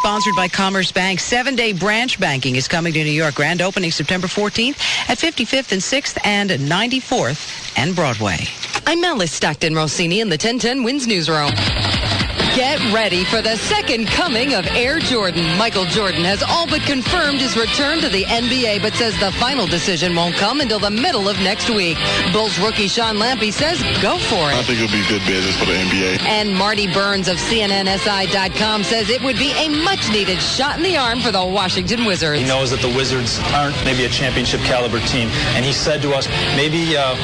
sponsored by Commerce Bank. Seven day branch banking is coming to New York. Grand opening September 14th at 55th and 6th and 94th and Broadway. I'm Alice Stockton Rossini in the 1010 Wins Newsroom. Get ready for the second coming of Air Jordan. Michael Jordan has all but confirmed his return to the NBA, but says the final decision won't come until the middle of next week. Bulls rookie Sean Lampe says, go for it. I think it'll be good business for the NBA. And Marty Burns of CNNSI.com says it would be a much-needed shot in the arm for the Washington Wizards. He knows that the Wizards aren't maybe a championship caliber team, and he said to us, maybe uh,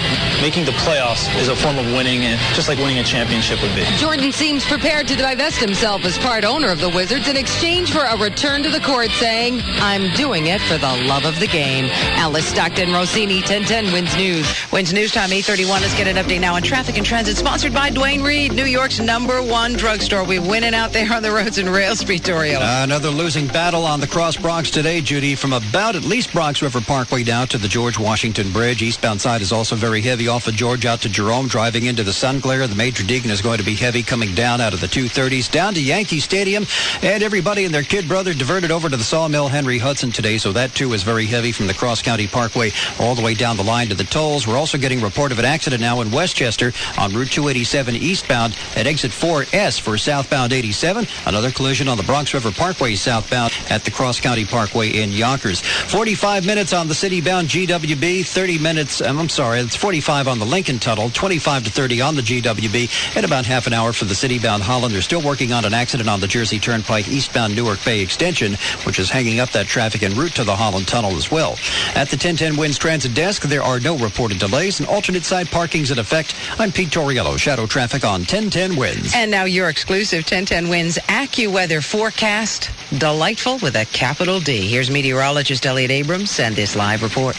making the playoffs is a form of winning, and just like winning a championship would be. Jordan seems prepared to divest himself as part owner of the Wizards in exchange for a return to the court, saying, I'm doing it for the love of the game. Alice Stockton, Rossini, 1010 Wins News. Wins News Time 831. Let's get an update now on traffic and transit, sponsored by Duane Reade, New York's number one drugstore. We're winning out there on the roads and rails, Vittorio. Uh, another losing battle on the Cross Bronx today, Judy, from about at least Bronx River Parkway down to the George Washington Bridge. Eastbound side is also very heavy off of George out to Jerome, driving into the Sun Glare. The Major Deegan is going to be heavy coming down out of the 230s down to Yankee Stadium. And everybody and their kid brother diverted over to the Sawmill Henry Hudson today, so that too is very heavy from the Cross County Parkway all the way down the line to the tolls. We're also getting report of an accident now in Westchester on Route 287 eastbound at exit 4S for southbound 87. Another collision on the Bronx River Parkway southbound at the Cross County Parkway in Yonkers. 45 minutes on the city-bound GWB, 30 minutes, um, I'm sorry, it's 45 on the Lincoln Tunnel, 25 to 30 on the GWB, and about half an hour for the city-bound Holland. They're still working on an accident on the Jersey Turnpike eastbound Newark Bay Extension, which is hanging up that traffic en route to the Holland Tunnel as well. At the 1010 Wins Transit Desk, there are no reported delays and alternate side parking's in effect. I'm Pete Tauriello, Shadow Traffic on 1010 Wins. And now your exclusive 1010 Wins AccuWeather forecast. Delightful with a capital D. Here's meteorologist Elliot Abrams and this live report.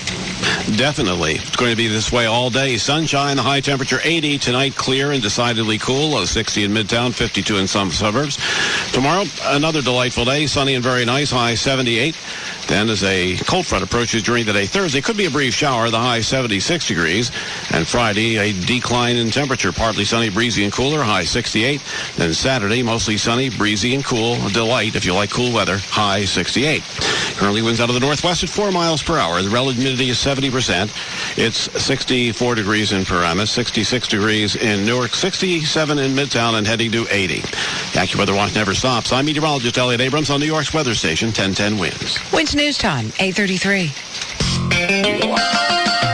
Definitely. It's going to be this way all day. Sunshine, high temperature 80. Tonight, clear and decidedly cool. Low 60 in Midtown, 52 in some suburbs. Tomorrow, another delightful day. Sunny and very nice. High 78. Then as a cold front approaches during the day Thursday, could be a brief shower, the high 76 degrees. And Friday, a decline in temperature, partly sunny, breezy, and cooler, high 68. Then Saturday, mostly sunny, breezy, and cool. A delight if you like cool weather, high 68. Currently winds out of the northwest at 4 miles per hour. The relative humidity is 70%. It's 64 degrees in Paramus, 66 degrees in Newark, 67 in Midtown, and heading to 80. The AccuWeather watch never stops. I'm meteorologist Elliot Abrams on New York's weather station, 1010 Winds. Winds News Time, 833.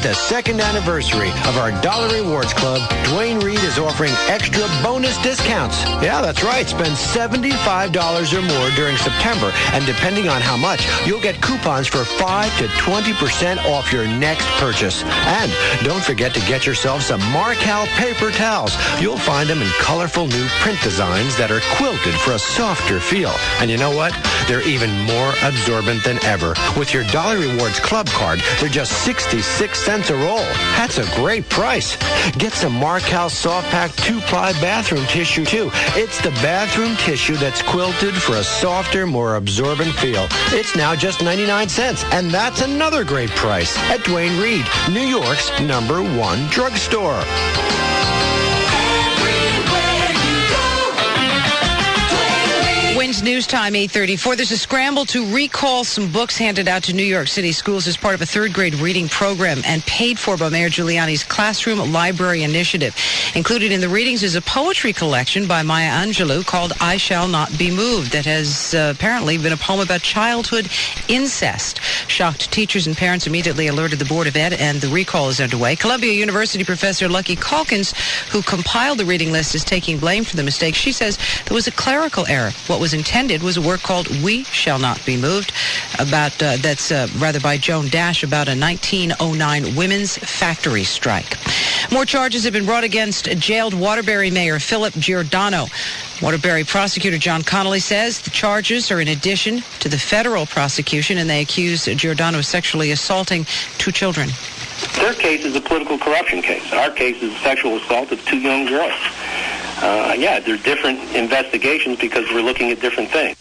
Celebrate the second anniversary of our Dollar Rewards Club, Duane Reade is offering extra bonus discounts. Yeah, that's right. Spend $75 or more during September, and depending on how much, you'll get coupons for 5 to 20% off your next purchase. And don't forget to get yourself some Marcal paper towels. You'll find them in colorful new print designs that are quilted for a softer feel. And you know what? They're even more absorbent than ever. With your Dollar Rewards Club card, they're just 66 cents a roll. That's a great price. Get some Marcal Soft Pack 2-ply bathroom tissue, too. It's the bathroom tissue that's quilted for a softer, more absorbent feel. It's now just 99 cents, and that's another great price at Duane Reade, New York's number one drugstore. News Time 834. There's a scramble to recall some books handed out to New York City schools as part of a third grade reading program and paid for by Mayor Giuliani's Classroom Library Initiative. Included in the readings is a poetry collection by Maya Angelou called I Shall Not Be Moved that has uh, apparently been a poem about childhood incest. Shocked teachers and parents immediately alerted the Board of Ed and the recall is underway. Columbia University professor Lucy Calkins, who compiled the reading list, is taking blame for the mistake. She says there was a clerical error. What was intended was a work called We Shall Not Be Moved, about uh, that's uh, rather by Joan Dash about a 1909 women's factory strike. More charges have been brought against jailed Waterbury Mayor Philip Giordano. Waterbury prosecutor John Connelly says the charges are in addition to the federal prosecution, and they accuse Giordano of sexually assaulting two children. Their case is a political corruption case. Our case is sexual assault of two young girls. Uh, yeah, they're different investigations because we're looking at different things.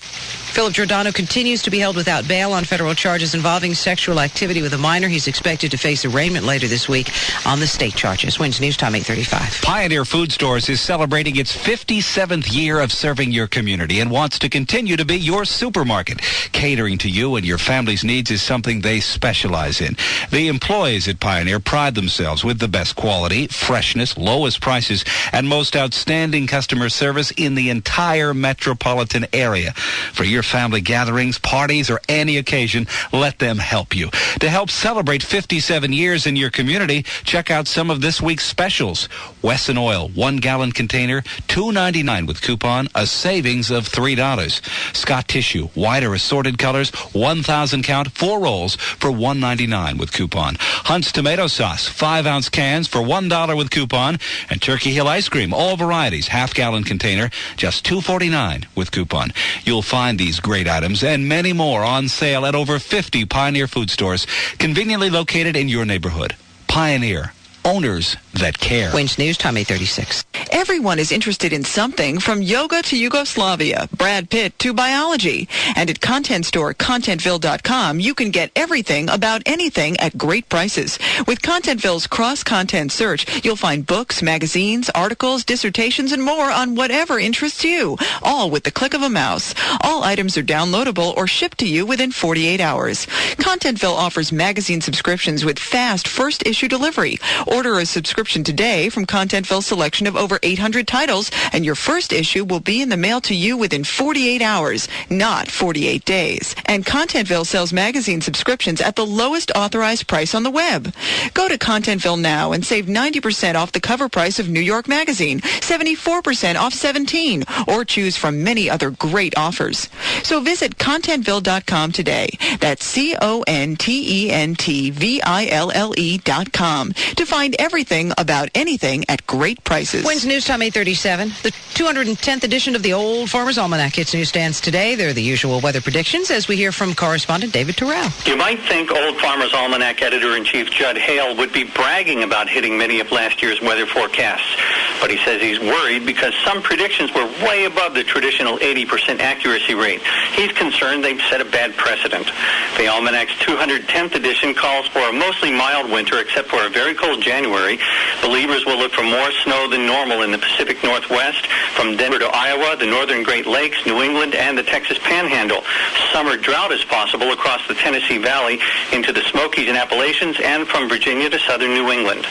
Philip Giordano continues to be held without bail on federal charges involving sexual activity with a minor. He's expected to face arraignment later this week on the state charges. Wins News Time 835. Pioneer Food Stores is celebrating its 57th year of serving your community and wants to continue to be your supermarket. Catering to you and your family's needs is something they specialize in. The employees at Pioneer pride themselves with the best quality, freshness, lowest prices, and most outstanding customer service in the entire metropolitan area. For your family gatherings, parties, or any occasion, let them help you. To help celebrate 57 years in your community, check out some of this week's specials. Wesson Oil, one gallon container, $2.99 with coupon, a savings of $3. Scott Tissue, wider assorted colors, 1,000 count, four rolls for $1.99 with coupon. Hunt's tomato sauce, five ounce cans for $1 with coupon. And Turkey Hill ice cream, all varieties, half gallon container, just $2.49 with coupon. You'll find these great items and many more on sale at over 50 Pioneer food stores, conveniently located in your neighborhood. Pioneer, owners that care. Wins News Time 836. Everyone is interested in something from yoga to Yugoslavia, Brad Pitt to biology. And at content store contentville.com, you can get everything about anything at great prices. With Contentville's cross-content search, you'll find books, magazines, articles, dissertations, and more on whatever interests you, all with the click of a mouse. All items are downloadable or shipped to you within 48 hours. Contentville offers magazine subscriptions with fast first issue delivery. Order a subscription today from Contentville's selection of over 800 titles, and your first issue will be in the mail to you within 48 hours, not 48 days. And Contentville sells magazine subscriptions at the lowest authorized price on the web. Go to Contentville now and save 90% off the cover price of New York Magazine, 74% off 17, or choose from many other great offers. So visit contentville.com today. That's C-O-N-T-E-N-T-V-I-L-L-E dot com to find everything about anything at great prices. Wins News Time 837. The 210th edition of the Old Farmer's Almanac hits newsstands today. They're the usual weather predictions as we hear from correspondent David Terrell. You might think Old Farmer's Almanac editor-in-chief Judd Hale would be bragging about hitting many of last year's weather forecasts. But he says he's worried because some predictions were way above the traditional 80% accuracy rate. He's concerned they've set a bad precedent. The Almanac's 210th edition calls for a mostly mild winter except for a very cold January. Believers will look for more snow than normal in the Pacific Northwest, from Denver to Iowa, the northern Great Lakes, New England, and the Texas Panhandle. Summer drought is possible across the Tennessee Valley into the Smokies and Appalachians, and from Virginia to southern New England.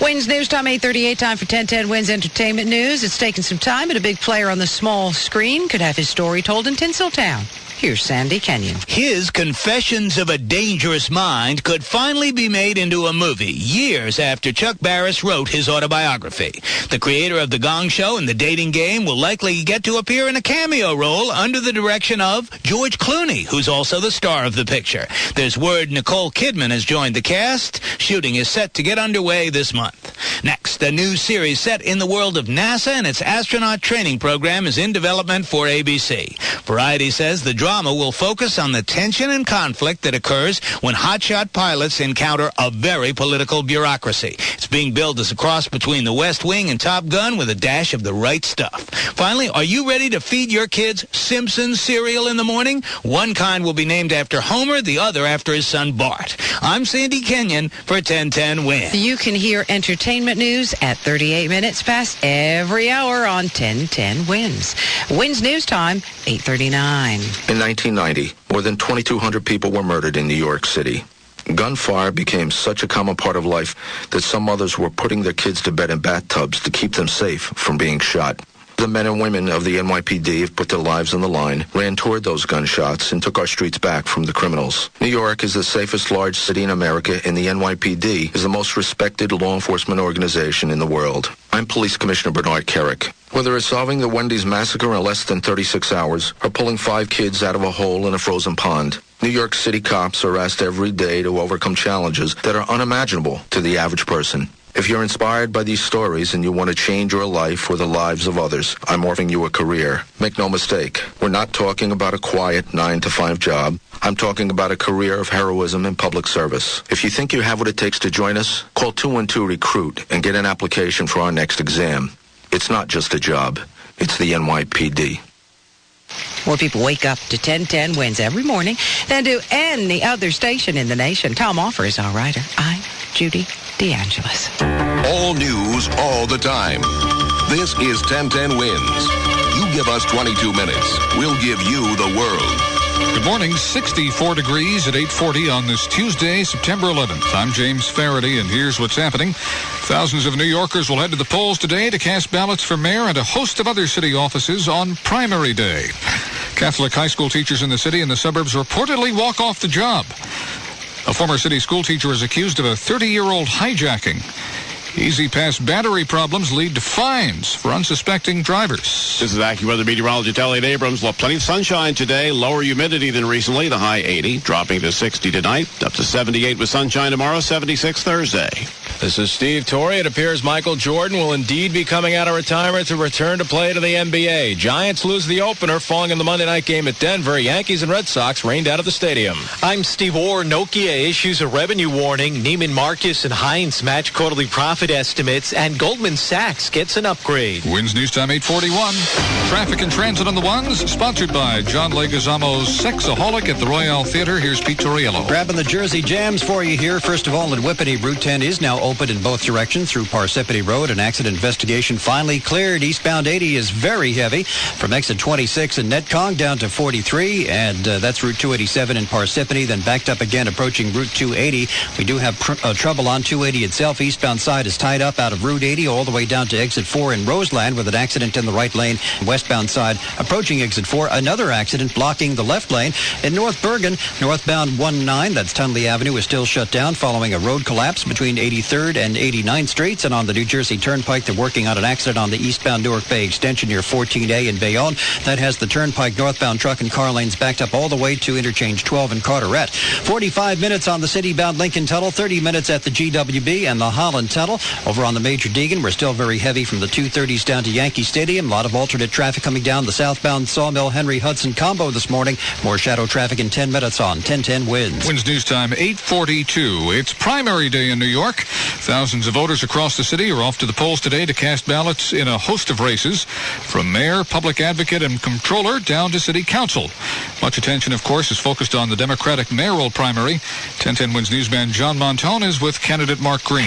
Wins News Time 838 time for 1010 Wins Entertainment News. It's taken some time, but a big player on the small screen could have his story told in Tinseltown. Here's Sandy Kenyon. His Confessions of a Dangerous Mind could finally be made into a movie years after Chuck Barris wrote his autobiography. The creator of The Gong Show and The Dating Game will likely get to appear in a cameo role under the direction of George Clooney, who's also the star of the picture. There's word Nicole Kidman has joined the cast. Shooting is set to get underway this month. Next, a new series set in the world of NASA and its astronaut training program is in development for ABC. Variety says the drama will focus on the tension and conflict that occurs when hotshot pilots encounter a very political bureaucracy. It's being billed as a cross between the West Wing and Top Gun with a dash of the right stuff. Finally, are you ready to feed your kids Simpsons cereal in the morning? One kind will be named after Homer, the other after his son Bart. I'm Sandy Kenyon for 1010 Win. You can hear entertainment news at 38 minutes past every hour on 1010 Wins. Wins News Time, 839. In 1990, more than 2,200 people were murdered in New York City. Gunfire became such a common part of life that some mothers were putting their kids to bed in bathtubs to keep them safe from being shot. The men and women of the NYPD have put their lives on the line, ran toward those gunshots, and took our streets back from the criminals. New York is the safest large city in America, and the NYPD is the most respected law enforcement organization in the world. I'm Police Commissioner Bernard Kerik. Whether it's solving the Wendy's massacre in less than 36 hours or pulling five kids out of a hole in a frozen pond, New York City cops are asked every day to overcome challenges that are unimaginable to the average person. If you're inspired by these stories and you want to change your life or the lives of others, I'm offering you a career. Make no mistake, we're not talking about a quiet 9 to 5 job. I'm talking about a career of heroism and public service. If you think you have what it takes to join us, call 212-RECRUIT and get an application for our next exam. It's not just a job. It's the NYPD. More people wake up to 1010 wins every morning than do any other station in the nation. Tom Offer is our writer. I'm Judy DeAngelis. All news all the time. This is 1010 Wins. You give us 22 minutes. We'll give you the world. Good morning. 64 degrees at 840 on this Tuesday, September 11th. I'm James Faraday, and here's what's happening. Thousands of New Yorkers will head to the polls today to cast ballots for mayor and a host of other city offices on primary day. Catholic high school teachers in the city and the suburbs reportedly walk off the job. A former city school teacher is accused of a 30-year-old hijacking. E-ZPass battery problems lead to fines for unsuspecting drivers. This is AccuWeather meteorologist Elliot Abrams. Well, plenty of sunshine today. Lower humidity than recently. The high 80, dropping to 60 tonight. Up to 78 with sunshine tomorrow. 76 Thursday. This is Steve Torrey. It appears Michael Jordan will indeed be coming out of retirement to return to play to the NBA. Giants lose the opener, falling in the Monday night game at Denver. Yankees and Red Sox rained out of the stadium. I'm Steve Orr. Nokia issues a revenue warning. Neiman Marcus and Heinz match quarterly profit estimates, and Goldman Sachs gets an upgrade. Wins News Time 841. Traffic and transit on the ones, sponsored by John Leguizamo's Sexaholic at the Royale Theater. Here's Pete Tauriello. Grabbing the Jersey jams for you here. First of all, at Whippany, Route 10 is now open in both directions through Parsippany Road. An accident investigation finally cleared. Eastbound 80 is very heavy from exit 26 in Netcong down to 43, and uh, that's Route 287 in Parsippany, then backed up again approaching Route 280. We do have pr- uh, trouble on 280 itself. Eastbound side is tied up out of Route 80 all the way down to exit 4 in Roseland with an accident in the right lane. Westbound side approaching exit 4. Another accident blocking the left lane. In North Bergen, northbound 19, that's Tonnelle Avenue, is still shut down following a road collapse between 83rd and 89th Streets. And on the New Jersey Turnpike, they're working on an accident on the eastbound Newark Bay extension near 14A in Bayonne. That has the Turnpike northbound truck and car lanes backed up all the way to interchange 12 in Carteret. 45 minutes on the city-bound Lincoln Tunnel, 30 minutes at the GWB and the Holland Tunnel. Over on the Major Deegan, we're still very heavy from the 230s down to Yankee Stadium. A lot of alternate traffic coming down the southbound Sawmill Henry Hudson combo this morning. More shadow traffic in 10 minutes on 1010 Wins. Wins News Time 842. It's primary day in New York. Thousands of voters across the city are off to the polls today to cast ballots in a host of races, from mayor, public advocate, and comptroller down to city council. Much attention, of course, is focused on the Democratic mayoral primary. 1010 Wins newsman John Montone is with candidate Mark Green.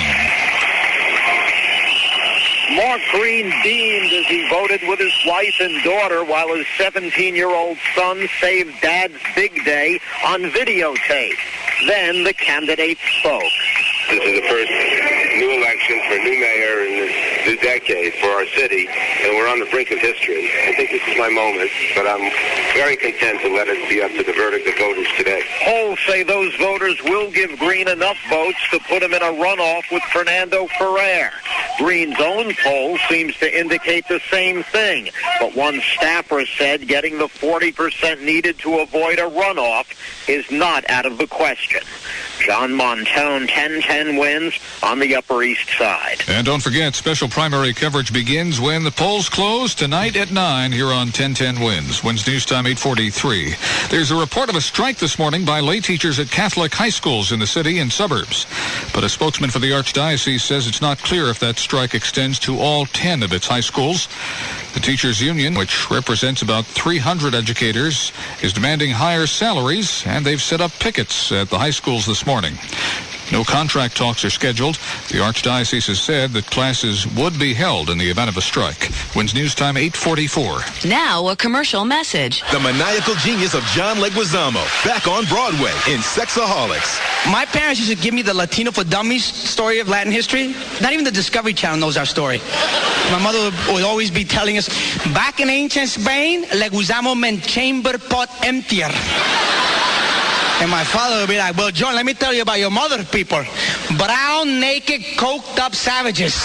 Mark Green beamed as he voted with his wife and daughter while his 17-year-old son saved Dad's big day on videotape. Then the candidate spoke. This is the first new election for new mayor in this new decade for our city, and we're on the brink of history. I think this is my moment, but I'm very content to let it be up to the verdict of voters today. Polls say those voters will give Green enough votes to put him in a runoff with Fernando Ferrer. Green's own poll seems to indicate the same thing, but one staffer said getting the 40% needed to avoid a runoff is not out of the question. John Montone, 10-10 wins on the Upper East Side. And don't forget, special primary coverage begins when the polls close tonight at 9 here on 1010 Wins. Wins News Time 843. There's a report of a strike this morning by lay teachers at Catholic high schools in the city and suburbs. But a spokesman for the Archdiocese says it's not clear if that strike extends to all 10 of its high schools. The teachers union, which represents about 300 educators, is demanding higher salaries, and they've set up pickets at the high schools this morning. No contract talks are scheduled. The Archdiocese has said that classes would be held in the event of a strike. Wins News Time 844. Now a commercial message. The maniacal genius of John Leguizamo back on Broadway in Sexaholix. My parents used to give me the Latino for Dummies story of Latin history. Not even the Discovery Channel knows our story. My mother would always be telling us, back in ancient Spain, Leguizamo meant chamber pot emptier. And my father would be like, well, John, let me tell you about your mother people. Brown, naked, coked up savages.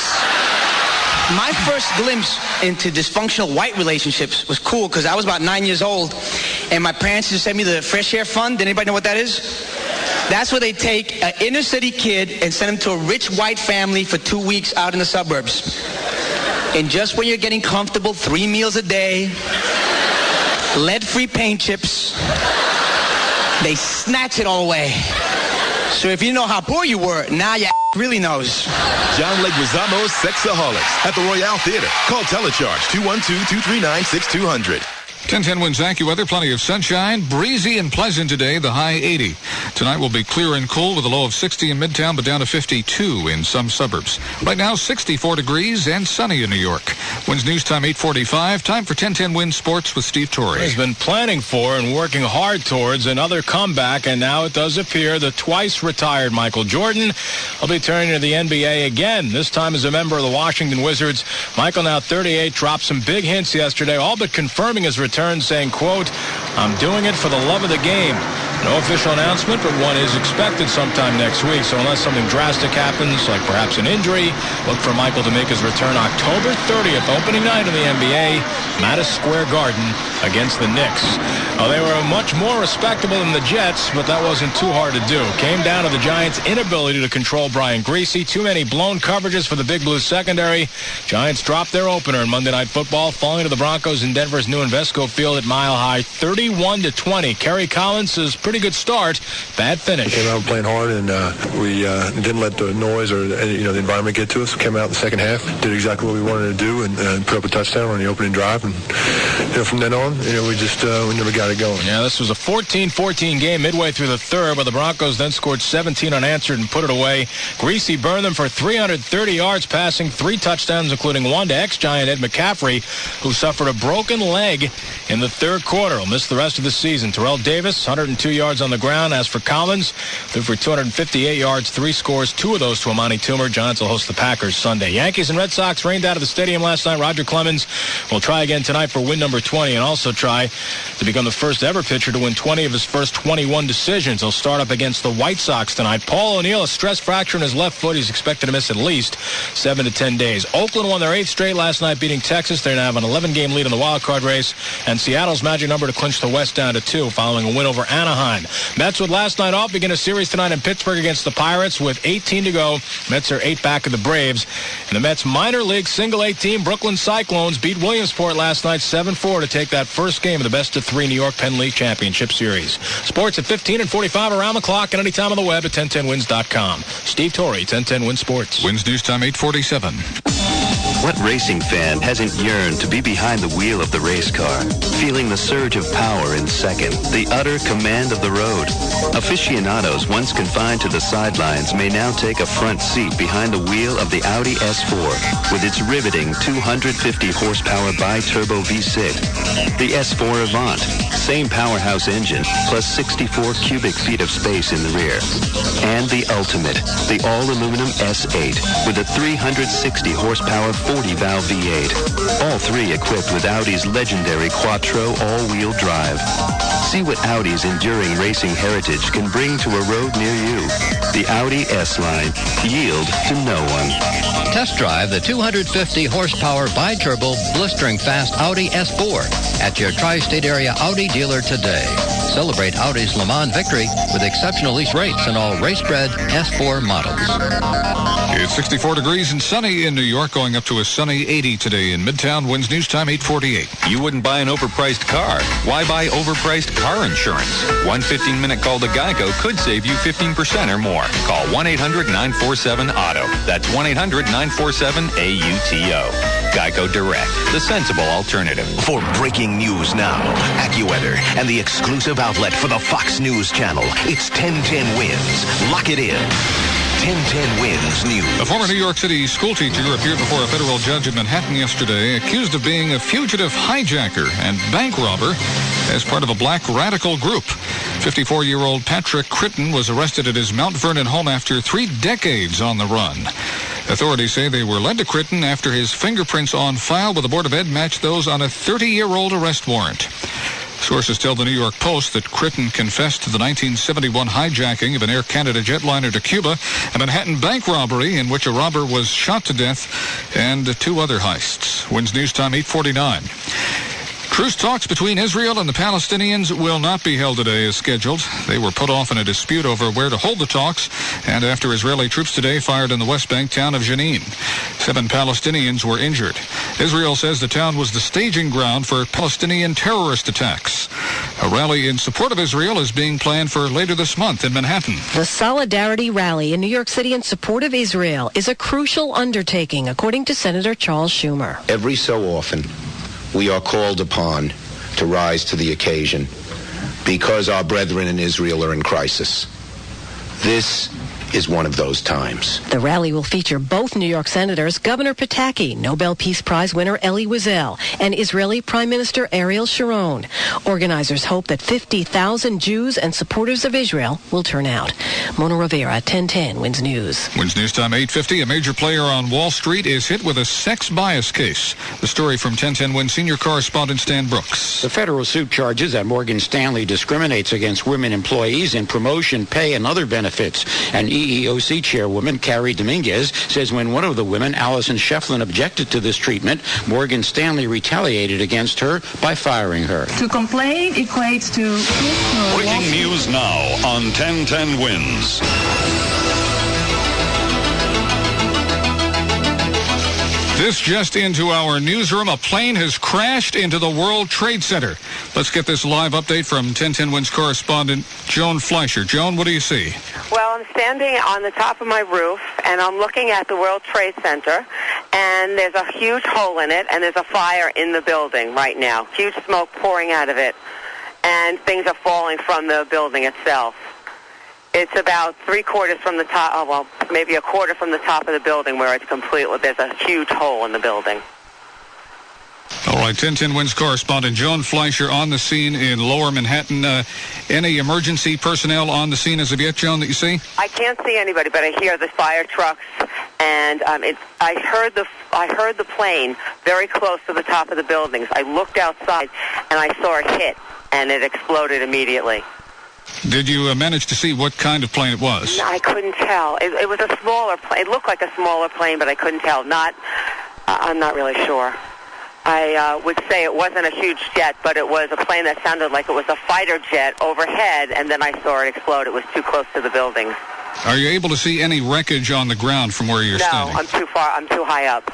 My first glimpse into dysfunctional white relationships was cool because I was about nine years old and my parents just sent me the Fresh Air Fund. Did anybody know what that is? That's where they take an inner city kid and send him to a rich white family for two weeks out in the suburbs. And just when you're getting comfortable, three meals a day, lead-free paint chips, they snatch it all away. So if you know how poor you were, now you really knows. John Leguizamo's Sexaholix at the Royale Theater. Call Telecharge 212-239-6200. 1010 wins AccuWeather. Plenty of sunshine. Breezy and pleasant today. The high 80. Tonight will be clear and cool with a low of 60 in Midtown, but down to 52 in some suburbs. Right now, 64 degrees and sunny in New York. Wins news time 845. Time for 1010 Wins Sports with Steve Torrey. He's been planning for and working hard towards another comeback, and now it does appear the twice retired Michael Jordan will be turning to the NBA again, this time as a member of the Washington Wizards. Michael, now 38, dropped some big hints yesterday, all but confirming his return saying, quote, I'm doing it for the love of the game. No official announcement, but one is expected sometime next week. So unless something drastic happens, like perhaps an injury, look for Michael to make his return October 30th, opening night in the NBA, Madison Square Garden against the Knicks. They were much more respectable than the Jets, but that wasn't too hard to do. Came down to the Giants' inability to control Brian Griese. Too many blown coverages for the Big Blue secondary. Giants dropped their opener in Monday Night Football, falling to the Broncos in Denver's new Invesco Field at Mile High, 31 to 20. Kerry Collins is pretty good start. Bad finish. Came out playing hard, and uh, we uh, didn't let the noise or you know the environment get to us. Came out in the second half, did exactly what we wanted to do, and uh, put up a touchdown on the opening drive. And you know, from then on, you know, we just uh, we never got it going. Yeah, this was a 14-14 game midway through the third, but the Broncos then scored 17 unanswered and put it away. Griese burned them for 330 yards, passing three touchdowns, including one to ex-Giant Ed McCaffrey, who suffered a broken leg in the third quarter. Will miss the rest of the season. Terrell Davis, 102 yards on the ground. As for Collins, threw for 258 yards, three scores, two of those to Amani Toomer. Giants will host the Packers Sunday. Yankees and Red Sox rained out of the stadium last night. Roger Clemens will try again tonight for win number 20 and also try to become the first ever pitcher to win 20 of his first 21 decisions. He'll start up against the White Sox tonight. Paul O'Neill, a stress fracture in his left foot. He's expected to miss at least seven to 10 days. Oakland won their eighth straight last night, beating Texas. They now have an 11-game lead in the wild card race, and Seattle's magic number to clinch the West down to two following a win over Anaheim. Mets with last night off begin a series tonight in Pittsburgh against the Pirates with 18 to go. Mets are eight back of the Braves. And the Mets minor league single A team Brooklyn Cyclones beat Williamsport last night 7-4 to take that first game of the best of three New York Penn League Championship Series. Sports at 15 and 45 around the clock and anytime on the web at 1010wins.com. Steve Torrey, 1010 Win Sports. Wins News Time 847. What racing fan hasn't yearned to be behind the wheel of the race car, feeling the surge of power in second, the utter command of the road? Aficionados once confined to the sidelines may now take a front seat behind the wheel of the Audi S4 with its riveting 250 horsepower bi-turbo V6. The S4 Avant, same powerhouse engine, plus 64 cubic feet of space in the rear. And the ultimate, the all-aluminum S8 with a 360 horsepower 40-valve V8. All three equipped with Audi's legendary Quattro all-wheel drive. See what Audi's enduring racing heritage can bring to a road near you. The Audi S-Line. Yield to no one. Test drive the 250 horsepower bi-turbo blistering fast Audi S4 at your tri-state area Audi dealer today. Celebrate Audi's Le Mans victory with exceptional lease rates on all race-bred S4 models. It's 64 degrees and sunny in New York, going up to a sunny 80 today in Midtown. Wins News Time 848. You wouldn't buy an overpriced car. Why buy overpriced car insurance? One 15-minute call to Geico could save you 15% or more. Call 1-800-947-AUTO. That's 1-800-947-AUTO. Geico Direct, the sensible alternative. For breaking news now, AccuWeather and the exclusive outlet for the Fox News Channel. It's 1010 Wins. Lock it in. 1010 Wins News. A former New York City schoolteacher appeared before a federal judge in Manhattan yesterday accused of being a fugitive hijacker and bank robber as part of a black radical group. 54-year-old Patrick Critton was arrested at his Mount Vernon home after three decades on the run. Authorities say they were led to Critton after his fingerprints on file with the Board of Ed matched those on a 30-year-old arrest warrant. Sources tell the New York Post that Critton confessed to the 1971 hijacking of an Air Canada jetliner to Cuba, a Manhattan bank robbery in which a robber was shot to death, and two other heists. Wins News Time 849. Truce talks between Israel and the Palestinians will not be held today as scheduled. They were put off in a dispute over where to hold the talks, and after Israeli troops today fired in the West Bank town of Jenin. Seven Palestinians were injured. Israel says the town was the staging ground for Palestinian terrorist attacks. A rally in support of Israel is being planned for later this month in Manhattan. The Solidarity Rally in New York City in support of Israel is a crucial undertaking, according to Senator Charles Schumer. Every so often, we are called upon to rise to the occasion because our brethren in Israel are in crisis. This is one of those times. The rally will feature both New York Senators Governor Pataki, Nobel Peace Prize winner Elie Wiesel, and Israeli Prime Minister Ariel Sharon. Organizers hope that 50,000 Jews and supporters of Israel will turn out. Mona Rivera, 1010 Wins News. Wins News Time 850. A major player on Wall Street is hit with a sex bias case. The story from 1010 Wins senior correspondent Stan Brooks. The federal suit charges that Morgan Stanley discriminates against women employees in promotion, pay, and other benefits. And EEOC chairwoman Cari Dominguez says when one of the women, Allison Schieffelin, objected to this treatment, Morgan Stanley retaliated against her by firing her. To complain equates to... Breaking news now on 1010 Wins. This just into our newsroom. A plane has crashed into the World Trade Center. Let's get this live update from 1010 Wins correspondent Joan Fleischer. Joan, what do you see? Well, I'm standing on the top of my roof, and I'm looking at the World Trade Center, and there's a huge hole in it, and there's a fire in the building right now. Huge smoke pouring out of it, and things are falling from the building itself. It's about three quarters from the top, oh, well, maybe a quarter from the top of the building where it's completely, there's a huge hole in the building. All right, 1010 Wins correspondent Joan Fleischer on the scene in Lower Manhattan. Uh, any emergency personnel on the scene as of yet, Joan, that you see? I can't see anybody, but I hear the fire trucks, and um, it, I heard the I heard the plane very close to the top of the buildings. I looked outside, and I saw it hit, and it exploded immediately. Did you uh, manage to see what kind of plane it was? I couldn't tell. It, it was a smaller plane. It looked like a smaller plane, but I couldn't tell. Not, uh, I'm not really sure. I uh, would say it wasn't a huge jet, but it was a plane that sounded like it was a fighter jet overhead, and then I saw it explode. It was too close to the building. Are you able to see any wreckage on the ground from where you're no, standing? No, I'm too far. I'm too high up.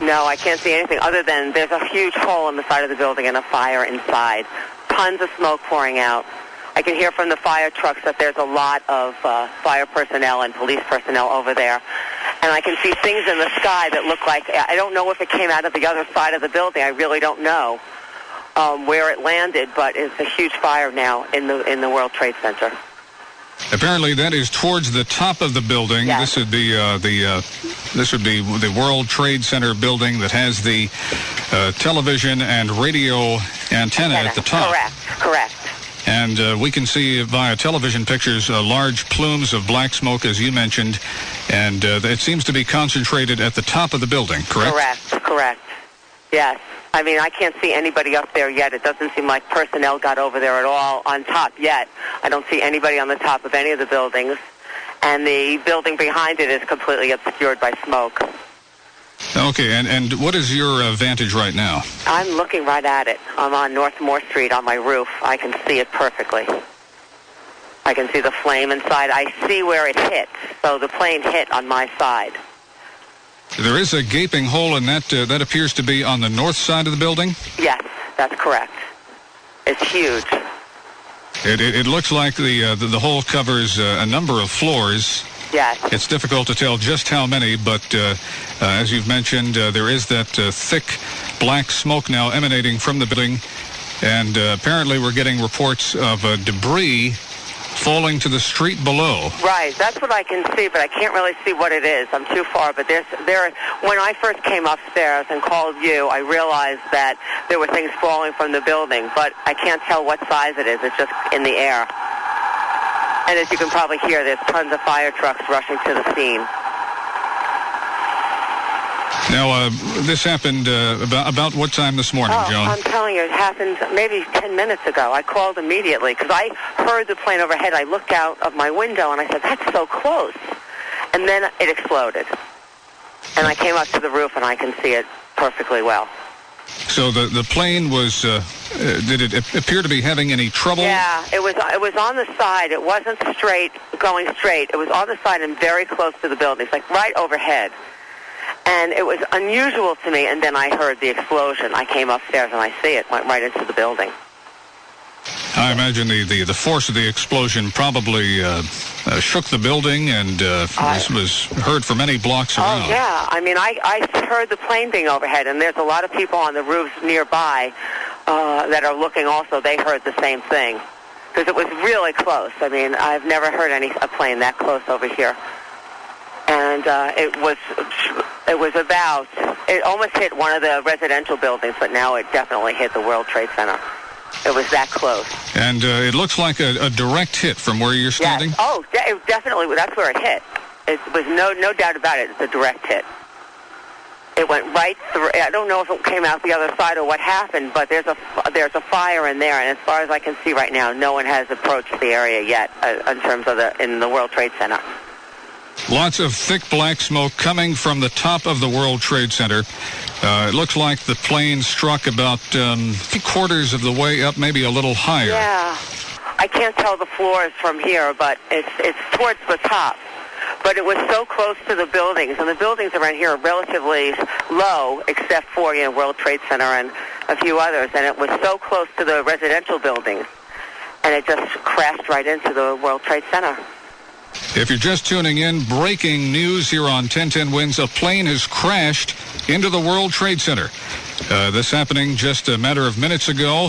No, I can't see anything other than there's a huge hole in the side of the building and a fire inside. Tons of smoke pouring out. I can hear from the fire trucks that there's a lot of uh, fire personnel and police personnel over there. And I can see things in the sky that look like, I don't know if it came out of the other side of the building. I really don't know um, where it landed, but it's a huge fire now in the, in the World Trade Center. Apparently, that is towards the top of the building. Yes. This would be uh, the uh, this would be the World Trade Center building that has the uh, television and radio antenna at the top. Correct, correct. And uh, we can see via television pictures uh, large plumes of black smoke, as you mentioned, and uh, it seems to be concentrated at the top of the building. Correct. Correct, correct. Yes. I mean, I can't see anybody up there yet. It doesn't seem like personnel got over there at all on top yet. I don't see anybody on the top of any of the buildings. And the building behind it is completely obscured by smoke. Okay, and, and what is your uh, vantage right now? I'm looking right at it. I'm on North Moore Street on my roof. I can see it perfectly. I can see the flame inside. I see where it hit. So the plane hit on my side. There is a gaping hole in that. Uh, that appears to be on the north side of the building. Yes, that's correct. It's huge. It, it, it looks like the, uh, the the hole covers uh, a number of floors. Yes. It's difficult to tell just how many, but uh, uh, as you've mentioned, uh, there is that uh, thick black smoke now emanating from the building, and uh, apparently we're getting reports of uh, debris falling to the street below. Right, that's what I can see, but I can't really see what it is. I'm too far. But there's there. When I first came upstairs and called you, I realized that there were things falling from the building, but I can't tell what size it is. It's just in the air. And as you can probably hear, there's tons of fire trucks rushing to the scene. Now, uh, this happened uh, about about what time this morning, oh, Joan? I'm telling you, it happened maybe 10 minutes ago. I called immediately because I heard the plane overhead. I looked out of my window and I said, that's so close. And then it exploded. And I came up to the roof and I can see it perfectly well. So the the plane was. Uh, uh, did it appear to be having any trouble? Yeah, it was it was on the side. It wasn't straight, going straight. It was on the side and very close to the buildings, like right overhead. And it was unusual to me. And then I heard the explosion. I came upstairs and I see it went right into the building. I imagine the, the, the force of the explosion probably uh, uh, shook the building and uh, was, was heard for many blocks around. Oh yeah, I mean, I I heard the plane being overhead, and there's a lot of people on the roofs nearby uh, that are looking also, they heard the same thing. Because it was really close. I mean, I've never heard any a plane that close over here. And uh, it was it was about it almost hit one of the residential buildings, but now it definitely hit the World Trade Center. It was that close. And uh, it looks like a, a direct hit from where you're standing. Yes. Oh, de- definitely. That's where it hit. It was no no doubt about it. It's a direct hit. It went right through. I don't know if it came out the other side or what happened, but there's a there's a fire in there, and as far as I can see right now, no one has approached the area yet uh, in terms of the in the World Trade Center. Lots of thick black smoke coming from the top of the World Trade Center. Uh, it looks like the plane struck about um, three quarters of the way up, maybe a little higher. Yeah, I can't tell the floors from here, but it's it's towards the top. But it was so close to the buildings, and the buildings around here are relatively low, except for you know World Trade Center and a few others, and it was so close to the residential buildings, and it just crashed right into the World Trade Center. If you're just tuning in, breaking news here on 1010 Wins. A plane has crashed into the World Trade Center. Uh, this happening just a matter of minutes ago.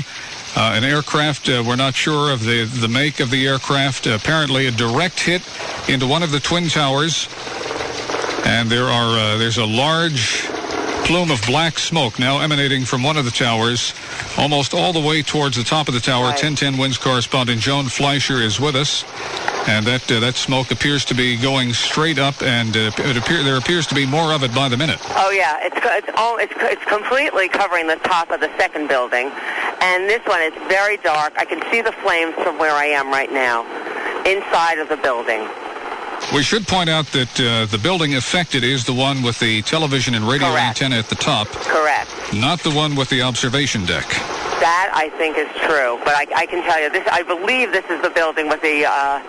Uh, an aircraft, uh, we're not sure of the, the make of the aircraft. apparently a direct hit into one of the Twin Towers. And there are uh, there's a large plume of black smoke now emanating from one of the towers, almost all the way towards the top of the tower. 1010 Wins correspondent Joan Fleischer is with us. And that uh, that smoke appears to be going straight up, and uh, it appear, there appears to be more of it by the minute. Oh yeah, it's it's all it's it's completely covering the top of the second building, and this one is very dark. I can see the flames from where I am right now, inside of the building. We should point out that uh, the building affected is the one with the television and radio Correct. antenna at the top. Correct. Not the one with the observation deck. That I think is true, but I, I can tell you this. I believe this is the building with the. Uh,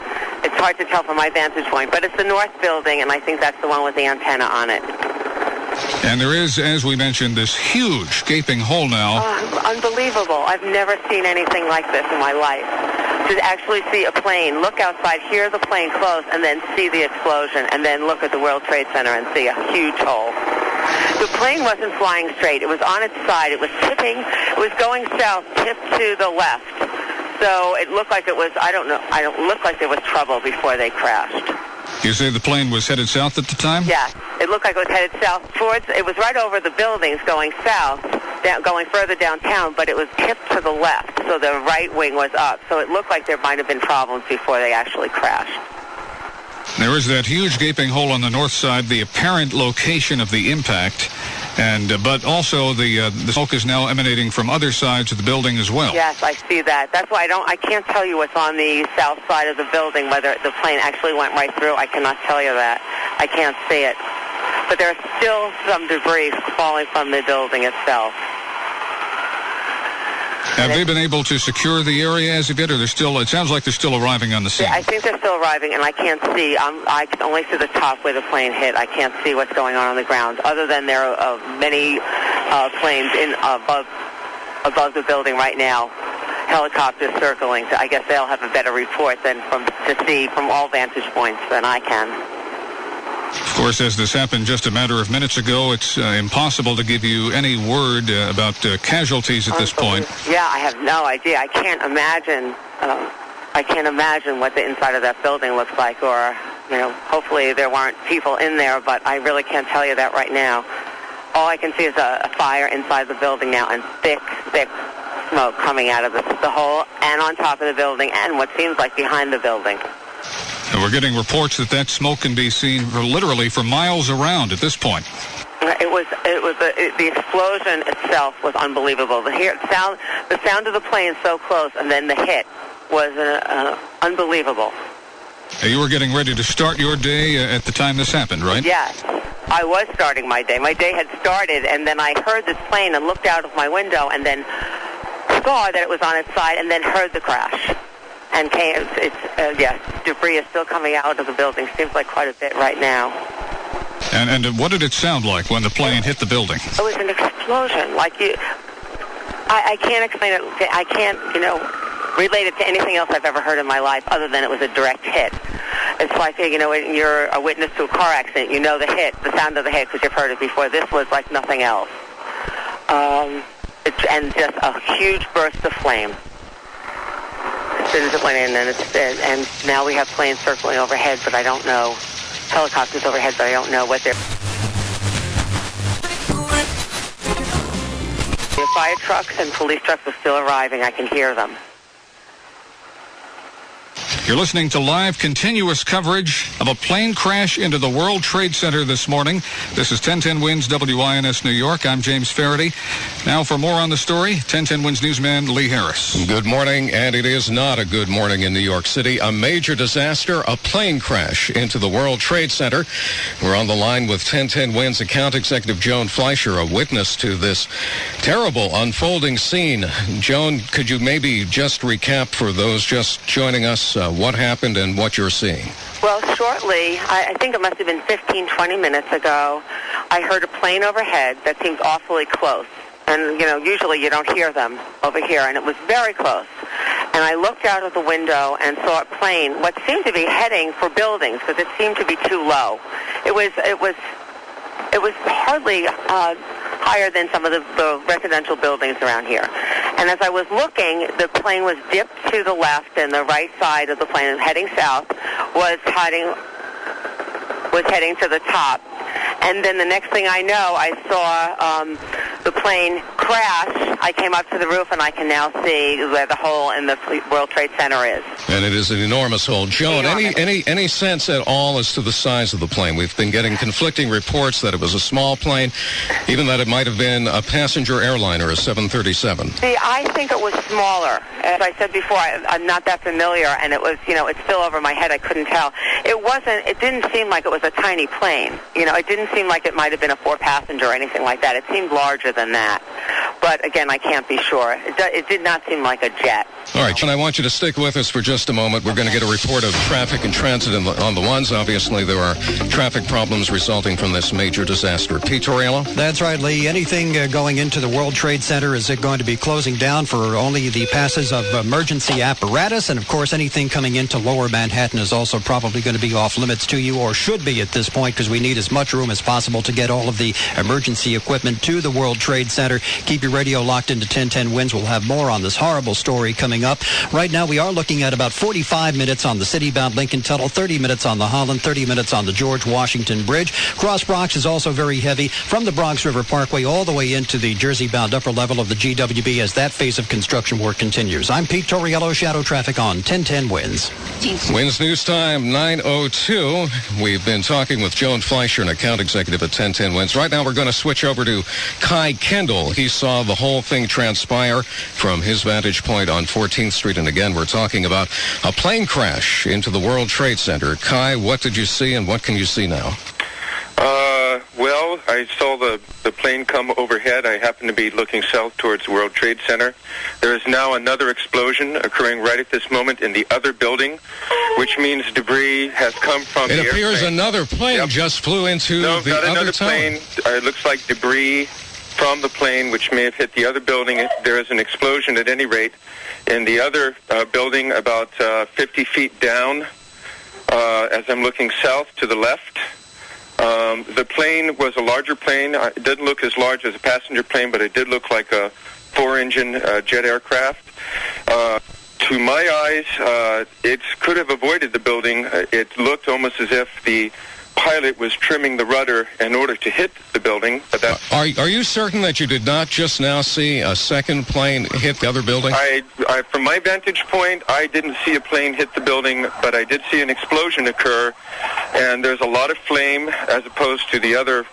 it's hard to tell from my vantage point, but it's the north building, and I think that's the one with the antenna on it. And there is, as we mentioned, this huge gaping hole now. Oh, unbelievable! I've never seen anything like this in my life. To actually see a plane, look outside, hear the plane close, and then see the explosion, and then look at the World Trade Center and see a huge hole. The plane wasn't flying straight. It was on its side. It was tipping. It was going south, tipped to the left. So it looked like it was, I don't know, I don't look like there was trouble before they crashed. You say the plane was headed south at the time? Yeah, it looked like it was headed south towards, it was right over the buildings going south, down, going further downtown, but it was tipped to the left, so the right wing was up. So it looked like there might have been problems before they actually crashed. There is that huge gaping hole on the north side, the apparent location of the impact, and uh, but also the uh, the smoke is now emanating from other sides of the building as well. Yes, I see that. That's why I don't. I can't tell you what's on the south side of the building. Whether the plane actually went right through, I cannot tell you that. I can't see it. But there's still some debris falling from the building itself. Have they been able to secure the area as of yet, or they're still? It sounds like they're still arriving on the scene. I think they're still arriving, and I can't see. I'm, I can only see the top where the plane hit. I can't see what's going on on the ground, other than there are uh, many uh, planes in above above the building right now. Helicopters circling. So I guess they'll have a better report than from to see from all vantage points than I can. Of course, as this happened just a matter of minutes ago, it's uh, impossible to give you any word uh, about uh, casualties at this point. Yeah, I have no idea. I can't imagine. Uh, I can't imagine what the inside of that building looks like, or you know, hopefully there weren't people in there. But I really can't tell you that right now. All I can see is a, a fire inside the building now, and thick, thick smoke coming out of the, the hole and on top of the building, and what seems like behind the building. And we're getting reports that that smoke can be seen literally for miles around at this point. It was it was the, it, the explosion itself was unbelievable. The hear, sound the sound of the plane so close, and then the hit was uh, uh, unbelievable. Uh, You were getting ready to start your day uh, at the time this happened, right? Yes, I was starting my day. My day had started, and then I heard this plane and looked out of my window, and then saw that it was on its side, and then heard the crash. And came, it's, uh, yes, debris is still coming out of the building. Seems like quite a bit right now. And and what did it sound like when the plane hit the building? It was an explosion. Like you, I, I can't explain it. I can't, you know, relate it to anything else I've ever heard in my life, other than it was a direct hit. It's like you know, when you're a witness to a car accident, you know the hit, the sound of the hit, because you've heard it before. This was like nothing else. Um, it and just a huge burst of flame. Soon as it went in, and it's and now we have planes circling overhead, but I don't know helicopters overhead, but I don't know what they're. The fire trucks and police trucks are still arriving. I can hear them. You're listening to live continuous coverage of a plane crash into the World Trade Center this morning. This is 1010 Wins WINS New York. I'm James Faraday. Now for more on the story, 1010 Wins newsman Lee Harris. Good morning, and it is not a good morning in New York City. A major disaster, a plane crash into the World Trade Center. We're on the line with 1010 Wins account executive Joan Fleischer, a witness to this terrible unfolding scene. Joan, could you maybe just recap for those just joining us uh, what happened and what you're seeing? Well, shortly, I, I think it must have been 15, 20 minutes ago, I heard a plane overhead that seemed awfully close. And, you know, usually you don't hear them over here, and it was very close. And I looked out of the window and saw a plane, what seemed to be heading for buildings, because it seemed to be too low. It was, it was, it was hardly uh, higher than some of the, the residential buildings around here. And as I was looking, the plane was dipped to the left, and the right side of the plane, heading south, was heading was heading to the top. And then the next thing I know, I saw um, the plane crash. I came up to the roof, and I can now see where the hole in the World Trade Center is. And it is an enormous hole. Joan, Enormous. any any any sense at all as to the size of the plane? We've been getting conflicting reports that it was a small plane, even that it might have been a passenger airliner, a 737. See, I think it was smaller. As I said before, I, I'm not that familiar, and it was, you know, it's still over my head. I couldn't tell. It wasn't. It didn't seem like it was a tiny plane. You know, it didn't seem like it might have been a four-passenger or anything like that. It seemed larger than that. But again, I can't be sure. It, do, it did not seem like a jet. All right, Joan, I want you to stick with us for just a moment. We're going to get a report of traffic and transit in the, on the ones. Obviously, there are traffic problems resulting from this major disaster. Pete Tauriello? That's right, Lee. Anything uh, going into the World Trade Center, is it going to be closing down for only the passes of emergency apparatus? And of course, anything coming into lower Manhattan is also probably going to be off limits to you, or should be at this point, because we need as much room as possible to get all of the emergency equipment to the World Trade Center. Keep your radio locked into 1010 Wins. We'll have more on this horrible story coming up. Right now, we are looking at about 45 minutes on the city-bound Lincoln Tunnel, 30 minutes on the Holland, 30 minutes on the George Washington Bridge. Cross Bronx is also very heavy from the Bronx River Parkway all the way into the Jersey-bound upper level of the GWB as that phase of construction work continues. I'm Pete Tauriello, Shadow Traffic on 1010 Winds. Wins News Time 902. We've been talking with Joan Fleischer, an account executive at 1010 Wins. Right now, we're going to switch over to Kai Kendall. He saw the whole thing transpire from his vantage point on 14th Street. And again, we're talking about a plane crash into the World Trade Center. Kai, what did you see and what can you see now? Uh, well, I saw the, the plane come overhead. I happened to be looking south towards the World Trade Center. There is now another explosion occurring right at this moment in the other building, which means debris has come from It the appears airplane. another plane just flew into no, the not other another tower. plane. Uh, it looks like debris from the plane, which may have hit the other building. There is an explosion at any rate in the other uh, building about uh, 50 feet down uh, as I'm looking south to the left. Um, the plane was a larger plane. Uh, It didn't look as large as a passenger plane, but it did look like a four-engine uh, jet aircraft. Uh, to my eyes, uh, it could have avoided the building. Uh, It looked almost as if the pilot was trimming the rudder in order to hit the building, but that Are, are you certain that you did not just now see a second plane hit the other building? I, I, from my vantage point, I didn't see a plane hit the building, but I did see an explosion occur, and there's a lot of flame as opposed to the other,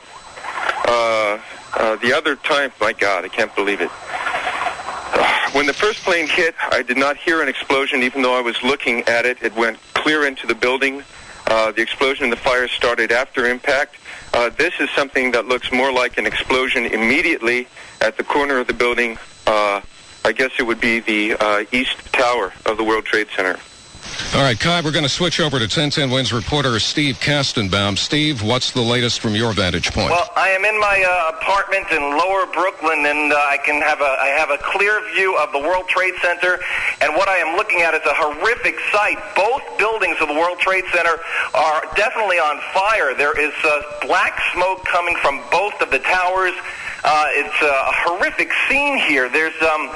uh, uh, the other time. My God, I can't believe it. Uh, When the first plane hit, I did not hear an explosion, even though I was looking at it. It went clear into the building. Uh, the explosion and the fire started after impact. Uh, this is something that looks more like an explosion immediately at the corner of the building. Uh, I guess it would be the uh, east tower of the World Trade Center. All right, Kai, we're going to switch over to 1010 Wins reporter Steve Kastenbaum. Steve, what's the latest from your vantage point? Well, I am in my uh, apartment in Lower Brooklyn, and uh, I can have a I have a clear view of the World Trade Center. And what I am looking at is a horrific sight. Both buildings of the World Trade Center are definitely on fire. There is uh, black smoke coming from both of the towers. Uh, it's a horrific scene here. There's um,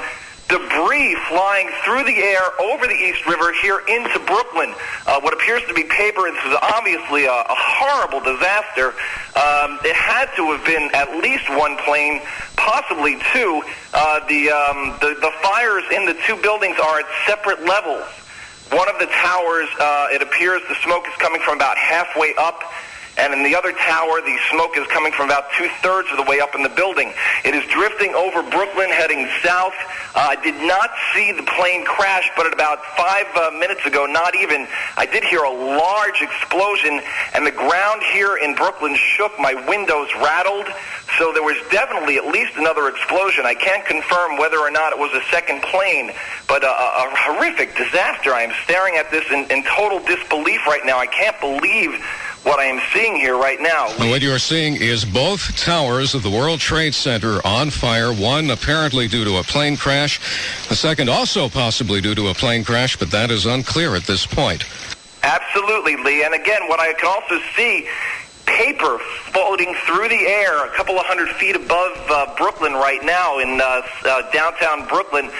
debris flying through the air over the East River here into Brooklyn. Uh, what appears to be paper. This is obviously a, a horrible disaster. Um, it had to have been at least one plane, possibly two. Uh, the, um, the the fires in the two buildings are at separate levels. One of the towers, uh, it appears the smoke is coming from about halfway up. And in the other tower, the smoke is coming from about two-thirds of the way up in the building. It is drifting over Brooklyn, heading south. Uh, I did not see the plane crash, but at about five uh, minutes ago, not even, I did hear a large explosion, and the ground here in Brooklyn shook. My windows rattled. So there was definitely at least another explosion. I can't confirm whether or not it was a second plane, but a, a, horrific disaster. I am staring at this in, in total disbelief right now. I can't believe what I am seeing here right now. What you're seeing is both towers of the World Trade Center on fire. One apparently due to a plane crash. The second also possibly due to a plane crash, but that is unclear at this point. Absolutely, Lee. And again, what I can also see paper floating through the air a couple of hundred feet above uh, Brooklyn right now in uh, uh, downtown Brooklyn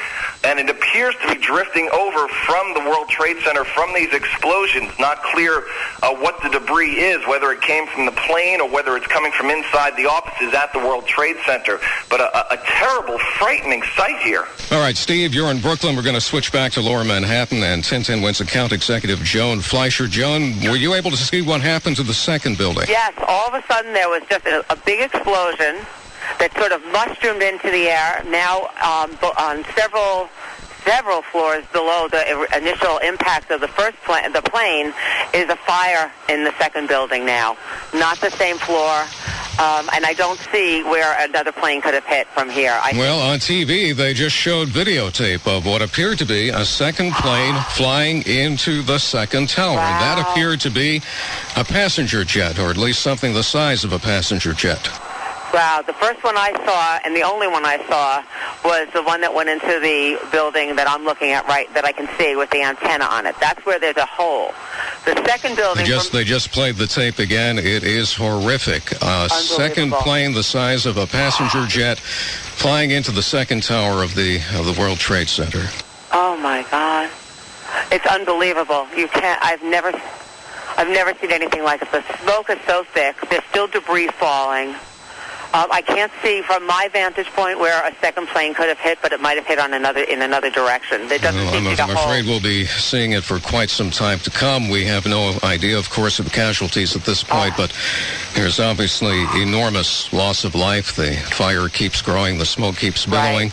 and it appears to be drifting over from the World Trade Center from these explosions. Not clear uh, what the debris is, whether it came from the plane or whether it's coming from inside the offices at the World Trade Center. But a, a terrible, frightening sight here. All right, Steve, you're in Brooklyn. We're going to switch back to Lower Manhattan and 1010 Wins account executive Joan Fleischer. Joan, were you able to see what happened to the second building? Yes, all of a sudden there was just a, a big explosion that sort of mushroomed into the air. Now um, on several several floors below the initial impact of the first plane, the plane is a fire in the second building now. Not the same floor. Um, and I don't see where another plane could have hit from here. I well, on TV, they just showed videotape of what appeared to be a second plane flying into the second tower. Wow. That appeared to be a passenger jet, or at least something the size of a passenger jet. Wow, the first one I saw and the only one I saw was the one that went into the building that I'm looking at right that I can see with the antenna on it. That's where there's a hole. The second building They just they just played the tape again. It is horrific. Uh, a second plane the size of a passenger jet flying into the second tower of the of the World Trade Center. Oh my god. It's unbelievable. You can't I've never I've never seen anything like it. The smoke is so thick. There's still debris falling. Um, I can't see from my vantage point where a second plane could have hit, but it might have hit on another in another direction. There doesn't Well, seem I'm, to I'm afraid we'll be seeing it for quite some time to come. We have no idea, of course, of casualties at this point, but there's obviously enormous loss of life. The fire keeps growing, the smoke keeps billowing,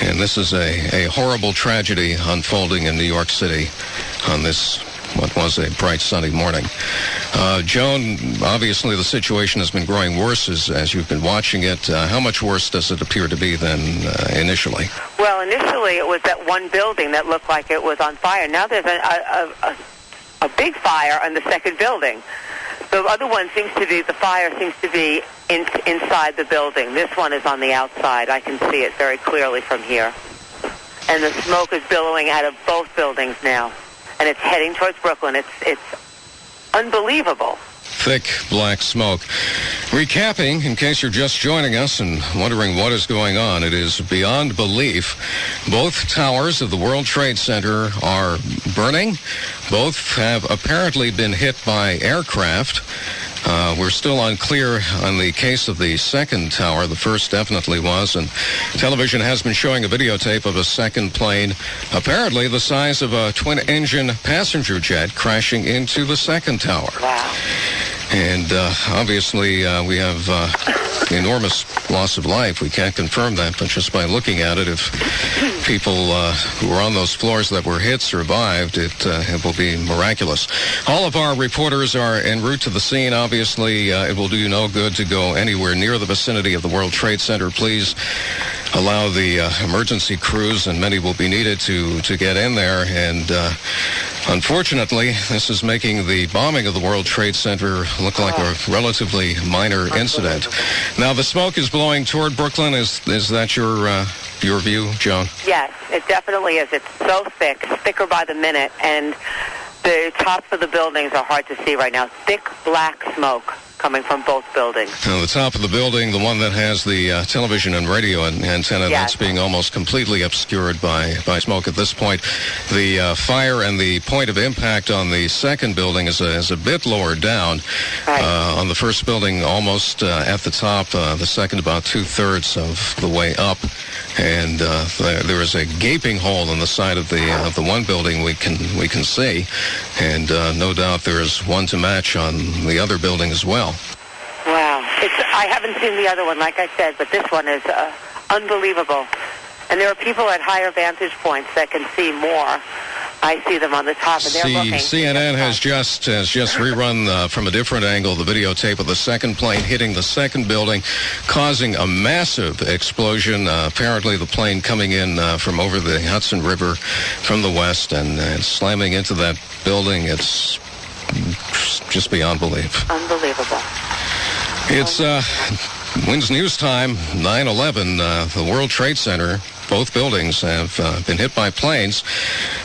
and this is a, a horrible tragedy unfolding in New York City on this what was a bright sunny morning. Uh, Joan, obviously the situation has been growing worse as, as you've been watching it. Uh, how much worse does it appear to be than uh, initially? Well, initially it was that one building that looked like it was on fire. Now there's a, a, a, a big fire on the second building. The other one seems to be, the fire seems to be in, inside the building. This one is on the outside. I can see it very clearly from here. And the smoke is billowing out of both buildings now. And it's heading towards Brooklyn. It's, it's unbelievable. thick black smoke. Recapping, in case you're just joining us and wondering what is going on, it is beyond belief. Both towers of the World Trade Center are burning. Both have apparently been hit by aircraft. Uh, we're still unclear on the case of the second tower. The first definitely was, and television has been showing a videotape of a second plane, apparently the size of a twin-engine passenger jet, crashing into the second tower. Wow. And uh, obviously, uh, we have uh, enormous loss of life. We can't confirm that, but just by looking at it, if people uh, who were on those floors that were hit survived, it, uh, it will be miraculous. All of our reporters are en route to the scene. Obviously, uh, it will do you no good to go anywhere near the vicinity of the World Trade Center. Please allow the emergency crews, and many will be needed to, to get in there. And unfortunately, this is making the bombing of the World Trade Center look like a relatively minor incident. Now, the smoke is blowing toward Brooklyn. Is is that your uh, your view, Joan? Yes, it definitely is. It's so thick, thicker by the minute, and the tops of the buildings are hard to see right now. Thick black smoke. Coming from both buildings. Now, the top of the building, the one that has the uh, television and radio an- antenna, Yes. that's being almost completely obscured by, by smoke at this point. The uh, fire and the point of impact on the second building is a, is a bit lower down. Uh, on the first building, almost uh, at the top. Uh, the second, about two thirds of the way up. And uh, there, there is a gaping hole in the side of the of the one building we can we can see, and uh, no doubt there is one to match on the other building as well. Wow. It's, I haven't seen the other one, like I said, but this one is uh, unbelievable. And there are people at higher vantage points that can see more. I see them on the top, and they're C- looking. CNN has just has just rerun uh, from a different angle the videotape of the second plane hitting the second building, causing a massive explosion. Uh, apparently, the plane coming in uh, from over the Hudson River from the west and, and slamming into that building. It's just beyond belief. Unbelievable. It's uh, Wins News Time, 9/11. Uh, the World Trade Center. Both buildings have uh, been hit by planes.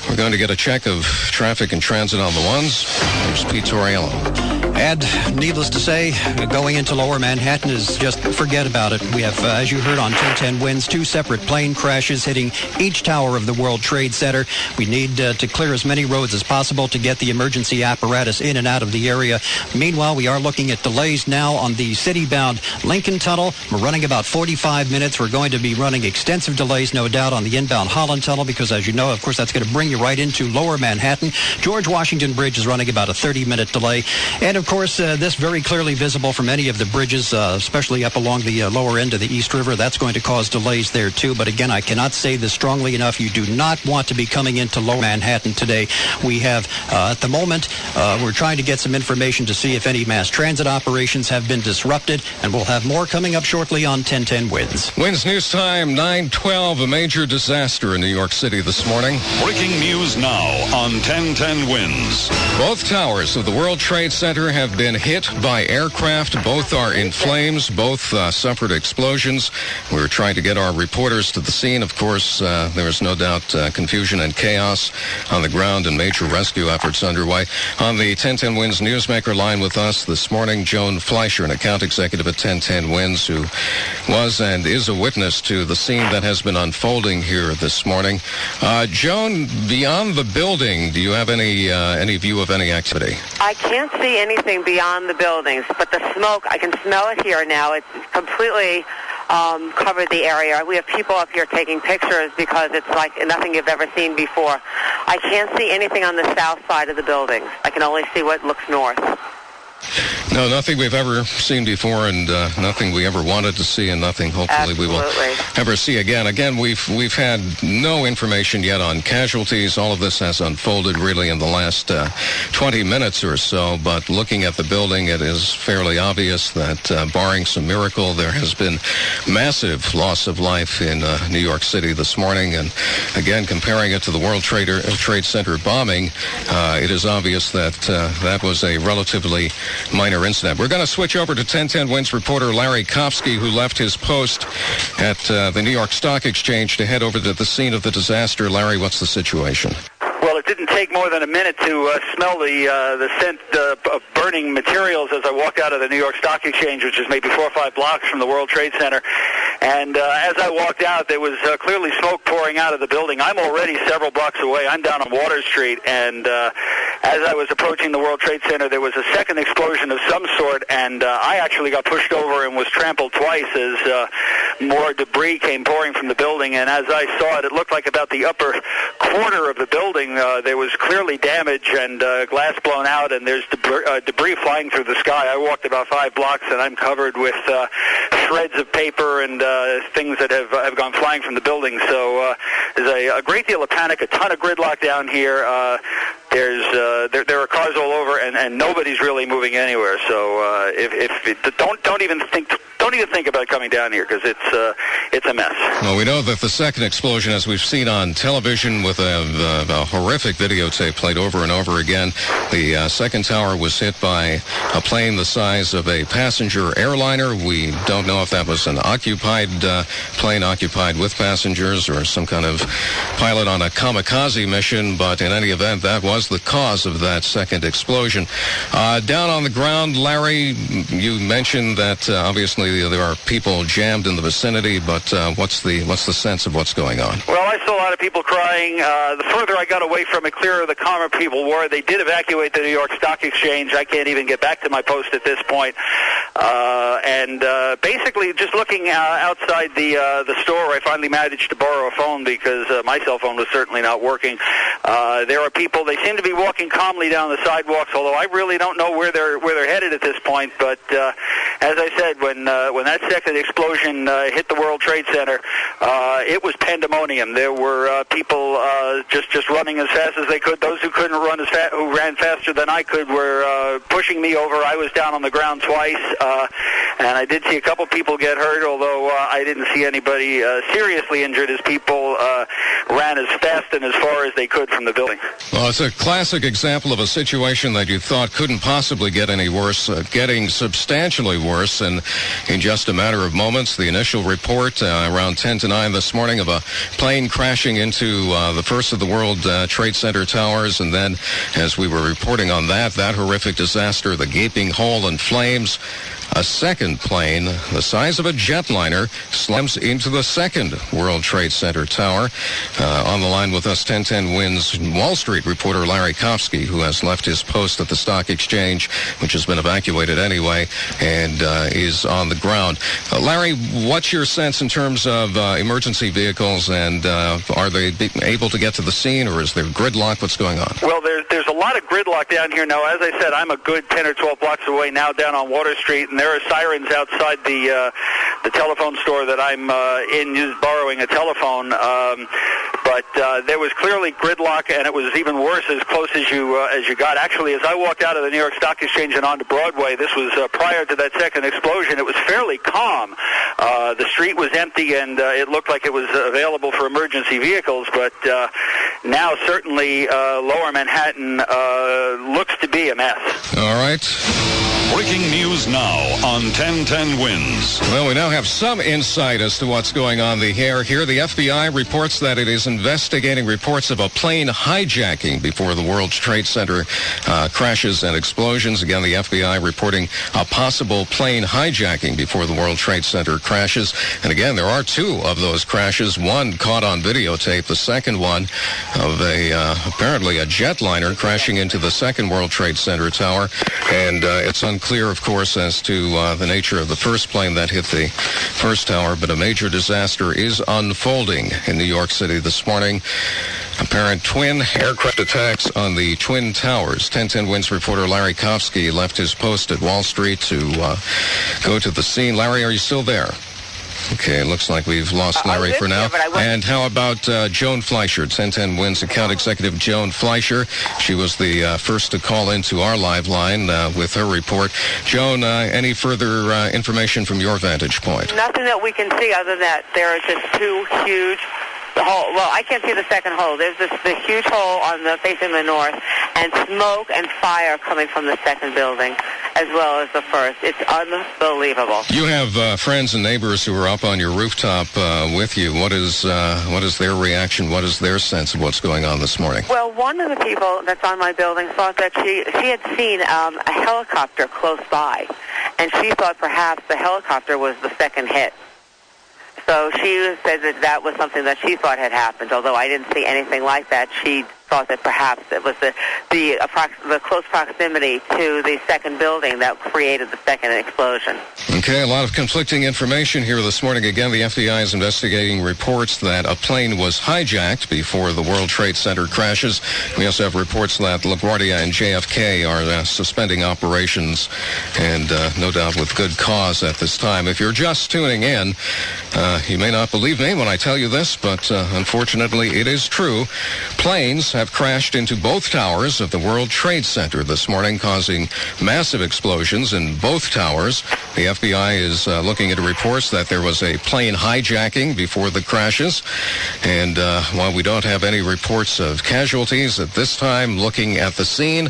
We're going to get a check of traffic and transit on the ones. Here's Pete Tauriello. And needless to say, going into lower Manhattan is just forget about it. We have, uh, as you heard on 1010 Wins, two separate plane crashes hitting each tower of the World Trade Center. We need uh, to clear as many roads as possible to get the emergency apparatus in and out of the area. Meanwhile, we are looking at delays now on the city-bound Lincoln Tunnel. We're running about 45 minutes. We're going to be running extensive delays, no doubt, on the inbound Holland Tunnel because, as you know, of course, that's going to bring you right into lower Manhattan. George Washington Bridge is running about a 30-minute delay. And, of course, uh, this very clearly visible from any of the bridges, uh, especially up along the uh, lower end of the East River. That's going to cause delays there, too. But, again, I cannot say this strongly enough. You do not want to be coming into lower Manhattan today. We have, uh, at the moment, uh, we're trying to get some information to see if any mass transit operations have been disrupted, and we'll have more coming up shortly on 1010 Wins. Winds News Time, 912. A major disaster in New York City this morning. Breaking news now on 1010 Wins. Both towers of the World Trade Center have been hit by aircraft. Both are in flames. Both uh, suffered explosions. We were trying to get our reporters to the scene. Of course, uh, there is no doubt uh, confusion and chaos on the ground and major rescue efforts underway. On the 1010 Wins newsmaker line with us this morning, Joan Fleischer, an account executive at 1010 Wins, who was and is a witness to the scene that has been unfolding here this morning. Uh, Joan, beyond the building, do you have any uh, any view of any activity? I can't see anything beyond the buildings, but the smoke, I can smell it here now. It's completely um, covered the area. We have people up here taking pictures because it's like nothing you've ever seen before. I can't see anything on the south side of the buildings. I can only see what looks north. No, nothing we've ever seen before, and uh, nothing we ever wanted to see, and nothing hopefully we will ever see again. Again, we've we've had no information yet on casualties. All of this has unfolded really in the last uh, 20 minutes or so. But looking at the building, it is fairly obvious that, uh, barring some miracle, there has been massive loss of life in uh, New York City this morning. And again, comparing it to the World Trader, Trade Center bombing, uh, it is obvious that uh, that was a relatively minor incident. We're going to switch over to 1010 Wins reporter Larry Kopsky, who left his post at uh, the New York Stock Exchange to head over to the scene of the disaster. Larry, what's the situation? Take more than a minute to uh, smell the uh, the scent uh, of burning materials as I walked out of the New York Stock Exchange, which is maybe four or five blocks from the World Trade Center. And uh, as I walked out, there was uh, clearly smoke pouring out of the building. I'm already several blocks away. I'm down on Water Street, and uh, as I was approaching the World Trade Center, there was a second explosion of some sort, and uh, I actually got pushed over and was trampled twice as uh, more debris came pouring from the building. And as I saw it, it looked like about the upper quarter of the building uh, there was clearly damage and uh, glass blown out, and there's debris, uh, debris flying through the sky. I walked about five blocks, and I'm covered with uh, shreds of paper and uh, things that have have gone flying from the building. So uh, there's a, a great deal of panic, a ton of gridlock down here. Uh, there's uh, there, there are cars all over, and, and nobody's really moving anywhere. So uh, if, if it, don't don't even think don't even think about coming down here because it's uh, it's a mess. Well, we know that the second explosion, as we've seen on television with a, a, a horrific videotape played over and over again, the uh, second tower was hit by a plane the size of a passenger airliner. We don't know if that was an occupied uh, plane occupied with passengers or some kind of pilot on a kamikaze mission, but in any event, that was the cause of that second explosion. Uh, down on the ground, Larry, you mentioned that uh, obviously there are people jammed in the vicinity, but uh, what's the what's the sense of what's going on? Well, I saw a lot of people crying. Uh, the further I got away from it, clearer the calmer people were. They did evacuate the New York Stock Exchange. I can't even get back to my post at this point. Uh, and uh, basically, just looking uh, outside the uh, the store, I finally managed to borrow a phone because uh, my cell phone was certainly not working. Uh, there are people. They seem to be walking calmly down the sidewalks, although I really don't know where they're where they're headed at this point. But uh, as I said, when uh, when that second explosion uh, hit the World Trade Center, uh, it was pandemonium. There were uh, people uh, just just running as fast as they could. Those who couldn't run as fast, who ran faster than I could, were uh, pushing me over. I was down on the ground twice, uh, and I did see a couple people get hurt, although uh, I didn't see anybody uh, seriously injured as people uh, ran as fast and as far as they could from the building. Well, it's a classic example of a situation that you thought couldn't possibly get any worse, uh, getting substantially worse. And in just a matter of moments, the initial report uh, around 10 to 9 this morning of a plane crashing into uh, the first of the World uh, Trade Center towers. And then, as we were reporting on that, that horrific disaster, the gaping hole and flames. A second plane, the size of a jetliner, slams into the second World Trade Center tower. Uh, on the line with us, 1010 Wins Wall Street reporter Larry Kofsky, who has left his post at the stock exchange, which has been evacuated anyway, and uh, is on the ground. Uh, Larry, what's your sense in terms of uh, emergency vehicles, and uh, are they able to get to the scene, or is there gridlock? What's going on? Well, there's there's a lot of gridlock down here now. As I said, I'm a good 10 or 12 blocks away now down on Water Street, and there are sirens outside the uh, the telephone store that I'm uh, in, just borrowing a telephone. Um, but uh, there was clearly gridlock, and it was even worse as close as you uh, as you got. Actually, as I walked out of the New York Stock Exchange and onto Broadway, this was uh, prior to that second explosion. It was fairly calm. Uh, the street was empty, and uh, it looked like it was available for emergency vehicles. But uh, now, certainly, uh, Lower Manhattan uh, looks to be a mess. All right. Breaking news now on 1010 Wins. Well, we now have some insight as to what's going on the air here. The FBI reports that it is investigating reports of a plane hijacking before the World Trade Center uh, crashes and explosions. Again, the FBI reporting a possible plane hijacking before the World Trade Center crashes. And again, there are two of those crashes. One caught on videotape. The second one of a uh, apparently a jetliner crashing into the second World Trade Center tower. And uh, it's unclear, of course, as to uh, the nature of the first plane that hit the first tower. But a major disaster is unfolding in New York City this morning. Apparent twin aircraft attacks on the Twin Towers. 1010 Wins reporter Larry Kofsky left his post at Wall Street to uh, go to the scene. Larry, are you still there? Okay, it looks like we've lost Uh, Larry for now. here, but I wasn't- and how about uh, Joan Fleischer, 1010 Wins account executive Joan Fleischer? She was the uh, first to call into our live line uh, with her report. Joan, uh, any further uh, information from your vantage point? Nothing that we can see other than that there are just two huge hole. Well, I can't see the second hole. There's this the huge hole on the facing the north, and smoke and fire coming from the second building as well as the first. It's unbelievable. You have uh, friends and neighbors who are up on your rooftop uh, with you. What is uh, what is their reaction? What is their sense of what's going on this morning? Well, one of the people that's on my building thought that she she had seen um, a helicopter close by, and she thought perhaps the helicopter was the second hit. So she said that that was something that she thought had happened. Although I didn't see anything like that, she thought that perhaps it was the the, approx- the close proximity to the second building that created the second explosion. Okay, a lot of conflicting information here this morning. Again, the FBI is investigating reports that a plane was hijacked before the World Trade Center crashes. We also have reports that LaGuardia and JFK are uh, suspending operations, and uh, no doubt with good cause at this time. If you're just tuning in, uh, you may not believe me when I tell you this, but uh, unfortunately, it is true. Planes have crashed into both towers of the World Trade Center this morning, causing massive explosions in both towers. The FBI is uh, looking into reports that there was a plane hijacking before the crashes. And uh, while we don't have any reports of casualties at this time, looking at the scene,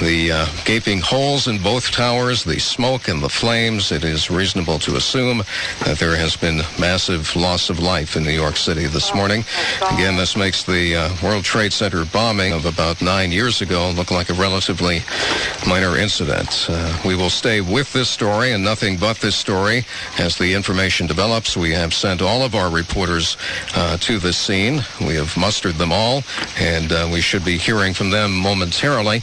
the uh, gaping holes in both towers, the smoke and the flames, it is reasonable to assume that there has been massive loss of life in New York City this morning. Again, this makes the uh, World Trade Center bombing of about nine years ago look like a relatively minor incident. Uh, we will stay with this story and nothing but this story as the information develops. We have sent all of our reporters uh, to the scene. We have mustered them all, and uh, we should be hearing from them momentarily.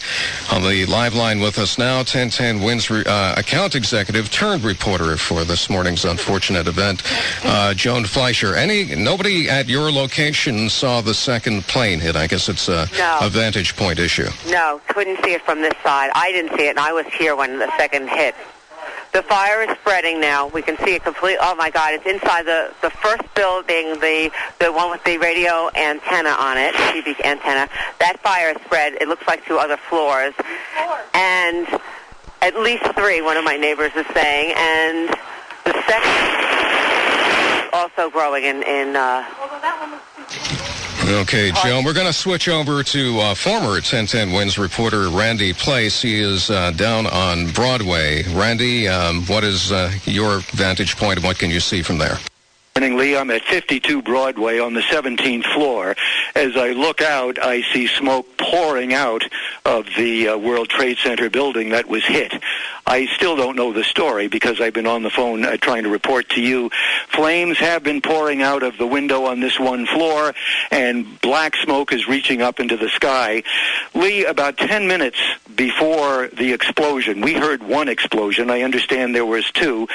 On the live line with us now, 1010 Wins uh, account executive turned reporter for this morning's unfortunate event, uh, Joan Fleischer. Any nobody at your location saw the second plane hit. I guess it's a, No. a vantage point issue. No, couldn't see it from this side. I didn't see it, and I was here when the second hit. The fire is spreading now. We can see it complete. Oh my God! It's inside the the first building, the the one with the radio antenna on it, TV antenna. That fire spread. It looks like to other floors, and at least three. One of my neighbors is saying, and the second also growing in in. Uh, Okay, Joan, we're going to switch over to uh, former 1010 Wins reporter Randy Place. He is uh, down on Broadway. Randy, um, what is uh, your vantage point and what can you see from there? Morning, Lee. I'm at 52 Broadway on the 17th floor. As I look out, I see smoke pouring out of the uh, World Trade Center building that was hit. I still don't know the story because I've been on the phone uh, trying to report to you. Flames have been pouring out of the window on this one floor, and black smoke is reaching up into the sky. Lee, about 10 minutes before the explosion, we heard one explosion. I understand there was two.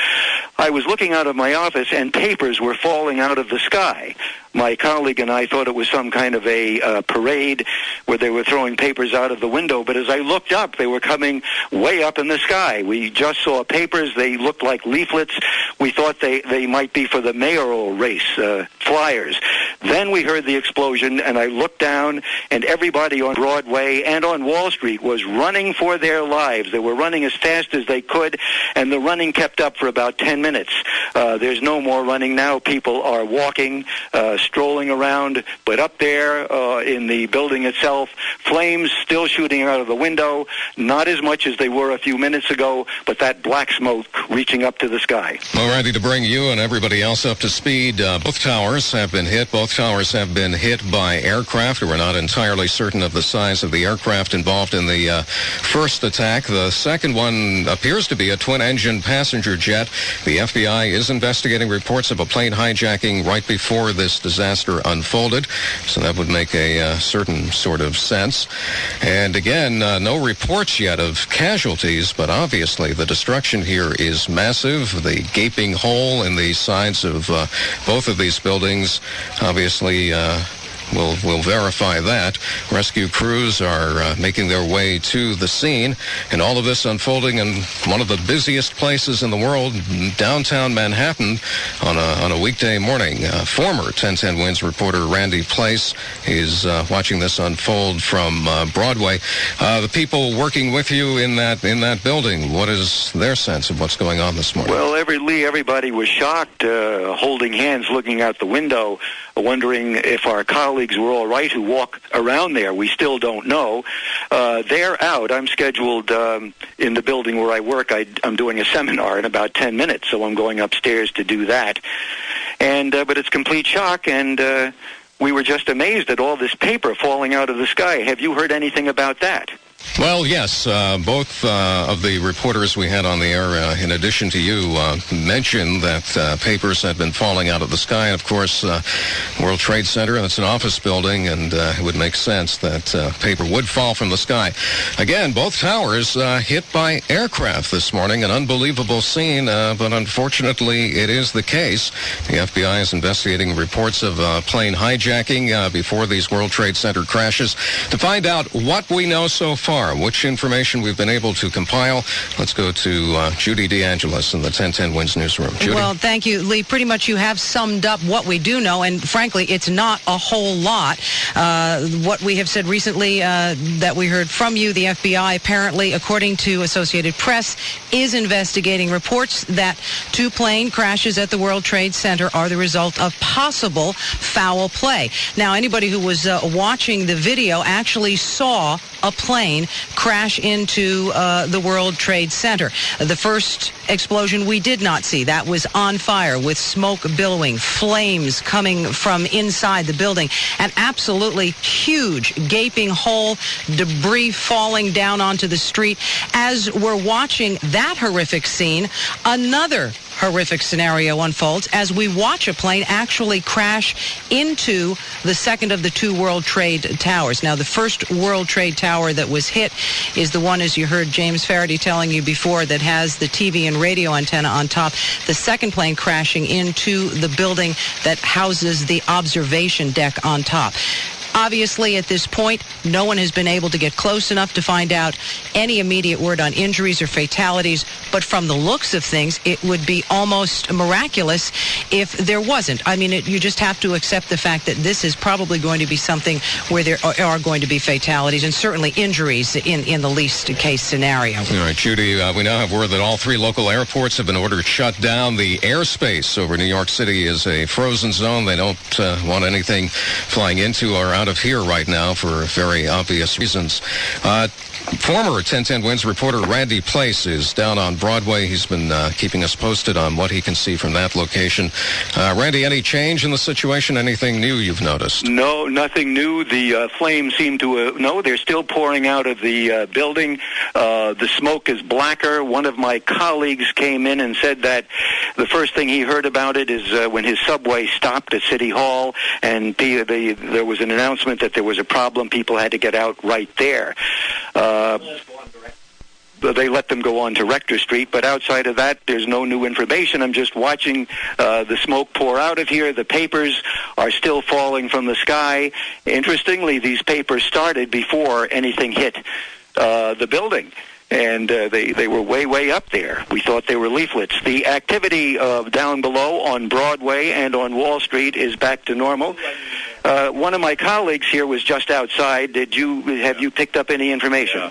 I was looking out of my office, and papers were falling out of the sky. My colleague and I thought it was some kind of a uh, parade where they were throwing papers out of the window, but as I looked up, they were coming way up in the sky. We just saw papers. They looked like leaflets. We thought they, they might be for the mayoral race, uh, flyers. Then we heard the explosion, and I looked down, and everybody on Broadway and on Wall Street was running for their lives. They were running as fast as they could, and the running kept up for about 10 minutes. Uh, there's no more running now. People are walking, uh, strolling around, but up there uh, in the building itself, flames still shooting out of the window, not as much as they were a few minutes ago, but that black smoke reaching up to the sky. Well, Randy, to bring you and everybody else up to speed, uh, both towers have been hit. Both towers have been hit by aircraft. We're not entirely certain of the size of the aircraft involved in the uh, first attack. The second one appears to be a twin-engine passenger jet. The FBI is investigating reports of a plane hijacking right before this disaster unfolded, so that would make a uh, certain sort of sense. And again, uh, no reports yet of casualties, but obviously the destruction here is massive. The gaping hole in the sides of uh, both of these buildings, obviously. We'll, we'll verify that. Rescue crews are uh, making their way to the scene, and all of this unfolding in one of the busiest places in the world, downtown Manhattan, on a, on a weekday morning. Uh, former 1010 Wins reporter Randy Place is uh, watching this unfold from uh, Broadway. Uh, the people working with you in that in that building, what is their sense of what's going on this morning? Well, every Lee, everybody was shocked, uh, holding hands, looking out the window, wondering if our colleagues were all right who walk around there. We still don't know. Uh, they're out. I'm scheduled um, in the building where I work. I, I'm doing a seminar in about 10 minutes, so I'm going upstairs to do that. And uh, but it's complete shock, and uh, we were just amazed at all this paper falling out of the sky. Have you heard anything about that? Well, yes. Uh, both uh, of the reporters we had on the air, uh, in addition to you, uh, mentioned that uh, papers had been falling out of the sky. And of course, uh, World Trade Center, it's an office building, and it would make sense that paper would fall from the sky. Again, both towers hit by aircraft this morning. An unbelievable scene, but unfortunately, it is the case. The FBI is investigating reports of plane hijacking before these World Trade Center crashes. To find out what we know so far, which information we've been able to compile. Let's go to uh, Judy DeAngelis in the 1010 Wins newsroom. Judy? Well, thank you, Lee. Pretty much you have summed up what we do know, and frankly, it's not a whole lot. Uh, what we have said recently uh, that we heard from you, the FBI apparently, according to Associated Press, is investigating reports that two plane crashes at the World Trade Center are the result of possible foul play. Now, anybody who was uh, watching the video actually saw a plane crash into uh, the World Trade Center. The first explosion we did not see. That was on fire with smoke billowing, flames coming from inside the building, an absolutely huge gaping hole, debris falling down onto the street. As we're watching that horrific scene, another horrific scenario unfolds as we watch a plane actually crash into the second of the two World Trade Towers. Now, the first World Trade Tower that was hit is the one, as you heard James Faraday telling you before, that has the TV and radio antenna on top. The second plane crashing into the building that houses the observation deck on top. Obviously, at this point, no one has been able to get close enough to find out any immediate word on injuries or fatalities. But from the looks of things, it would be almost miraculous if there wasn't. I mean, it, you just have to accept the fact that this is probably going to be something where there are, are going to be fatalities and certainly injuries in, in the least case scenario. All right, Judy, uh, we now have word that all three local airports have been ordered shut down. The airspace over New York City is a frozen zone. They don't uh, want anything flying into or out of here right now for very obvious reasons. Uh, former 1010 Wins reporter Randy Place is down on Broadway. He's been uh, keeping us posted on what he can see from that location. Uh, Randy, any change in the situation? Anything new you've noticed? No, nothing new. The uh, flames seem to, uh, no, they're still pouring out of the uh, building. Uh, the smoke is blacker. One of my colleagues came in and said that the first thing he heard about it is when his subway stopped at City Hall and the, the, there was an announcement that there was a problem. People had to get out right there. Uh, they let them go on to Rector Street, but outside of that, there's no new information. I'm just watching uh, the smoke pour out of here. The papers are still falling from the sky. Interestingly, these papers started before anything hit uh, the building and uh, they they were way way up there. We thought they were leaflets. The activity uh, down below on Broadway and on Wall Street is back to normal. Uh, one of my colleagues here was just outside. Did you have you picked up any information?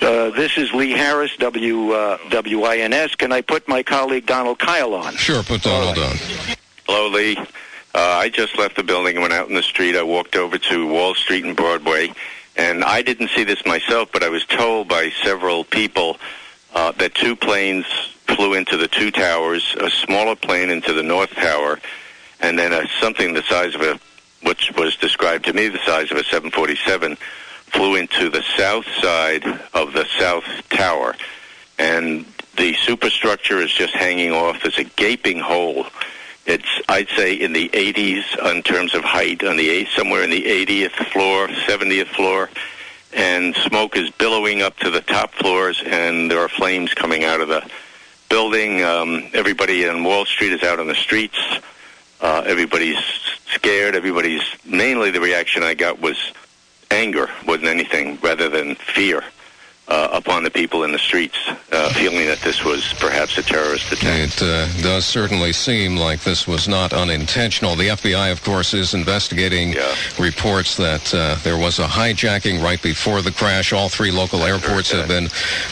Uh, this is Lee Harris, W uh, WINS. Can I put my colleague Donald Kyle on? Sure, put Donald on. Hello, Lee. Uh, I just left the building and went out in the street. I walked over to Wall Street and Broadway, and I didn't see this myself, but I was told by several people uh, that two planes flew into the two towers, a smaller plane into the North Tower, and then a, something the size of a, which was described to me the size of a 747, flew into the south side of the South Tower. And the superstructure is just hanging off. There's a gaping hole. It's, I'd say, in the 80s in terms of height, on the eight, somewhere in the 80th floor, 70th floor, and smoke is billowing up to the top floors, and there are flames coming out of the building. Um, everybody on Wall Street is out on the streets. Uh, everybody's scared. Everybody's mainly the reaction I got was anger than anything, rather than fear upon the people in the streets, uh, feeling that this was perhaps a terrorist attack. It uh, does certainly seem like this was not unintentional. The FBI, of course, is investigating Yeah. reports that uh, there was a hijacking right before the crash. All three local airports have been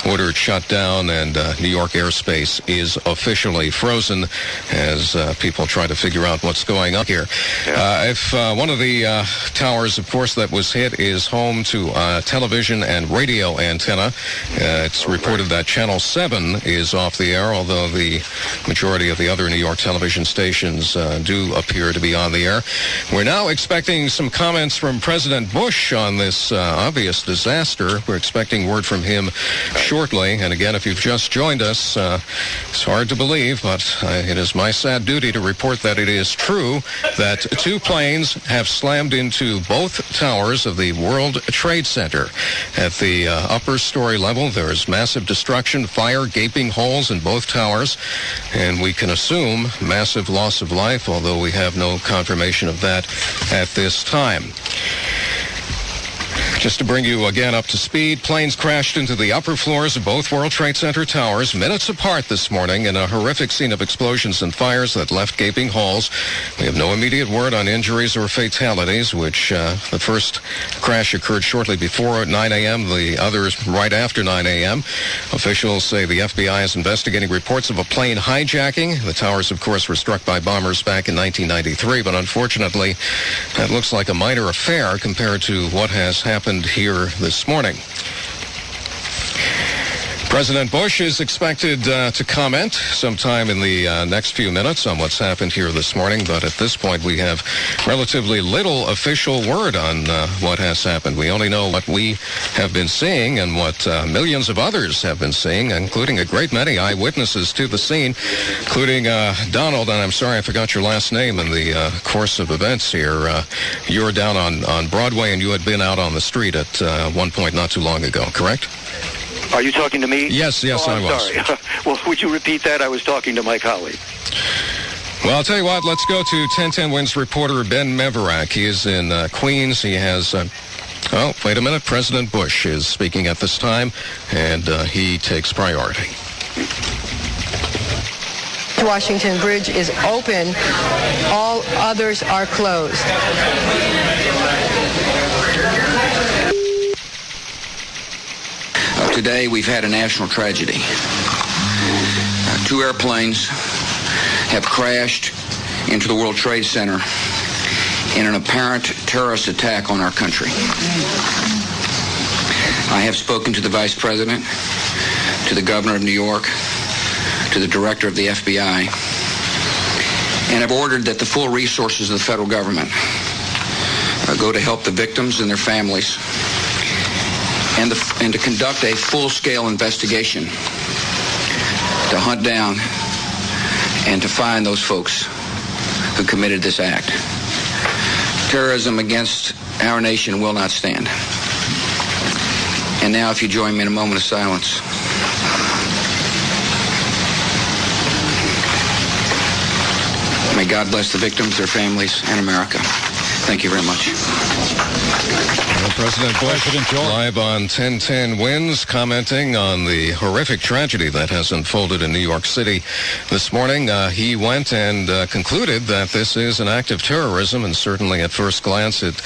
ordered shut down, and uh, New York airspace is officially frozen as uh, people try to figure out what's going on here. Uh, if uh, one of the uh, towers, of course, that was hit is home to uh, television and radio antenna, uh, it's reported that Channel 7 is off the air, although the majority of the other New York television stations uh, do appear to be on the air. We're now expecting some comments from President Bush on this uh, obvious disaster. We're expecting word from him shortly. And again, if you've just joined us, uh, it's hard to believe, but uh, it is my sad duty to report that it is true that two planes have slammed into both towers of the World Trade Center. At the uh, upper story level, there is massive destruction, fire, gaping holes in both towers, and we can assume massive loss of life, although we have no confirmation of that at this time. Just to bring you again up to speed, planes crashed into the upper floors of both World Trade Center towers minutes apart this morning in a horrific scene of explosions and fires that left gaping holes. We have no immediate word on injuries or fatalities, which uh, the first crash occurred shortly before 9 a.m., the others right after 9 a.m. Officials say the FBI is investigating reports of a plane hijacking. The towers, of course, were struck by bombers back in 1993, but unfortunately, that looks like a minor affair compared to what has happened here this morning. President Bush is expected uh, to comment sometime in the uh, next few minutes on what's happened here this morning, but at this point we have relatively little official word on uh, what has happened. We only know what we have been seeing and what uh, millions of others have been seeing, including a great many eyewitnesses to the scene, including uh, Donald, and I'm sorry I forgot your last name in the uh, course of events here. you were down on, on Broadway and you had been out on the street at one point not too long ago, correct? Are you talking to me? Yes, yes, oh, I was. Sorry. well, would you repeat that? I was talking to my colleague. Well, I'll tell you what. Let's go to 1010 Wins reporter Ben Meverak. He is in uh, Queens. He has. Uh, oh, wait a minute. President Bush is speaking at this time, and uh, he takes priority. Washington Bridge is open. All others are closed. Today, we've had a national tragedy. Uh, two airplanes have crashed into the World Trade Center in an apparent terrorist attack on our country. I have spoken to the Vice President, to the Governor of New York, to the Director of the FBI, and have ordered that the full resources of the federal government uh, go to help the victims and their families and, the, and to conduct a full-scale investigation to hunt down and to find those folks who committed this act. Terrorism against our nation will not stand. And now if you join me in a moment of silence. May God bless the victims, their families, and America. Thank you very much. President Bush President live on 1010 Wins, commenting on the horrific tragedy that has unfolded in New York City this morning. Uh, he went and uh, concluded that this is an act of terrorism, and certainly at first glance it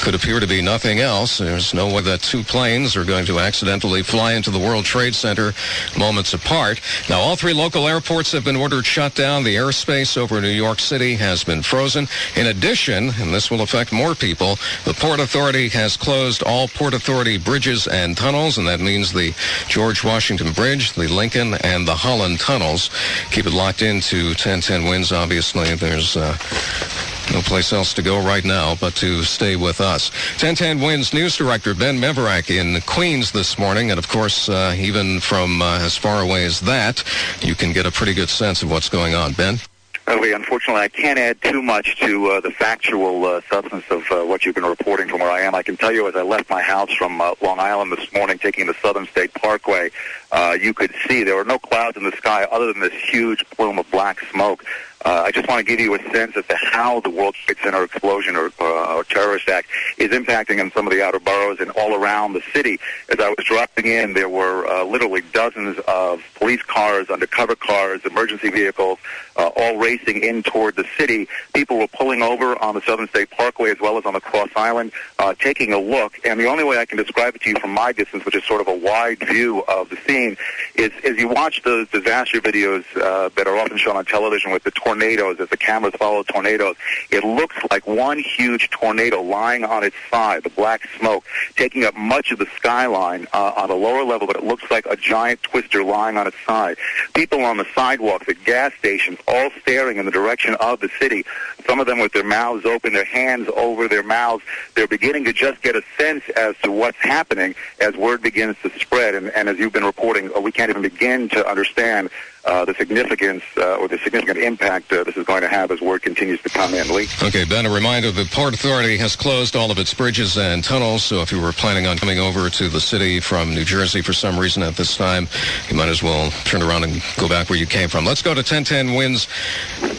could appear to be nothing else. There's no way that two planes are going to accidentally fly into the World Trade Center moments apart. Now, all three local airports have been ordered shut down. The airspace over New York City has been frozen. In addition, and this will affect more people, the Port Authority has closed all Port Authority bridges and tunnels, and that means the George Washington Bridge, the Lincoln, and the Holland tunnels. Keep it locked into 1010 Wins. Obviously, there's uh, no place else to go right now but to stay with us. 1010 Wins News Director Ben Mevorach in Queens this morning, and of course, uh, even from uh, as far away as that, you can get a pretty good sense of what's going on. Ben? Okay, unfortunately, I can't add too much to uh, the factual uh, substance of uh, what you've been reporting from where I am. I can tell you as I left my house from uh, Long Island this morning taking the Southern State Parkway, uh, you could see there were no clouds in the sky other than this huge plume of black smoke. Uh, I just want to give you a sense as to how the World Trade Center explosion or, uh, or terrorist act is impacting in some of the outer boroughs and all around the city. As I was dropping in, there were uh, literally dozens of police cars, undercover cars, emergency vehicles, uh, all racing in toward the city. People were pulling over on the Southern State Parkway as well as on the Cross Island, uh, taking a look. And the only way I can describe it to you from my distance, which is sort of a wide view of the scene, is as you watch those disaster videos uh, that are often shown on television with the tornadoes, as the cameras follow tornadoes, it looks like one huge tornado lying on its side, the black smoke, taking up much of the skyline uh, on a lower level, but it looks like a giant twister lying on its side. People on the sidewalks at gas stations all staring in the direction of the city, some of them with their mouths open, their hands over their mouths. They're beginning to just get a sense as to what's happening as word begins to spread. And, and as you've been reporting, uh, we can't even begin to understand uh, the significance uh, or the significant impact uh, this is going to have as word continues to come in. Lee? Okay, Ben, a reminder the Port Authority has closed all of its bridges and tunnels, so if you were planning on coming over to the city from New Jersey for some reason at this time, you might as well turn around and go back where you came from. Let's go to 1010 Wins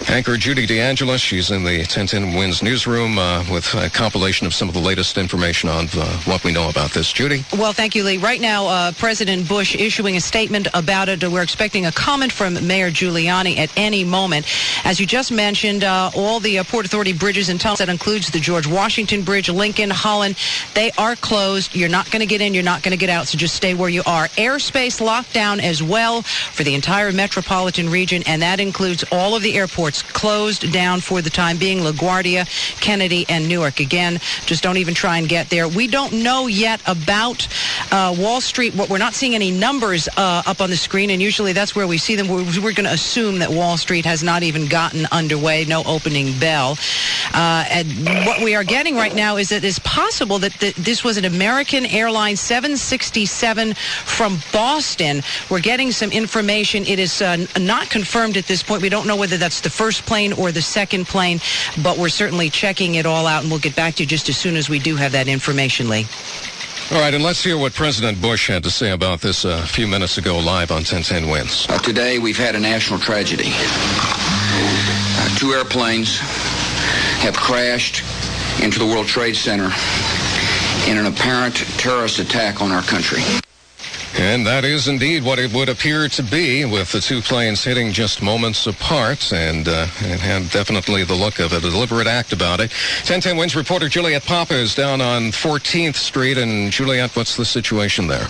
anchor Judy DeAngelis. She's in the 1010 Wins newsroom uh, with a compilation of some of the latest information on uh, what we know about this. Judy? Well, thank you, Lee. Right now, uh, President Bush issuing a statement about it. We're expecting a comment from Mayor Giuliani at any moment. As you just mentioned, uh, all the uh, Port Authority bridges and tunnels, that includes the George Washington Bridge, Lincoln, Holland, they are closed. You're not going to get in, you're not going to get out, so just stay where you are. Airspace locked down as well for the entire metropolitan region, and that includes all of the airports closed down for the time being LaGuardia, Kennedy, and Newark. Again, just don't even try and get there. We don't know yet about uh, Wall Street. What we're not seeing any numbers uh, up on the screen, and usually that's where we see them. We're, we're going to assume that Wall Street has not even gotten underway, no opening bell. Uh, and what we are getting right now is that it's possible that th- this was an American Airlines 767 from Boston. We're getting some information. It is uh, not confirmed at this point. We don't know whether that's the first plane or the second plane, but we're certainly checking it all out, and we'll get back to you just as soon as we do have that information, Lee. All right, and let's hear what President Bush had to say about this uh, a few minutes ago live on 1010 Wins. Uh, today, we've had a national tragedy. Uh, two airplanes have crashed into the World Trade Center in an apparent terrorist attack on our country. And that is indeed what it would appear to be, with the two planes hitting just moments apart, and uh, it had definitely the look of a deliberate act about it. 1010 Wins reporter Juliet Papa is down on 14th Street, and Juliet, what's the situation there?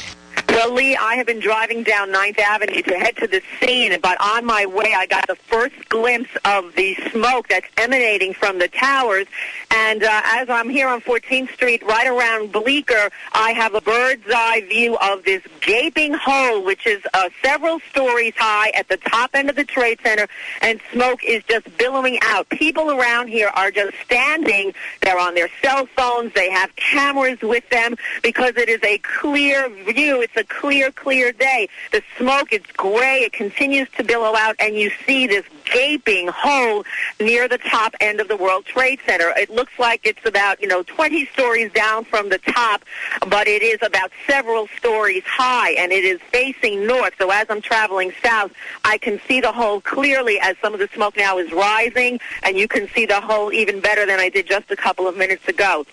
Lee, I have been driving down 9th Avenue to head to the scene, but on my way I got the first glimpse of the smoke that's emanating from the towers. And uh, as I'm here on 14th Street, right around Bleecker, I have a bird's eye view of this gaping hole, which is uh, several stories high at the top end of the Trade Center, and smoke is just billowing out. People around here are just standing. They're on their cell phones. They have cameras with them because it is a clear view. It's a clear, clear clear day. The smoke, it's gray. It continues to billow out, and you see this gaping hole near the top end of the World Trade Center. It looks like it's about, you know, 20 stories down from the top, but it is about several stories high, and it is facing north. So as I'm traveling south, I can see the hole clearly as some of the smoke now is rising, and you can see the hole even better than I did just a couple of minutes ago.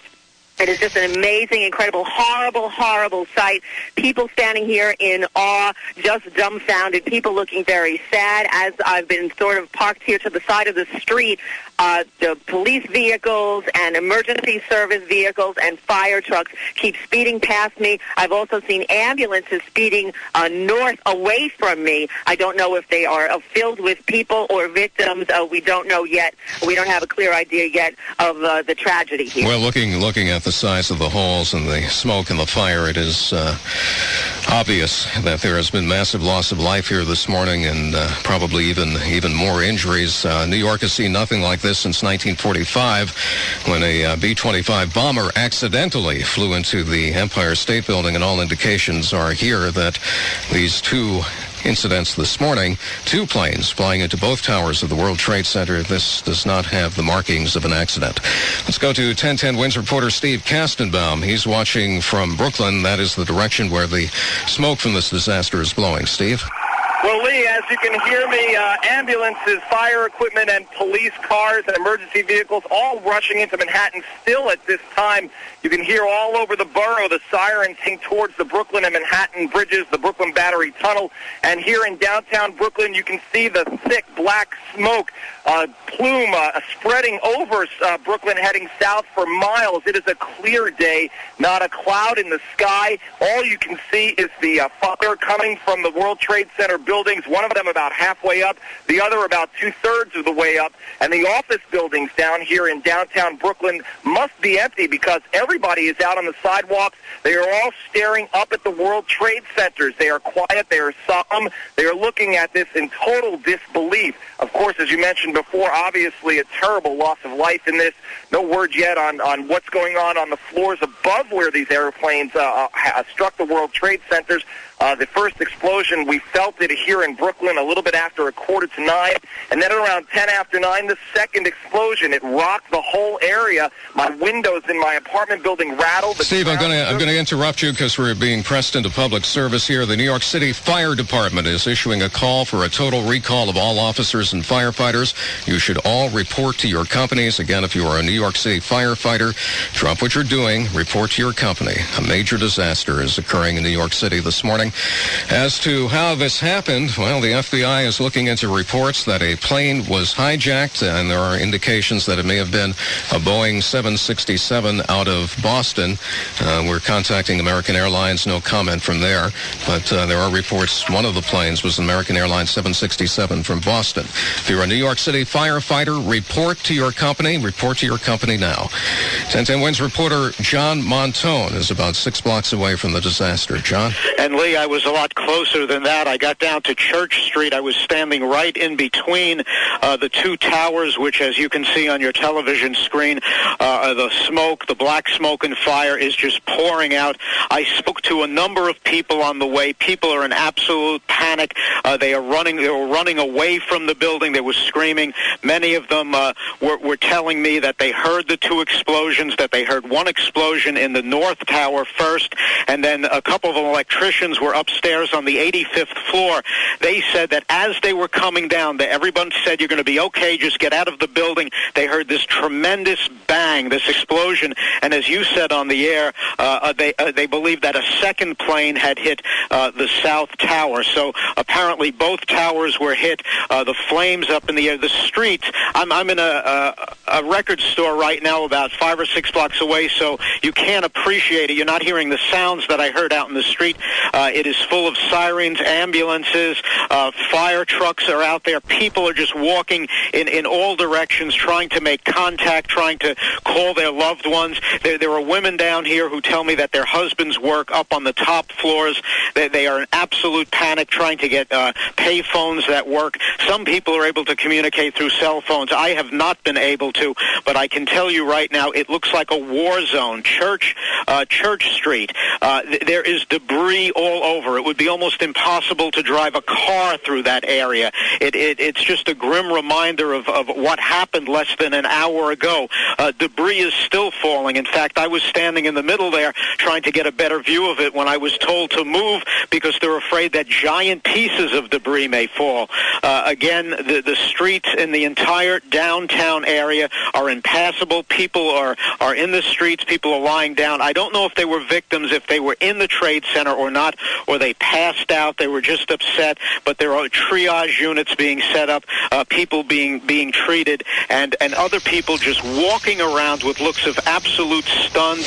It is just an amazing, incredible, horrible, horrible sight. People standing here in awe, just dumbfounded. People looking very sad as I've been sort of parked here to the side of the street. Uh, the police vehicles and emergency service vehicles and fire trucks keep speeding past me. I've also seen ambulances speeding uh, north away from me. I don't know if they are uh, filled with people or victims. Uh, we don't know yet. We don't have a clear idea yet of uh, the tragedy here. Well, looking looking at the size of the holes and the smoke and the fire, it is uh, obvious that there has been massive loss of life here this morning, and uh, probably even even more injuries. Uh, New York has seen nothing like this since 1945, when a uh, B-25 bomber accidentally flew into the Empire State Building, and all indications are here that these two incidents this morning. Two planes flying into both towers of the World Trade Center. This does not have the markings of an accident. Let's go to 1010 Wins reporter Steve Kastenbaum. He's watching from Brooklyn. That is the direction where the smoke from this disaster is blowing. Steve? Well, Lee, as you can hear me, uh, ambulances, fire equipment, and police cars and emergency vehicles all rushing into Manhattan still at this time. You can hear all over the borough the sirens sing towards the Brooklyn and Manhattan bridges, the Brooklyn Battery Tunnel. And here in downtown Brooklyn, you can see the thick black smoke uh, plume uh, spreading over uh, Brooklyn heading south for miles. It is a clear day, not a cloud in the sky. All you can see is the uh, fire coming from the World Trade Center buildings, one of them about halfway up, the other about two-thirds of the way up. And the office buildings down here in downtown Brooklyn must be empty because everybody is out on the sidewalks. They are all staring up at the World Trade Centers. They are quiet. They are solemn. They are looking at this in total disbelief. Of course, as you mentioned before, obviously a terrible loss of life in this. No word yet on, on what's going on on the floors above where these airplanes uh, uh, struck the World Trade Centers. Uh, the first explosion, we felt it here in Brooklyn a little bit after a quarter to nine. And then around 10 after nine, the second explosion, it rocked the whole area. My windows in my apartment building rattled. Steve, I'm going to I'm going to interrupt you because we're being pressed into public service here. The New York City Fire Department is issuing a call for a total recall of all officers and firefighters. You should all report to your companies. Again, if you are a New York City firefighter, drop what you're doing, report to your company. A major disaster is occurring in New York City this morning. As to how this happened, well, the FBI is looking into reports that a plane was hijacked, and there are indications that it may have been a Boeing 767 out of Boston. Uh, we're contacting American Airlines. No comment from there, but uh, there are reports one of the planes was an American Airlines 767 from Boston. If you're a New York City firefighter, report to your company. Report to your company now. 1010 Wins reporter John Montone is about six blocks away from the disaster. John? And Lee, I was a lot closer than that. I got down to Church Street. I was standing right in between uh, the two towers, which, as you can see on your television screen, uh, the smoke, the black smoke and fire is just pouring out. I spoke to a number of people on the way. People are in absolute panic. Uh, they are running. They were running away from the building. They were screaming. Many of them uh, were, were telling me that they heard the two explosions. That they heard one explosion in the north tower first, and then a couple of electricians were upstairs on the 85th floor. They said that as they were coming down, that everyone said, "You're going to be okay. Just get out of the building." They heard this tremendous bang, this explosion, and as you said on the air, uh, uh they uh, they believe that a second plane had hit uh, the south tower. So apparently both towers were hit. Uh, the flames up in the air. The streets. I'm I'm in a, a a record store right now, about five or six blocks away. So you can't appreciate it. You're not hearing the sounds that I heard out in the street. Uh, it is full of sirens, ambulances, uh, fire trucks are out there. People are just walking in in all directions, trying to make contact, trying to call their loved ones. There, there are women down here who tell me that their husbands work up on the top floors. They, they are in absolute panic, trying to get uh, pay phones that work. Some people are able to communicate through cell phones. I have not been able to, but I can tell you right now, it looks like a war zone. Church, uh, Church Street. Uh, th- there is debris all over. It would be almost impossible to drive a car through that area. It, it, it's just a grim reminder of, of what happened less than an hour ago. Uh, debris is still falling. In fact, I was standing in the middle there trying to get a better view of it when I was told to move because they're afraid that giant pieces of debris may fall. Uh, again, the, the streets in the entire downtown area are impassable. People are, are in the streets. People are lying down. I don't know if they were victims, if they were in the trade center or not, or they passed out. They were just upset. But there are triage units being set up, uh, people being being treated, and and other people just walking around with looks of absolute stunned.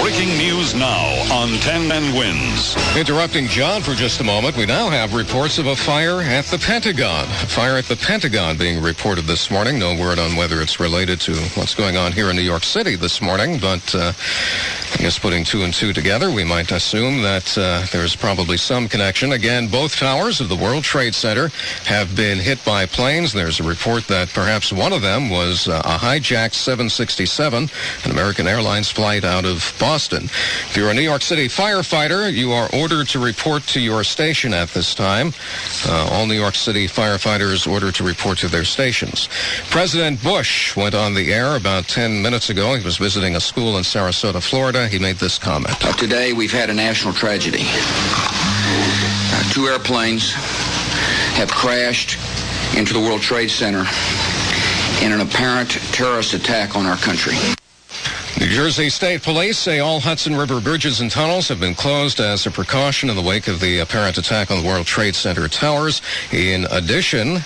Breaking news now on 10 and Wins. Interrupting John for just a moment, we now have reports of a fire at the Pentagon. A fire at the Pentagon being reported this morning. No word on whether it's related to what's going on here in New York City this morning, but uh, I guess putting two and two together, we might assume that uh, there's probably some connection. Again, both towers of the World Trade Center have been hit by planes. There's a report that perhaps one of them was uh, a hijacked 767, an American Airlines flight out of Boston. If you're a New York City firefighter, you are ordered to report to your station at this time. Uh, all New York City firefighters ordered to report to their stations. President Bush went on the air about 10 minutes ago. He was visiting a school in Sarasota, Florida. He made this comment. Today, we've had a national tragedy. Uh, two airplanes have crashed into the World Trade Center in an apparent terrorist attack on our country. New Jersey State Police say all Hudson River bridges and tunnels have been closed as a precaution in the wake of the apparent attack on the World Trade Center towers. In addition,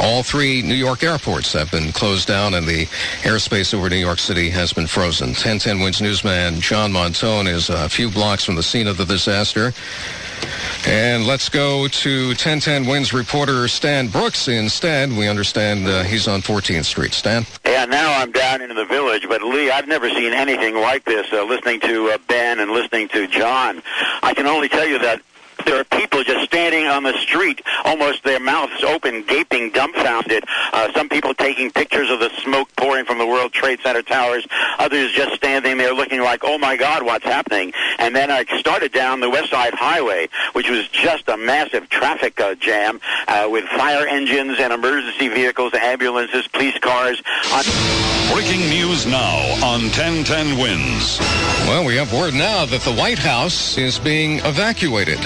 all three New York airports have been closed down and the airspace over New York City has been frozen. 1010 Wins newsman John Montone is a few blocks from the scene of the disaster. And let's go to 1010 Wins reporter Stan Brooks instead. We understand uh, he's on 14th Street. Stan? Yeah, now I'm down into the village, but Lee, I've never seen anything like this. Uh, listening to uh, Ben and listening to John, I can only tell you that there are people just standing on the street, almost their mouths open, gaping, dumbfounded. Uh, some people taking pictures of the smoke pouring from the World Trade Center towers. Others just standing there looking like, oh my God, what's happening? And then I started down the West Side Highway, which was just a massive traffic uh, jam uh, with fire engines and emergency vehicles, ambulances, police cars. On- Breaking news now on 1010 Wins. Well, we have word now that the White House is being evacuated.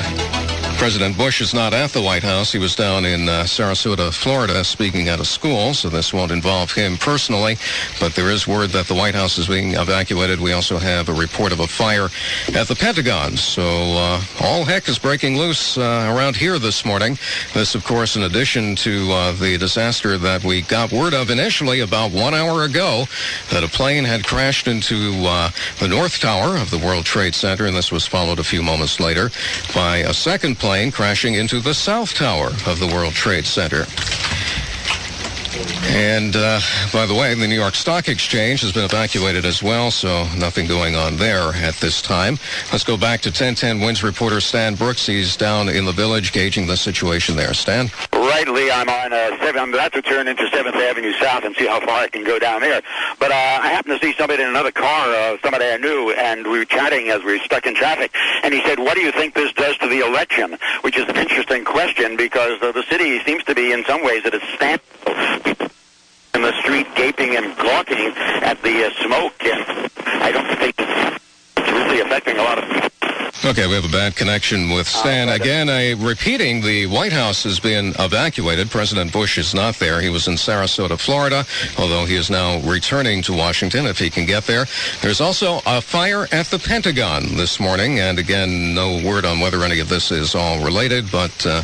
President Bush is not at the White House. He was down in uh, Sarasota, Florida, speaking at a school, so this won't involve him personally. But there is word that the White House is being evacuated. We also have a report of a fire at the Pentagon. So uh, all heck is breaking loose uh, around here this morning. This, of course, in addition to uh, the disaster that we got word of initially about one hour ago, that a plane had crashed into uh, the North Tower of the World Trade Center, and this was followed a few moments later by a second plane crashing into the South Tower of the World Trade Center. And uh, by the way, the New York Stock Exchange has been evacuated as well, so nothing going on there at this time. Let's go back to 1010 Wins reporter Stan Brooks. He's down in the village gauging the situation there. Stan? Right, Lee. I'm on uh, seven. I'm about to turn into Seventh Avenue South and see how far I can go down there. But uh, I happened to see somebody in another car, uh, somebody I knew, and we were chatting as we were stuck in traffic. And he said, "What do you think this does to the election?" Which is an interesting question because uh, the city seems to be, in some ways, at a standstill in the street gaping and gawking at the uh, smoke, and I don't think it's really affecting a lot of people. Okay, we have a bad connection with Stan. Again, uh, repeating, the White House has been evacuated. President Bush is not there. He was in Sarasota, Florida, although he is now returning to Washington if he can get there. There's also a fire at the Pentagon this morning, and again, no word on whether any of this is all related, but uh,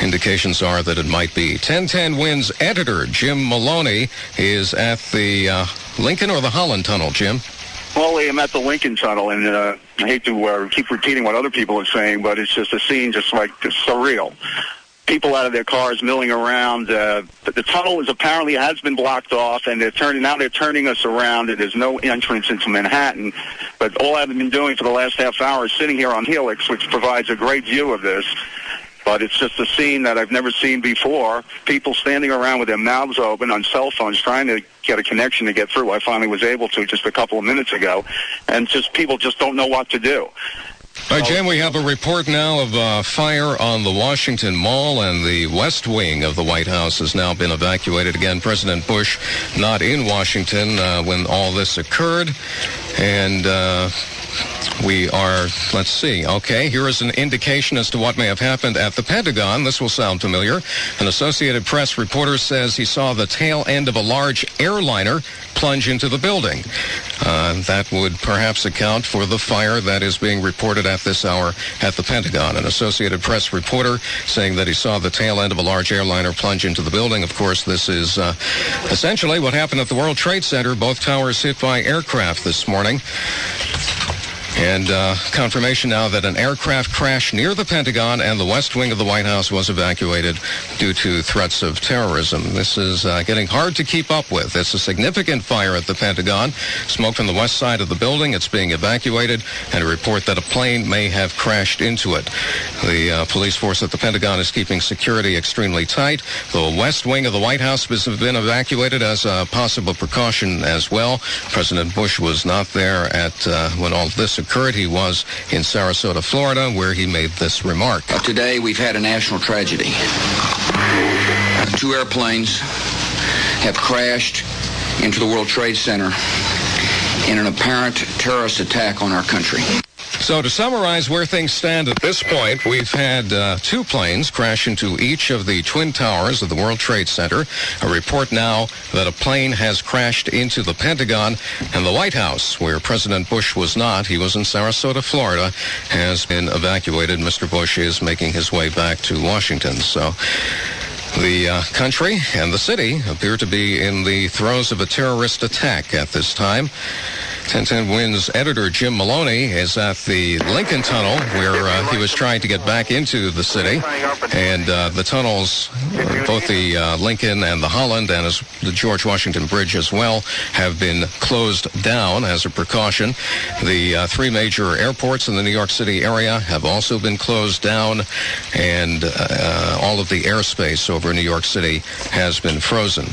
indications are that it might be. 1010 Wins editor Jim Maloney is at the uh, Lincoln or the Holland Tunnel, Jim? Well, I'm at the Lincoln Tunnel, and uh, I hate to uh, keep repeating what other people are saying, but it's just a scene just like just surreal. People out of their cars milling around. Uh, the, tunnel is apparently has been blocked off, and they're turning now. They're turning us around, and there's no entrance into Manhattan. But all I've been doing for the last half hour is sitting here on Helix, which provides a great view of this. But it's just a scene that I've never seen before. People standing around with their mouths open on cell phones trying to get a connection to get through. I finally was able to just a couple of minutes ago. And just people just don't know what to do. All right, Jim, we have a report now of uh, fire on the Washington Mall, and the West Wing of the White House has now been evacuated. Again, President Bush not in Washington uh, when all this occurred. And uh, we are, let's see, okay, here is an indication as to what may have happened at the Pentagon. This will sound familiar. An Associated Press reporter says he saw the tail end of a large airliner plunge into the building. Uh, that would perhaps account for the fire that is being reported at this hour at the Pentagon. An Associated Press reporter saying that he saw the tail end of a large airliner plunge into the building. Of course, this is uh, essentially what happened at the World Trade Center. Both towers hit by aircraft this morning. And uh, confirmation now that an aircraft crashed near the Pentagon and the west wing of the White House was evacuated due to threats of terrorism. This is uh, getting hard to keep up with. It's a significant fire at the Pentagon. Smoke from the west side of the building. It's being evacuated, and a report that a plane may have crashed into it. The uh, police force at the Pentagon is keeping security extremely tight. The west wing of the White House has been evacuated as a possible precaution as well. President Bush was not there at uh, when all this occurred. He was in Sarasota, Florida, where he made this remark. Today, we've had a national tragedy. Two airplanes have crashed into the World Trade Center in an apparent terrorist attack on our country. So to summarize where things stand at this point, we've had uh, two planes crash into each of the twin towers of the World Trade Center. A report now that a plane has crashed into the Pentagon and the White House, where President Bush was not. He was in Sarasota, Florida, has been evacuated. Mr. Bush is making his way back to Washington. So the uh, country and the city appear to be in the throes of a terrorist attack at this time. 1010 Wins editor Jim Maloney is at the Lincoln Tunnel where uh, he was trying to get back into the city. And uh, the tunnels, both the uh, Lincoln and the Holland and as the George Washington Bridge as well, have been closed down as a precaution. The uh, three major airports in the New York City area have also been closed down. And uh, all of the airspace over New York City has been frozen.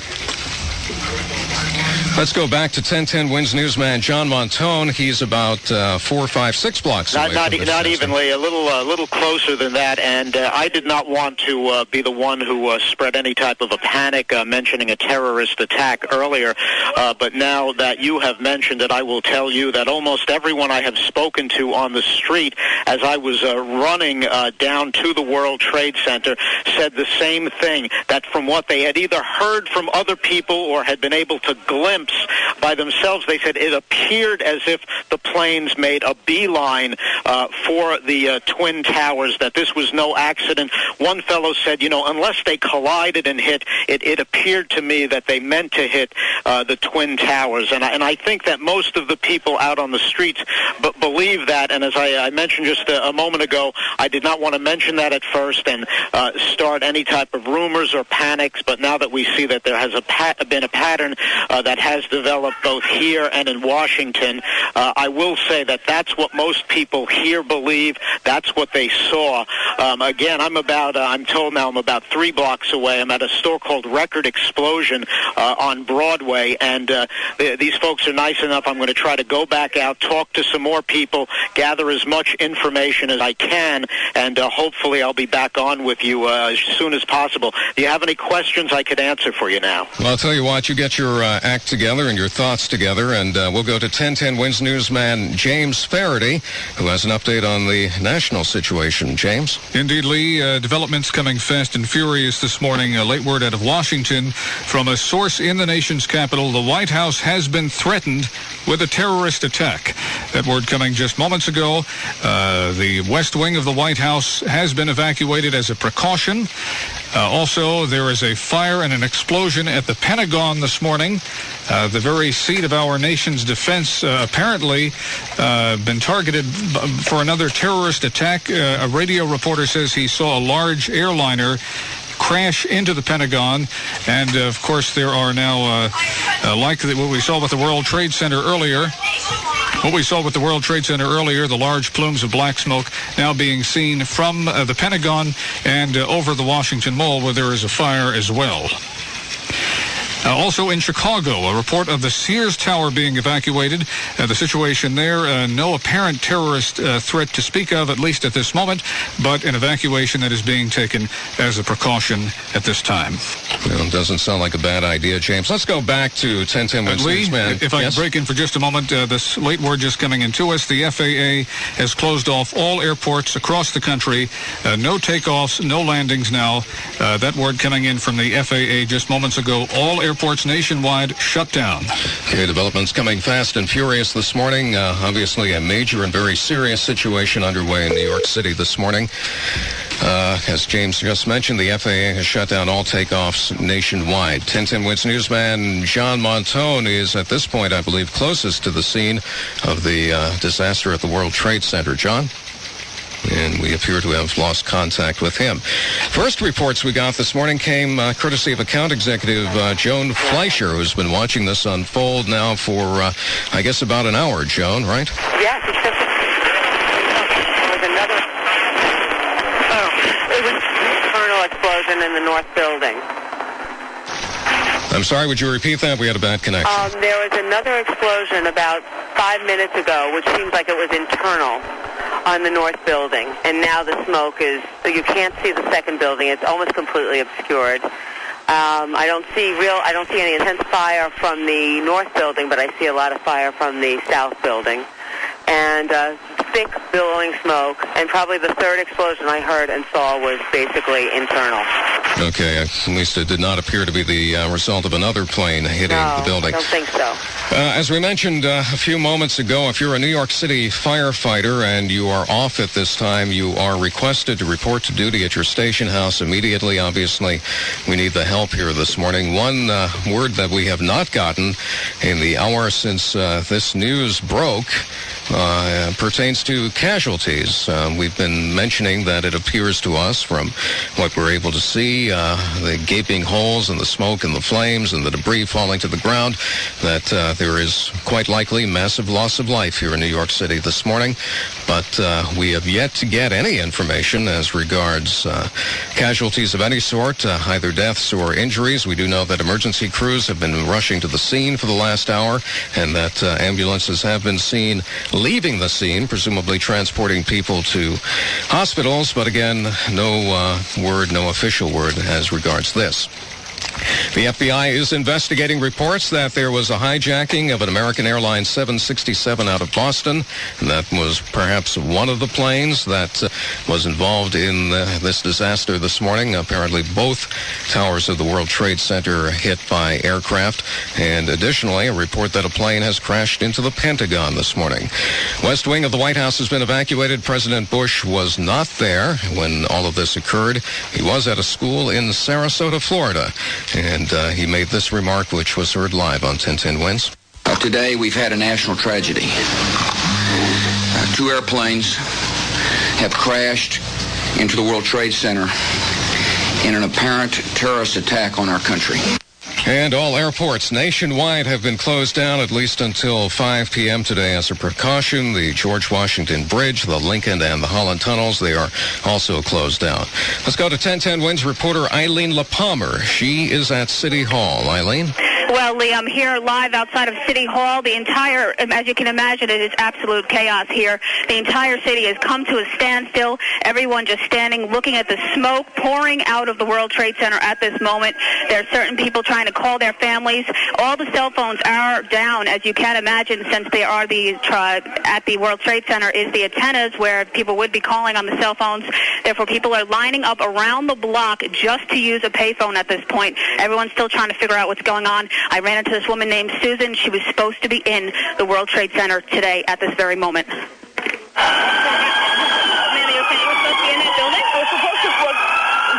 Let's go back to 1010 Wins newsman John Montone. He's about uh, four, five, six blocks Not away not, e- not evenly, a little a little closer than that. And uh, I did not want to uh, be the one who uh, spread any type of a panic, uh, mentioning a terrorist attack earlier. Uh, but now that you have mentioned it, I will tell you that almost everyone I have spoken to on the street, as I was uh, running uh, down to the World Trade Center, said the same thing. That from what they had either heard from other people or had been able to glimpse by themselves, they said it appeared as if the planes made a beeline uh, for the uh, Twin Towers, that this was no accident. One fellow said, you know, unless they collided and hit, it, it appeared to me that they meant to hit uh, the Twin Towers. And I, and I think that most of the people out on the streets b- believe that. And as I, I mentioned just a, a moment ago, I did not want to mention that at first and uh, start any type of rumors or panics. But now that we see that there has a pa- been a pattern uh, that has developed both here and in Washington, uh, I will say that that's what most people here believe. That's what they saw. Um, again, I'm about, uh, I'm told now I'm about three blocks away. I'm at a store called Record Explosion uh, on Broadway, and uh, th- these folks are nice enough. I'm going to try to go back out, talk to some more people, gather as much information as I can, and uh, hopefully I'll be back on with you as soon as possible. Do you have any questions I could answer for you now? Well, I'll tell you what, you get your uh, act together and your thoughts together, and uh, we'll go to 1010 Wins newsman James Faraday, who has an update on the national situation. James? Indeed, Lee. Uh, developments coming fast and furious this morning. A late word out of Washington from a source in the nation's capital. The White House has been threatened with a terrorist attack. That word coming just moments ago. Uh, the West Wing of the White House has been evacuated as a precaution. Uh, also, there is a fire and an explosion at the Pentagon this morning. Uh, the very seat of our nation's defense uh, apparently uh, been targeted for another terrorist attack. Uh, a radio reporter says he saw a large airliner crash into the Pentagon. And uh, of course, there are now, uh, uh, like the, what we saw with the World Trade Center earlier, what we saw with the World Trade Center earlier, the large plumes of black smoke now being seen from the Pentagon and over the Washington Mall, where there is a fire as well. Uh, also in Chicago, a report of the Sears Tower being evacuated. Uh, the situation there, uh, no apparent terrorist uh, threat to speak of, at least at this moment, but an evacuation that is being taken as a precaution at this time. Well, it doesn't sound like a bad idea, James. Let's go back to 1010 Uh, Wins Lee, newsman. if I Yes? can break in for just a moment, uh, this late word just coming in to us. The FAA has closed off all airports across the country. Uh, no takeoffs, no landings now. Uh, that word coming in from the FAA just moments ago. All airports nationwide shut down. Okay, developments coming fast and furious this morning. Uh, obviously, a major and very serious situation underway in New York City this morning. Uh, as James just mentioned, the FAA has shut down all takeoffs nationwide. 1010 Wins newsman John Montone is at this point, I believe, closest to the scene of the uh, disaster at the World Trade Center. John? And we appear to have lost contact with him. First reports we got this morning came uh, courtesy of account executive uh, Joan Fleischer, who's been watching this unfold now for, uh, I guess, about an hour. Joan, right? Yes, another. Oh, it was internal explosion in the north building. I'm sorry, would you repeat that? We had a bad connection. Um, there was another explosion about five minutes ago, which seems like it was internal on the north building, and now the smoke is. You can't see the second building; it's almost completely obscured. Um, I don't see real. I don't see any intense fire from the north building, but I see a lot of fire from the south building, and uh, thick billowing smoke. And probably the third explosion I heard and saw was basically internal. Okay, at least it did not appear to be the uh, result of another plane hitting no, the building. I don't think so. Uh, as we mentioned uh, a few moments ago, if you're a New York City firefighter and you are off at this time, you are requested to report to duty at your station house immediately. Obviously, we need the help here this morning. One uh, word that we have not gotten in the hour since uh, this news broke uh, pertains to casualties. Uh, we've been mentioning that it appears to us from what we're able to see, uh, the gaping holes and the smoke and the flames and the debris falling to the ground, that uh, there is quite likely massive loss of life here in New York City this morning, but uh, we have yet to get any information as regards uh, casualties of any sort, uh, either deaths or injuries. We do know that emergency crews have been rushing to the scene for the last hour and that ambulances have been seen leaving the scene, presumably transporting people to hospitals, but again, no uh, word, no official word as regards this. The FBI is investigating reports that there was a hijacking of an American Airlines 767 out of Boston. And that was perhaps one of the planes that uh, was involved in uh, this disaster this morning. Apparently, both towers of the World Trade Center hit by aircraft. And additionally, a report that a plane has crashed into the Pentagon this morning. West Wing of the White House has been evacuated. President Bush was not there when all of this occurred. He was at a school in Sarasota, Florida. And uh, he made this remark, which was heard live on 1010 Wins. Uh, today, we've had a national tragedy. Uh, two airplanes have crashed into the World Trade Center in an apparent terrorist attack on our country. And all airports nationwide have been closed down at least until 5 p.m. today as a precaution. The George Washington Bridge, the Lincoln, and the Holland tunnels, they are also closed down. Let's go to 1010 Wins reporter Eileen Lehpamer. She is at City Hall. Eileen? Well, Lee, I'm here live outside of City Hall. The entire, um, as you can imagine, it is absolute chaos here. The entire city has come to a standstill. Everyone just standing, looking at the smoke pouring out of the World Trade Center at this moment. There are certain people trying to call their families. All the cell phones are down, as you can imagine, since they are the at the World Trade Center is the antennas where people would be calling on the cell phones. Therefore, people are lining up around the block just to use a payphone at this point. Everyone's still trying to figure out what's going on. I ran into this woman named Susan. She was supposed to be in the World Trade Center today at this very moment. Ma'am, you saying you were supposed to be in that building? I was supposed to work,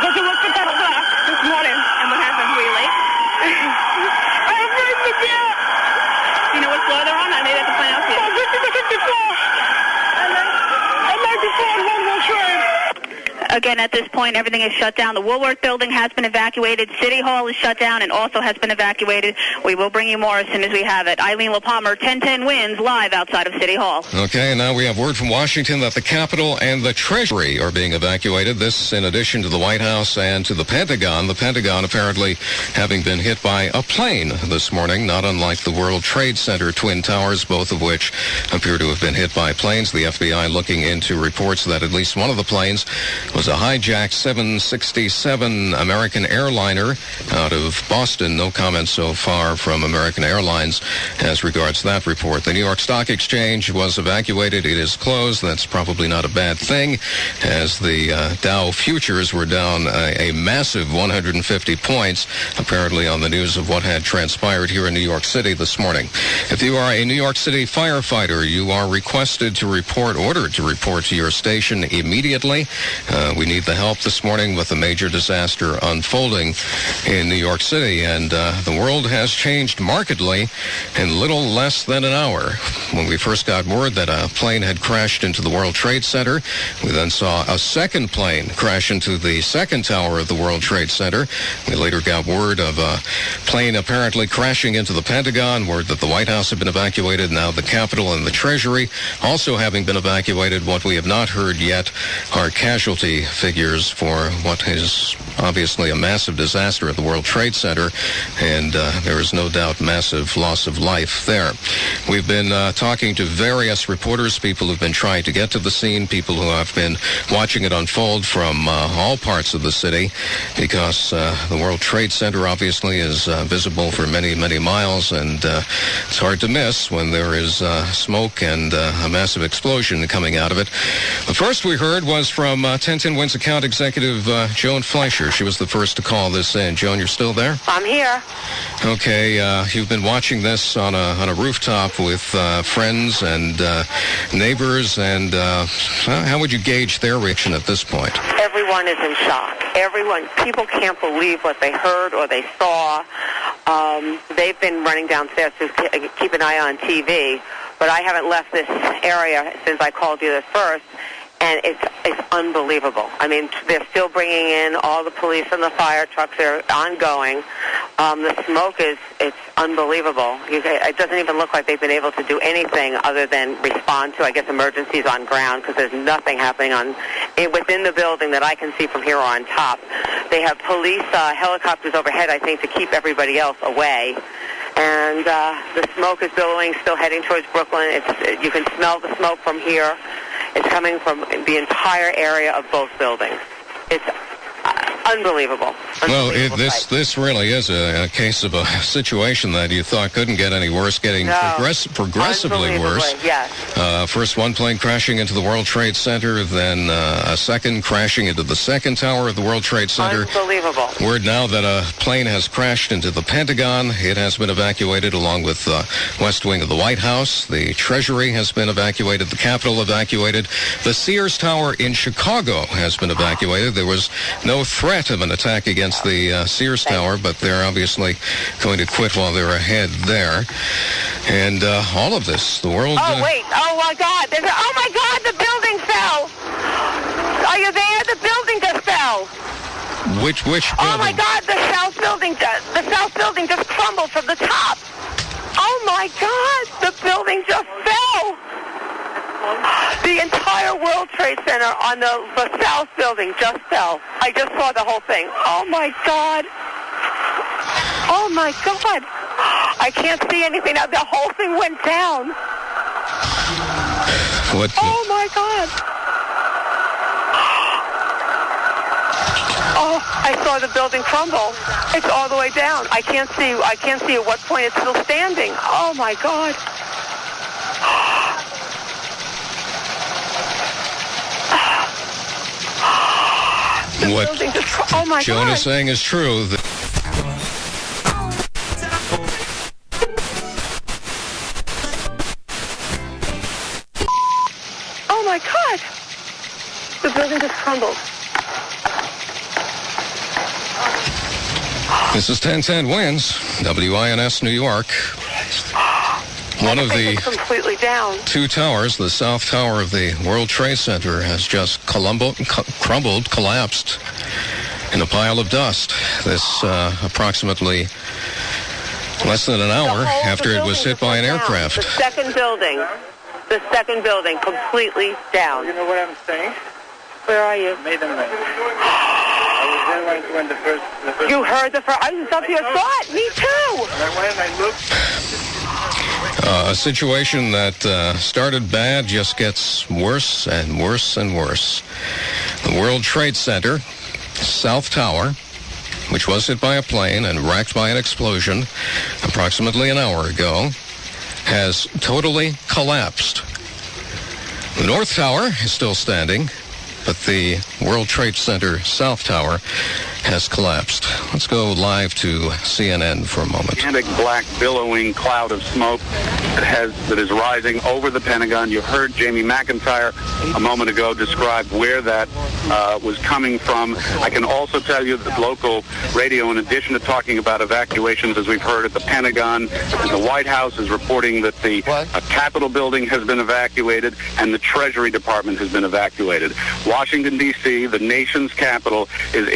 go to work at 10 o'clock this morning. And what happened? Were you late? I was ready to get. Do you know what floor they're on? I made that to find out for you. Oh, 50 to 54. And then, and 94 and one World Trade. Again, at this point, everything is shut down. The Woolworth building has been evacuated. City Hall is shut down and also has been evacuated. We will bring you more as soon as we have it. Eileen Lehpamer, 1010 wins live outside of City Hall. Okay, and now we have word from Washington that the Capitol and the Treasury are being evacuated. This in addition to the White House and to the Pentagon. The Pentagon apparently having been hit by a plane this morning, not unlike the World Trade Center Twin Towers, both of which appear to have been hit by planes. The FBI looking into reports that at least one of the planes was a hijacked 767 American airliner out of Boston. No comment so far from American Airlines as regards that report. The New York Stock Exchange was evacuated. It is closed. That's probably not a bad thing as the uh, Dow futures were down a, a massive 150 points, apparently on the news of what had transpired here in New York City this morning. If you are a New York City firefighter, you are requested to report, ordered to report to your station immediately. Uh, we need the help this morning with a major disaster unfolding in New York City, and uh, the world has changed markedly in little less than an hour. When we first got word that a plane had crashed into the World Trade Center, we then saw a second plane crash into the second tower of the World Trade Center. We later got word of a plane apparently crashing into the Pentagon, word that the White House had been evacuated, now the Capitol and the Treasury also having been evacuated. What we have not heard yet are figures for what is obviously a massive disaster at the World Trade Center, and uh, there is no doubt massive loss of life there. We've been uh, talking to various reporters, people who've been trying to get to the scene, people who have been watching it unfold from uh, all parts of the city, because uh, the World Trade Center obviously is uh, visible for many, many miles, and uh, it's hard to miss when there is smoke and a massive explosion coming out of it. The first we heard was from 1010 Wins account executive Joan Fleischer. She was the first to call this in. Joan, you're still there? I'm here. Okay, uh, you've been watching this on a on a rooftop with uh, friends and uh, neighbors, and uh, how would you gauge their reaction at this point? Everyone is in shock. Everyone, people can't believe what they heard or they saw. Um, they've been running downstairs to keep an eye on TV, but I haven't left this area since I called you the first and it's it's unbelievable. I mean, they're still bringing in all the police and the fire trucks. They're ongoing. Um, the smoke is it's unbelievable. You, it doesn't even look like they've been able to do anything other than respond to, I guess, emergencies on ground because there's nothing happening on it, within the building that I can see from here on top. They have police uh, helicopters overhead, I think, to keep everybody else away and uh, the smoke is billowing, still heading towards Brooklyn. It's you can smell the smoke from here. It's coming from the entire area of both buildings. It's uh, unbelievable. Well, it, this this really is a, a case of a situation that you thought couldn't get any worse, getting No. progress, progressively worse. Yes. Uh, first one plane crashing into the World Trade Center, then uh, a second crashing into the second tower of the World Trade Center. Unbelievable. Word now that a plane has crashed into the Pentagon. It has been evacuated along with the West Wing of the White House. The Treasury has been evacuated. The Capitol evacuated. The Sears Tower in Chicago has been evacuated. There was no threat of an attack against the uh, Sears Tower, but they're obviously going to quit while they're ahead there. And uh, all of this, the world. Oh uh, wait! Oh my God! There's a, oh my God! The building fell. Are you there? The building just fell. which which Oh my? God! The south building, ju- the south building just crumbled from the top. Oh my God! The building just fell. The entire World Trade Center on the, south building just fell. I just saw the whole thing. Oh my God! Oh my God! I can't see anything now. The whole thing went down. What? Oh my God! Oh, I saw the building crumble. It's all the way down. I can't see. I can't see at what point it's still standing. Oh my God! What Oh my Joan God! is saying is true. that- Oh my God! The building just crumbled. This is 1010 Wins, WINS New York. One of the completely down. two towers, the south tower of the World Trade Center, has just columbo- cu- crumbled, collapsed in a pile of dust. This uh, approximately less than an hour after it was hit by an down. aircraft. The second building, the second building, completely down. You know what I'm saying? Where are you? Made them I was there when, when the first, the first. You heard the first. I was up here. Saw it. Me too. And I went and I looked. Uh, a situation that uh, started bad just gets worse and worse and worse. The World Trade Center, South Tower, which was hit by a plane and wrecked by an explosion approximately an hour ago, has totally collapsed. The North Tower is still standing, but the World Trade Center South Tower has collapsed. Let's go live to CNN for a moment. gigantic black billowing cloud of smoke that has that is rising over the Pentagon. You heard Jamie McIntyre a moment ago describe where that uh, was coming from. I can also tell you that local radio, in addition to talking about evacuations, as we've heard at the Pentagon, and the White House is reporting that the uh, Capitol building has been evacuated and the Treasury Department has been evacuated. Washington D.C., the nation's capital, is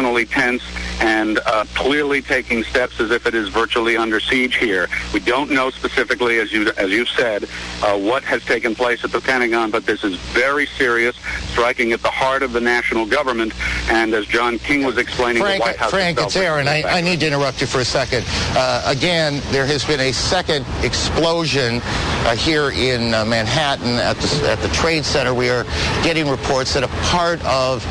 exceptionally tense and uh, clearly taking steps as if it is virtually under siege here. We don't know specifically, as you as you've said, uh, what has taken place at the Pentagon, but this is very serious, striking at the heart of the national government. And as John King was explaining, Frank, the White House Frank, it's Aaron. I, I need to interrupt you for a second. Uh, again, there has been a second explosion uh, here in uh, Manhattan at the, at the Trade Center. We are getting reports that a part of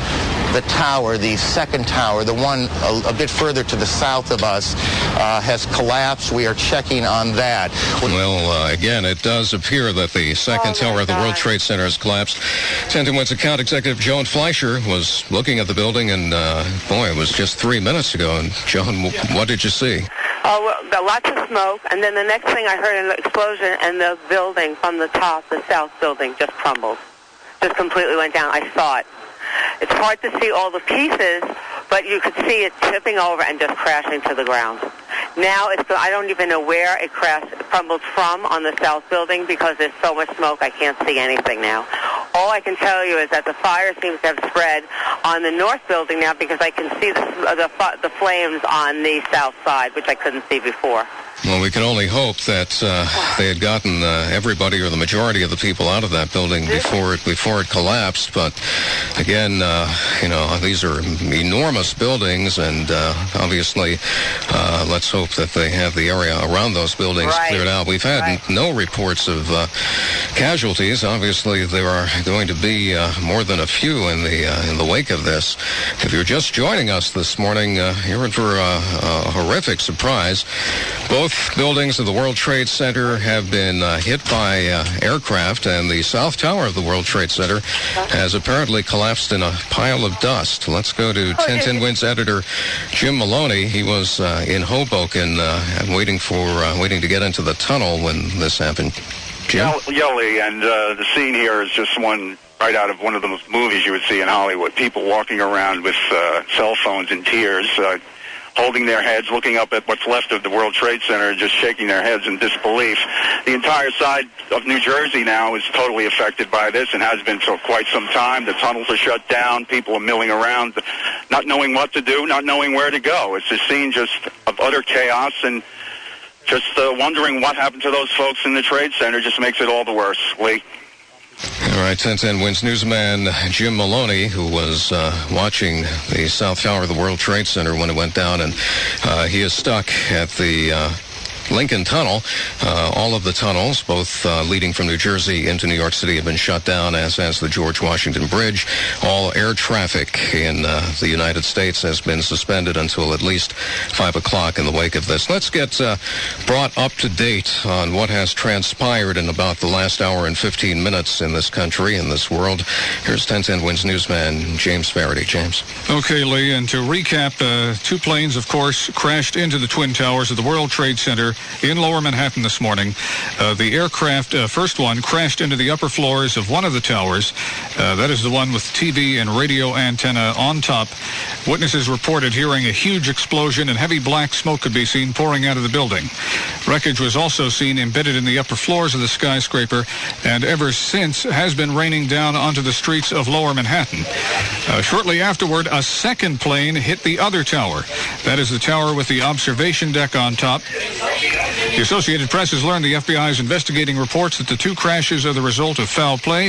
the tower, the second tower, the one a, a bit further to the south of us, uh, has collapsed. We are checking on that. Well, uh, again, it does appear that the second tower of the World Trade Center has collapsed. 1010 Wins account executive Joan Fleischer was looking at the building, and uh, boy, it was just three minutes ago. And Joan, w- what did you see? Oh, well, lots of smoke, and then the next thing I heard an explosion, and the building from the top, the south building, just crumbled, just completely went down. I saw it. It's hard to see all the pieces, but you could see it tipping over and just crashing to the ground. Now it's I don't even know where it crashed, crumbled from on the south building because there's so much smoke I can't see anything now. All I can tell you is that the fire seems to have spread on the north building now because I can see the, the, the flames on the south side, which I couldn't see before. Well, we can only hope that uh, they had gotten uh, everybody or the majority of the people out of that building before it before it collapsed. But again, uh, you know, these are enormous buildings, and uh, obviously, uh, let's hope that they have the area around those buildings Right. cleared out. We've had Right. no reports of uh, casualties. Obviously, there are going to be uh, more than a few in the uh, in the wake of this. If you're just joining us this morning, uh, you're in for uh, a horrific surprise. Both buildings of the World Trade Center have been uh, hit by uh, aircraft, and the south tower of the World Trade Center has apparently collapsed in a pile of dust. Let's go to 1010 Wins editor Jim Maloney. He was uh, in Hoboken uh, waiting for uh, waiting to get into the tunnel when this happened. Jim. Yelly, and uh, the scene here is just one right out of one of those movies you would see in Hollywood. People walking around with uh, cell phones in tears, uh, holding their heads, looking up at what's left of the World Trade Center, just shaking their heads in disbelief. The entire side of New Jersey now is totally affected by this and has been for quite some time. The tunnels are shut down. People are milling around, not knowing what to do, not knowing where to go. It's a scene just of utter chaos and just uh, wondering what happened to those folks in the trade center just makes it all the worse. Lee. All right, 1010 Wins newsman Jim Maloney, who was uh, watching the South Tower of the World Trade Center when it went down, and uh, he is stuck at the uh, Lincoln Tunnel. Uh, all of the tunnels, both uh, leading from New Jersey into New York City, have been shut down, as has the George Washington Bridge. All air traffic in uh, the United States has been suspended until at least 5 o'clock in the wake of this. Let's get uh, brought up to date on what has transpired in about the last hour and 15 minutes in this country, in this world. Here's 1010 Wins newsman James Faraday. James. Okay, Lee, and to recap, uh, two planes, of course, crashed into the Twin Towers of the World Trade Center in lower Manhattan this morning. Uh, the aircraft, uh, first one, crashed into the upper floors of one of the towers. Uh, that is the one with TV and radio antenna on top. Witnesses reported hearing a huge explosion and heavy black smoke could be seen pouring out of the building. Wreckage was also seen embedded in the upper floors of the skyscraper and ever since has been raining down onto the streets of lower Manhattan. Uh, shortly afterward, a second plane hit the other tower. That is the tower with the observation deck on top. The Associated Press has learned the FBI is investigating reports that the two crashes are the result of foul play.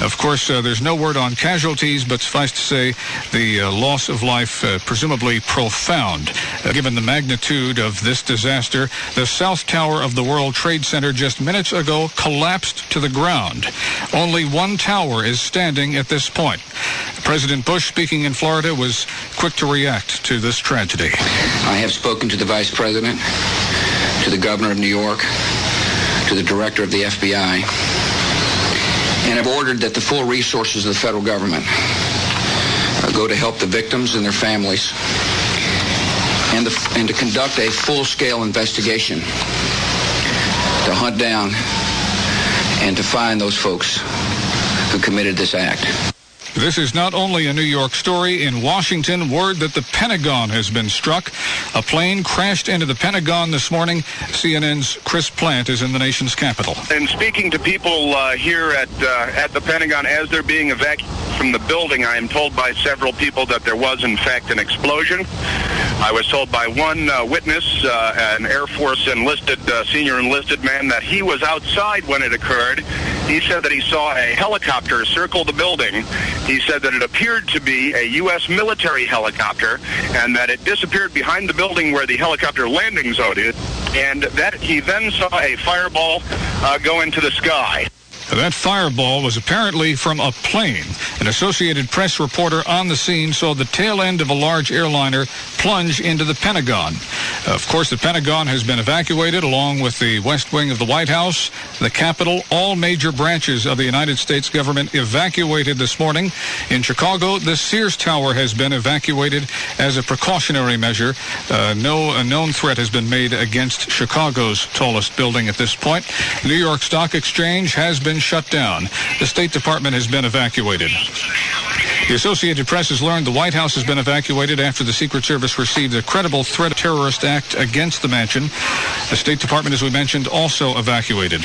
Of course, uh, there's no word on casualties, but suffice to say the uh, loss of life uh, presumably profound. Uh, given the magnitude of this disaster, the South Tower of the World Trade Center just minutes ago collapsed to the ground. Only one tower is standing at this point. President Bush, speaking in Florida, was quick to react to this tragedy. I have spoken to the Vice President, to the Governor of New York, to the Director of the FBI, and have ordered that the full resources of the federal government uh, go to help the victims and their families and, the, and to conduct a full-scale investigation to hunt down and to find those folks who committed this act. This is not only a New York story. In Washington, word that the Pentagon has been struck. A plane crashed into the Pentagon this morning. CNN's Chris Plante is in the nation's capital. And speaking to people uh, here at uh, at the Pentagon as they're being evacuated from the building, I am told by several people that there was in fact an explosion. I was told by one uh, witness, uh, an Air Force enlisted uh, senior enlisted man, that he was outside when it occurred. He said that he saw a helicopter circle the building. He said that it appeared to be a U.S. military helicopter and that it disappeared behind the building where the helicopter landing zone is, and that he then saw a fireball uh, go into the sky. That fireball was apparently from a plane. An Associated Press reporter on the scene saw the tail end of a large airliner plunge into the Pentagon. Of course, the Pentagon has been evacuated along with the West Wing of the White House, the Capitol, all major branches of the United States government evacuated this morning. In Chicago, the Sears Tower has been evacuated as a precautionary measure. Uh, no known threat has been made against Chicago's tallest building at this point. New York Stock Exchange has been shut down. The State Department has been evacuated. The Associated Press has learned the White House has been evacuated after the Secret Service received a credible threat of terrorist act against the mansion. The State Department, as we mentioned, also evacuated.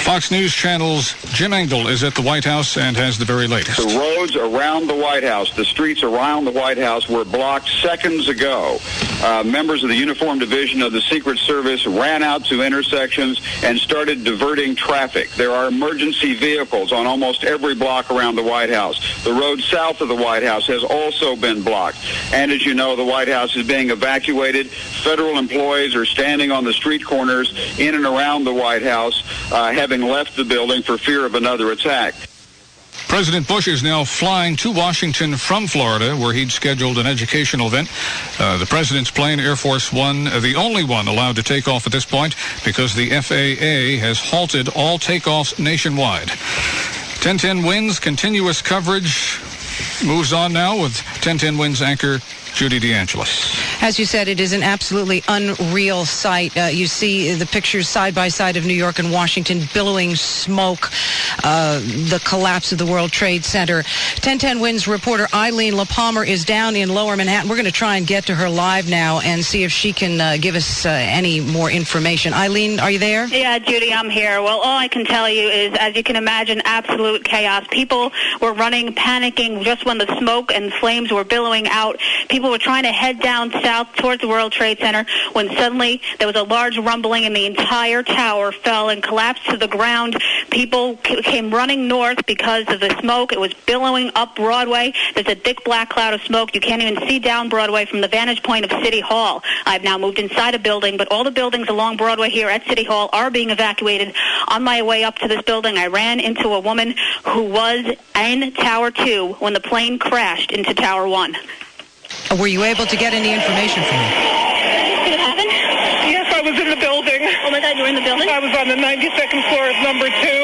Fox News Channel's Jim Angle is at the White House and has the very latest. The roads around the White House, the streets around the White House were blocked seconds ago. Uh, members of the Uniform Division of the Secret Service ran out to intersections and started diverting traffic. There are emergency vehicles on almost every block around the White House. The road south of the White House has also been blocked. And as you know, the White House is being evacuated. Federal employees are standing on the street corners in and around the White House, uh, having left the building for fear of another attack. President Bush is now flying to Washington from Florida, where he'd scheduled an educational event. Uh, the president's plane, Air Force One, uh, the only one allowed to take off at this point because the FAA has halted all takeoffs nationwide. 1010 wins, continuous coverage moves on now with 1010 wins anchor Judy DeAngelis. As you said, it is an absolutely unreal sight. Uh, you see the pictures side by side of New York and Washington, billowing smoke, uh, the collapse of the World Trade Center. 1010 Wins reporter Eileen Lehpamer is down in Lower Manhattan. We're going to try and get to her live now and see if she can uh, give us uh, any more information. Eileen, are you there? Yeah, Judy, I'm here. Well, all I can tell you is, as you can imagine, absolute chaos. People were running, panicking just when the smoke and flames were billowing out. People were trying to head down south towards the World Trade Center when suddenly there was a large rumbling and the entire tower fell and collapsed to the ground. People came running north because of the smoke. It was billowing up Broadway. There's a thick black cloud of smoke. You can't even see down Broadway from the vantage point of City Hall. I've now moved inside a building, but all the buildings along Broadway here at City Hall are being evacuated. On my way up to this building, I ran into a woman who was in Tower 2 when the plane crashed into Tower 1. Were you able to get any information from it happen? Yes, I was in the building. Oh my God, you were in the building? I was on the 92nd floor of number two.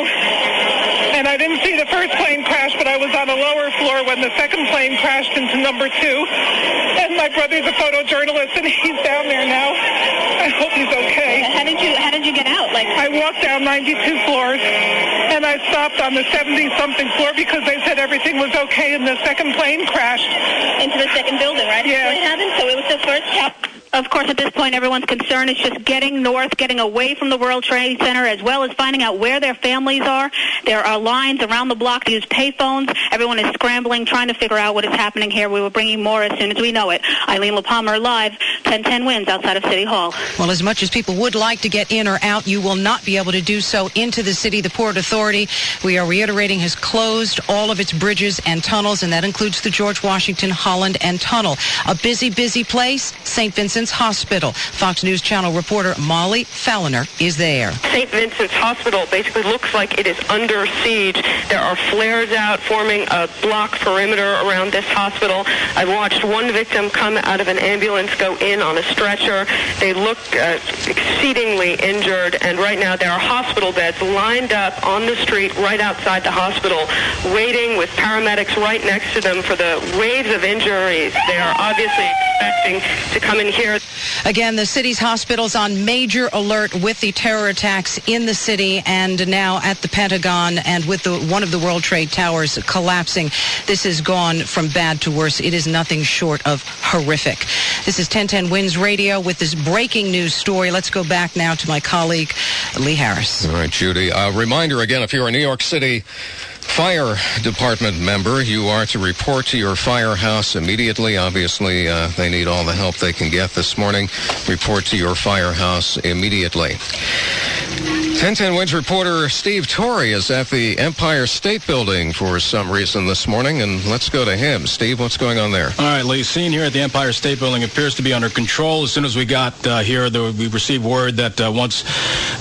And I didn't see the first plane crash, but I was on a lower floor when the second plane crashed into number two. And my brother's a photojournalist, and he's down there now. I hope he's okay. How did you How did you get out? Like I walked down 92 floors, and I stopped on the 70 something floor because they said everything was okay, and the second plane crashed into the second building, right? Yeah. What happened? So it was the first cap. Of course, at this point, everyone's concern is just getting north, getting away from the World Trade Center, as well as finding out where their families are. There are lines around the block to use payphones. Everyone is scrambling, trying to figure out what is happening here. We will bring you more as soon as we know it. Eileen Lehpamer live, 1010 wins outside of City Hall. Well, as much as people would like to get in or out, you will not be able to do so into the city. The Port Authority, we are reiterating, has closed all of its bridges and tunnels, and that includes the George Washington Holland and Tunnel. A busy, busy place, St. Vincent's Hospital. Fox News Channel reporter Molly Falliner is there. St. Vincent's Hospital basically looks like it is under siege. There are flares out forming a block perimeter around this hospital. I've watched one victim come out of an ambulance, go in on a stretcher. They look uh, exceedingly injured, and right now there are hospital beds lined up on the street right outside the hospital, waiting with paramedics right next to them for the waves of injuries. They are obviously expecting to come in here. Again, the city's hospitals on major alert with the terror attacks in the city and now at the Pentagon and with the, one of the World Trade Towers collapsing. This has gone from bad to worse. It is nothing short of horrific. This is 1010 Wins Radio with this breaking news story. Let's go back now to my colleague, Lee Harris. All right, Judy. A reminder again, if you're in New York City fire department member, you are to report to your firehouse immediately. Obviously, uh, they need all the help they can get this morning. Report to your firehouse immediately. 1010 Wins reporter Steve Torrey is at the Empire State Building for some reason this morning, and let's go to him. Steve, what's going on there? All right, Lee. Scene here at the Empire State Building appears to be under control. As soon as we got uh, here, there, we received word that uh, once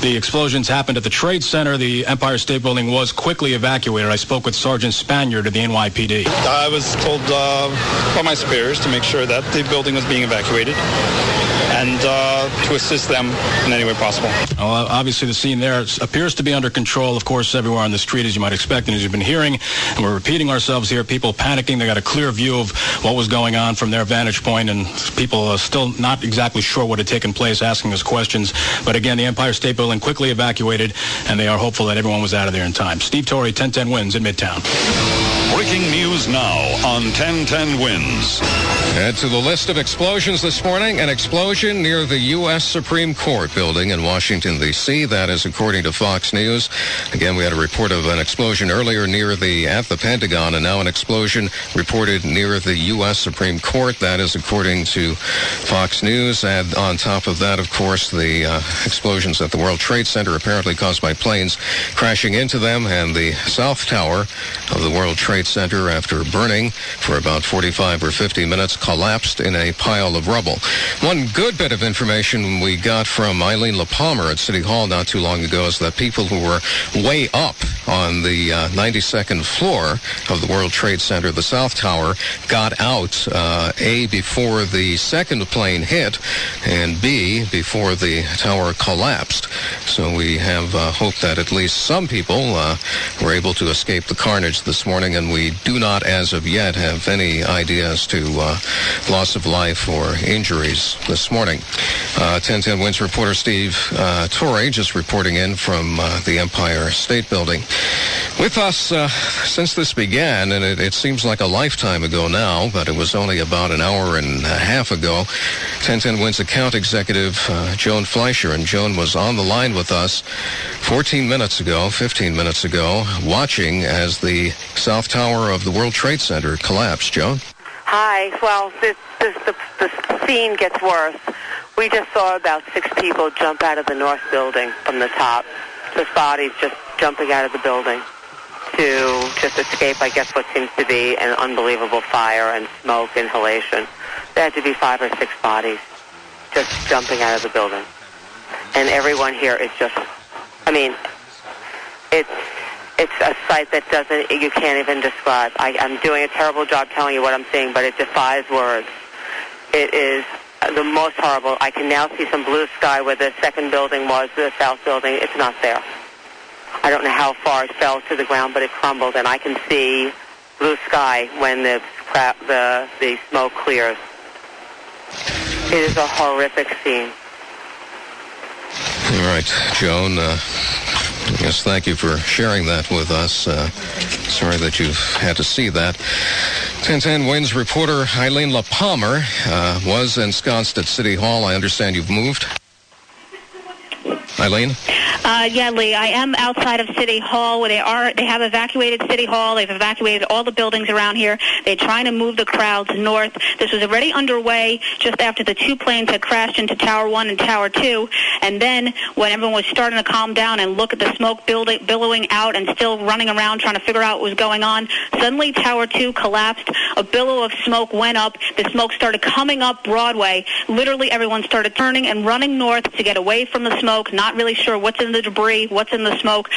the explosions happened at the Trade Center, the Empire State Building was quickly evacuated. I spoke with Sergeant Spaniard of the NYPD. I was told uh, by my superiors to make sure that the building was being evacuated and uh, to assist them in any way possible. Well, obviously, the scene there appears to be under control. Of course, everywhere on the street, as you might expect, and as you've been hearing, and we're repeating ourselves here. People panicking. They got a clear view of what was going on from their vantage point, and people are still not exactly sure what had taken place, asking us questions. But again, the Empire State Building quickly evacuated, and they are hopeful that everyone was out of there in time. Steve Torrey, 1010 wins in Midtown. Breaking news now on 1010 wins. Add to the list of explosions this morning, an explosion explosion near the U.S. Supreme Court building in Washington, D.C. That is according to Fox News. Again, we had a report of an explosion earlier near the at the Pentagon, and now an explosion reported near the U.S. Supreme Court. That is according to Fox News. And on top of that, of course, the uh, explosions at the World Trade Center apparently caused by planes crashing into them, and the South Tower of the World Trade Center, after burning for about 45 or 50 minutes, collapsed in a pile of rubble. One good bit of information we got from Eileen Lehpamer at City Hall not too long ago is that people who were way up on the uh, 92nd floor of the World Trade Center, the South Tower, got out, uh, A, before the second plane hit, and B, before the tower collapsed. So we have uh, hope that at least some people uh, were able to escape the carnage this morning, and we do not, as of yet, have any ideas to uh, loss of life or injuries this morning. Uh, 1010 Wins reporter Steve uh, Torrey just reporting in from uh, the Empire State Building. With us uh, since this began, and it, it, seems like a lifetime ago now, but it was only about an hour and a half ago, 1010 Wins account executive uh, Joan Fleischer. And Joan was on the line with us 14 minutes ago, 15 minutes ago, watching as the South Tower of the World Trade Center collapsed. Joan? Hi. Well, this, this, the, the scene gets worse. We just saw about six people jump out of the north building from the top. Just bodies just jumping out of the building to just escape, I guess, what seems to be an unbelievable fire and smoke inhalation. There had to be five or six bodies just jumping out of the building. And everyone here is just, I mean, it's it's a sight that doesn't, you can't even describe. I, I'm doing a terrible job telling you what I'm seeing, but it defies words. It is the most horrible. I can now see some blue sky where the second building was, the south building. It's not there. I don't know how far it fell to the ground, but it crumbled, and I can see blue sky when the the the smoke clears. It is a horrific scene. All right, Joan. Uh, yes, thank you for sharing that with us. Uh, sorry that you've had to see that. 1010 Wins reporter Eileen Lehpamer uh, was ensconced at City Hall. I understand you've moved. Eileen? Uh, yeah, Lee, I am outside of City Hall where they are. They have evacuated City Hall. They've evacuated all the buildings around here. They're trying to move the crowds north. This was already underway just after the two planes had crashed into Tower 1 and Tower 2. And then when everyone was starting to calm down and look at the smoke building, billowing out and still running around trying to figure out what was going on, suddenly Tower 2 collapsed. A billow of smoke went up. The smoke started coming up Broadway. Literally everyone started turning and running north to get away from the smoke, not really sure what's in the debris, what's in the smoke.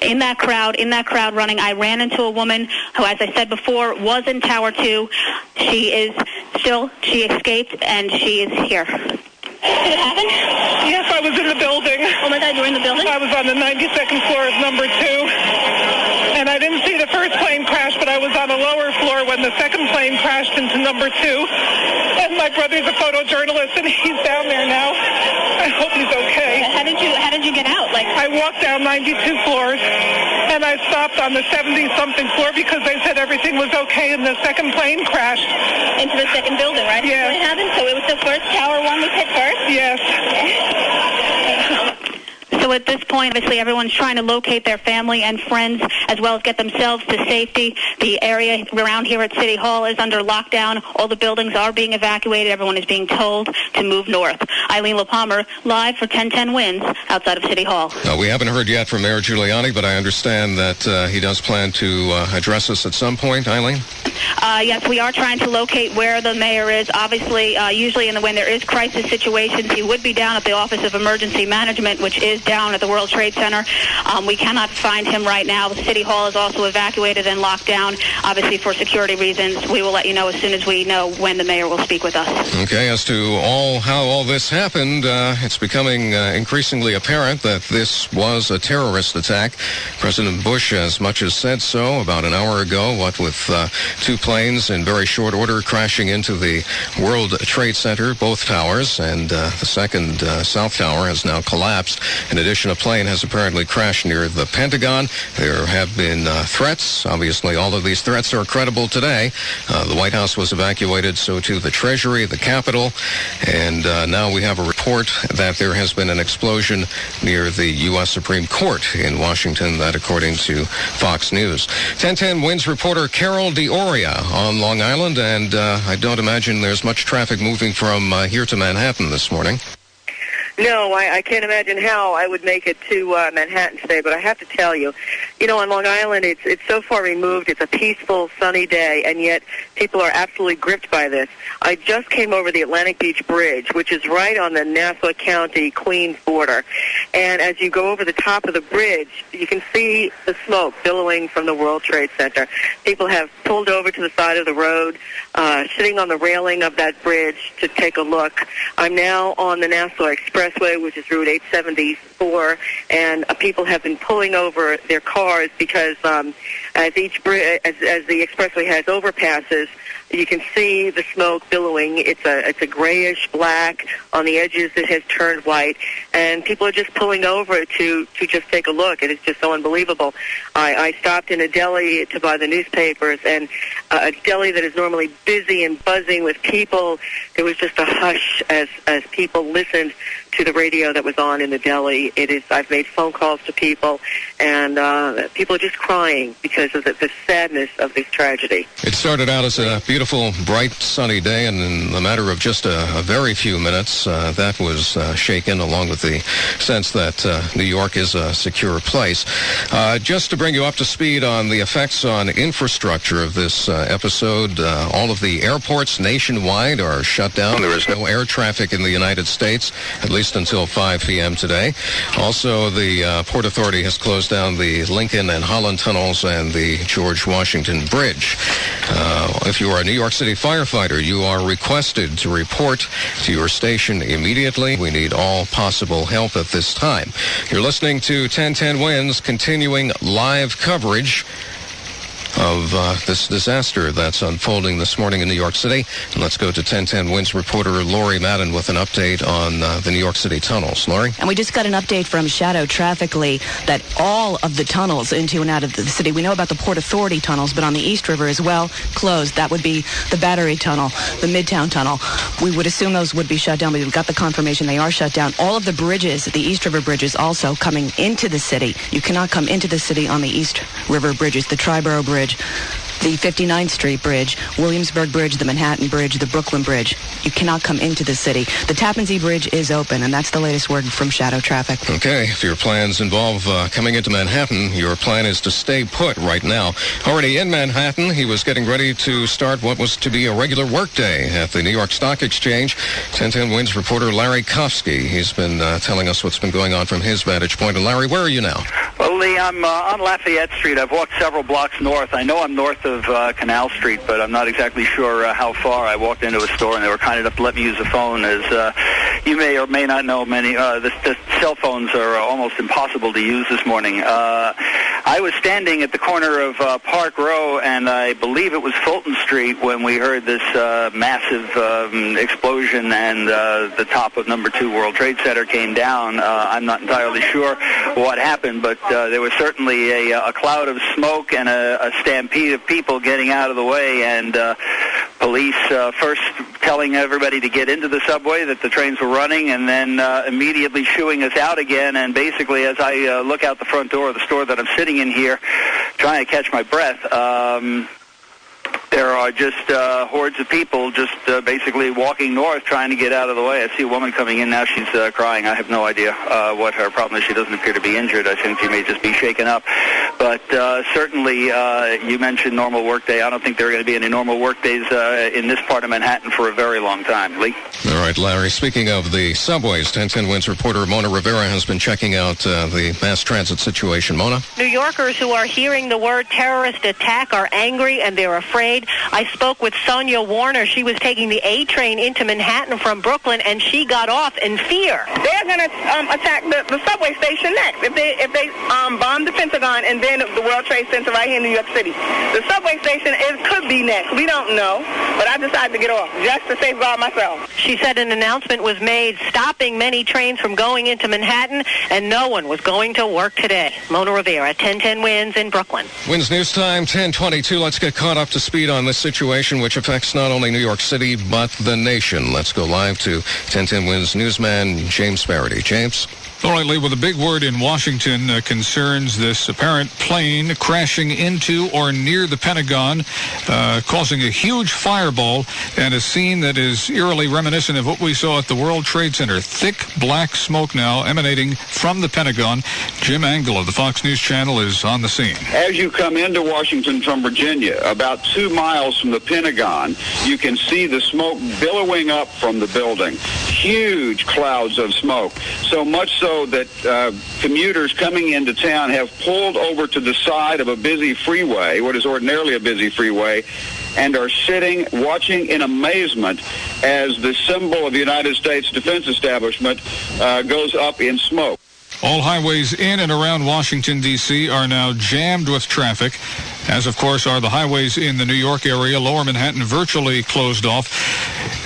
In that crowd, in that crowd running, I ran into a woman who, as I said before, was in Tower 2. She is still, she escaped, and she is here. Did it happen? Yes, I was in the building. Oh my God, you were in the building? I was on the 92nd floor of number two. And I didn't see the first plane crash, but I was on a lower floor when the second plane crashed into number two. And my brother's a photojournalist, and he's down there now. I hope he's okay. How did you How did you get out? Like I walked down 92 floors, and I stopped on the 70 something floor because they said everything was okay, and the second plane crashed into the second building, right? Yeah. What happened? So it was the first tower one was hit first. Yes. So at this point, obviously, everyone's trying to locate their family and friends as well as get themselves to safety. The area around here at City Hall is under lockdown. All the buildings are being evacuated. Everyone is being told to move north. Eileen Lehpamer, live for 1010 Wins outside of City Hall. Uh, we haven't heard yet from Mayor Giuliani, but I understand that uh, he does plan to uh, address us at some point. Eileen? Uh, yes, we are trying to locate where the mayor is. Obviously, uh, usually in the, when there is crisis situations, he would be down at the Office of Emergency Management, which is down at the World Trade Center. Um, we cannot find him right now. The City Hall is also evacuated and locked down, obviously for security reasons. We will let you know as soon as we know when the mayor will speak with us. Okay, as to all how all this happened, uh, it's becoming uh, increasingly apparent that this was a terrorist attack. President Bush as much as said so about an hour ago, what with uh, two planes in very short order crashing into the World Trade Center, both towers, and uh, the second uh, South Tower has now collapsed. In addition, a plane has apparently crashed near the Pentagon. There have been uh, threats. Obviously, all of these threats are credible today. Uh, the White House was evacuated, so too the Treasury, the Capitol, and uh, now we have a report that there has been an explosion near the U.S. Supreme Court in Washington. That, according to Fox News. 1010 Wins reporter Carol D'Auria on Long Island, and uh, I don't imagine there's much traffic moving from uh, here to Manhattan this morning. No, I, I can't imagine how I would make it to uh, Manhattan today. But I have to tell you, you know, on Long Island, it's it's so far removed. It's a peaceful, sunny day, and yet people are absolutely gripped by this. I just came over the Atlantic Beach Bridge, which is right on the Nassau County Queens border, and as you go over the top of the bridge, you can see the smoke billowing from the World Trade Center. People have pulled over to the side of the road, uh, sitting on the railing of that bridge to take a look. I'm now on the Nassau Expressway, which is Route 874, and uh, people have been pulling over their cars because um, as each bri- as, as the expressway has overpasses, you can see the smoke billowing. It's a it's a grayish black on the edges. It has turned white, and people are just pulling over to to just take a look. It is just so unbelievable. I, I stopped in a deli to buy the newspapers, and uh, a deli that is normally busy and buzzing with people, there was just a hush as as people listened to the radio that was on in the deli. It is. I've made phone calls to people, and uh, people are just crying because of the, the sadness of this tragedy. It started out as a beautiful, bright, sunny day, and in the matter of just a, a very few minutes, uh, that was uh, shaken, along with the sense that uh, New York is a secure place. Uh, just to bring you up to speed on the effects on infrastructure of this uh, episode, all of the airports nationwide are shut down. There is no air traffic in the United States, at least until 5 p.m. today. Also, the uh, Port Authority has closed down the Lincoln and Holland tunnels and the George Washington Bridge. Uh, if you are a New York City firefighter, you are requested to report to your station immediately. We need all possible help at this time. You're listening to 1010 Wins, continuing live coverage of uh, this disaster that's unfolding this morning in New York City. And let's go to 1010 Wins reporter Lori Madden with an update on uh, the New York City tunnels. Lori? And we just got an update from Shadow Trafficly that all of the tunnels into and out of the city, we know about the Port Authority tunnels, but on the East River as well, closed. That would be the Battery Tunnel, the Midtown Tunnel. We would assume those would be shut down, but we've got the confirmation they are shut down. All of the bridges, the East River bridges also coming into the city. You cannot come into the city on the East River bridges, the Triborough Bridge, coverage the 59th Street Bridge, Williamsburg Bridge, the Manhattan Bridge, the Brooklyn Bridge. You cannot come into the city. The Tappan Zee Bridge is open, and that's the latest word from Shadow Traffic. Okay, if your plans involve uh, coming into Manhattan, your plan is to stay put right now. Already in Manhattan, he was getting ready to start what was to be a regular workday at the New York Stock Exchange. 1010 Wins reporter Larry Kofsky. He's been uh, telling us what's been going on from his vantage point. And Larry, where are you now? Well, Lee, I'm uh, on Lafayette Street. I've walked several blocks north. I know I'm north of uh, Canal Street, but I'm not exactly sure uh, how far. I walked into a store and they were kind enough to let me use the phone. As uh, you may or may not know, many uh, the, the cell phones are almost impossible to use this morning. Uh, I was standing at the corner of uh, Park Row, and I believe it was Fulton Street when we heard this uh, massive um, explosion, and uh, the top of Number Two World Trade Center came down. Uh, I'm not entirely sure what happened, but uh, there was certainly a, a cloud of smoke and a, a stampede of people getting out of the way, and uh, police uh, first telling everybody to get into the subway that the trains were running, and then uh, immediately shooing us out again. And basically, as I uh, look out the front door of the store that I'm sitting in here, trying to catch my breath. Um, there are just uh, hordes of people just uh, basically walking north trying to get out of the way. I see a woman coming in now. She's uh, crying. I have no idea uh, what her problem is. She doesn't appear to be injured. I think she may just be shaken up. But uh, certainly, uh, you mentioned normal workday. I don't think there are going to be any normal workdays uh, in this part of Manhattan for a very long time. Lee? All right, Larry. Speaking of the subways, 1010 Wins reporter Mona Rivera has been checking out uh, the mass transit situation. Mona? New Yorkers who are hearing the word terrorist attack are angry and they're afraid. I spoke with Sonia Warner. She was taking the A train into Manhattan from Brooklyn, and she got off in fear. They're going to um, attack the, the subway station next. If they if they um, bomb the Pentagon and then the World Trade Center right here in New York City. The subway station is could be next. We don't know, but I decided to get off just to safeguard myself. She said an announcement was made stopping many trains from going into Manhattan, and no one was going to work today. Mona Rivera, 1010 wins in Brooklyn. Wins News Time, 1022. Let's get caught up to speed on this situation, which affects not only New York City, but the nation. Let's go live to 1010 Wins newsman James Faraday. James? All right, Lee, well, the big word in Washington uh, concerns this apparent plane crashing into or near the Pentagon, uh, causing a huge fireball and a scene that is eerily reminiscent of what we saw at the World Trade Center. Thick black smoke now emanating from the Pentagon. Jim Angle of the Fox News Channel is on the scene. As you come into Washington from Virginia, about two miles from the Pentagon, you can see the smoke billowing up from the building. Huge clouds of smoke. So much so that uh, commuters coming into town have pulled over to the side of a busy freeway, what is ordinarily a busy freeway, and are sitting watching in amazement as the symbol of the United States Defense Establishment uh, goes up in smoke. All highways in and around Washington, D.C. are now jammed with traffic, as of course are the highways in the New York area. Lower Manhattan virtually closed off.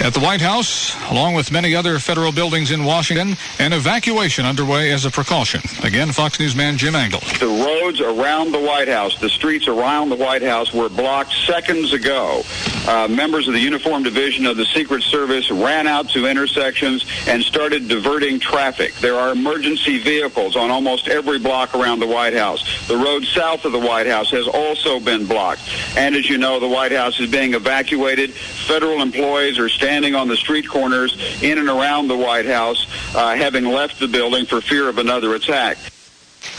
At the White House, along with many other federal buildings in Washington, an evacuation underway as a precaution. Again, Fox News man Jim Angle. The roads around the White House, the streets around the White House were blocked seconds ago. Uh, members of the Uniform Division of the Secret Service ran out to intersections and started diverting traffic. There are emergency vehicles on almost every block around the White House. The road south of the White House has also been blocked. And as you know, the White House is being evacuated. Federal employees are standing on the street corners in and around the White House, uh, having left the building for fear of another attack.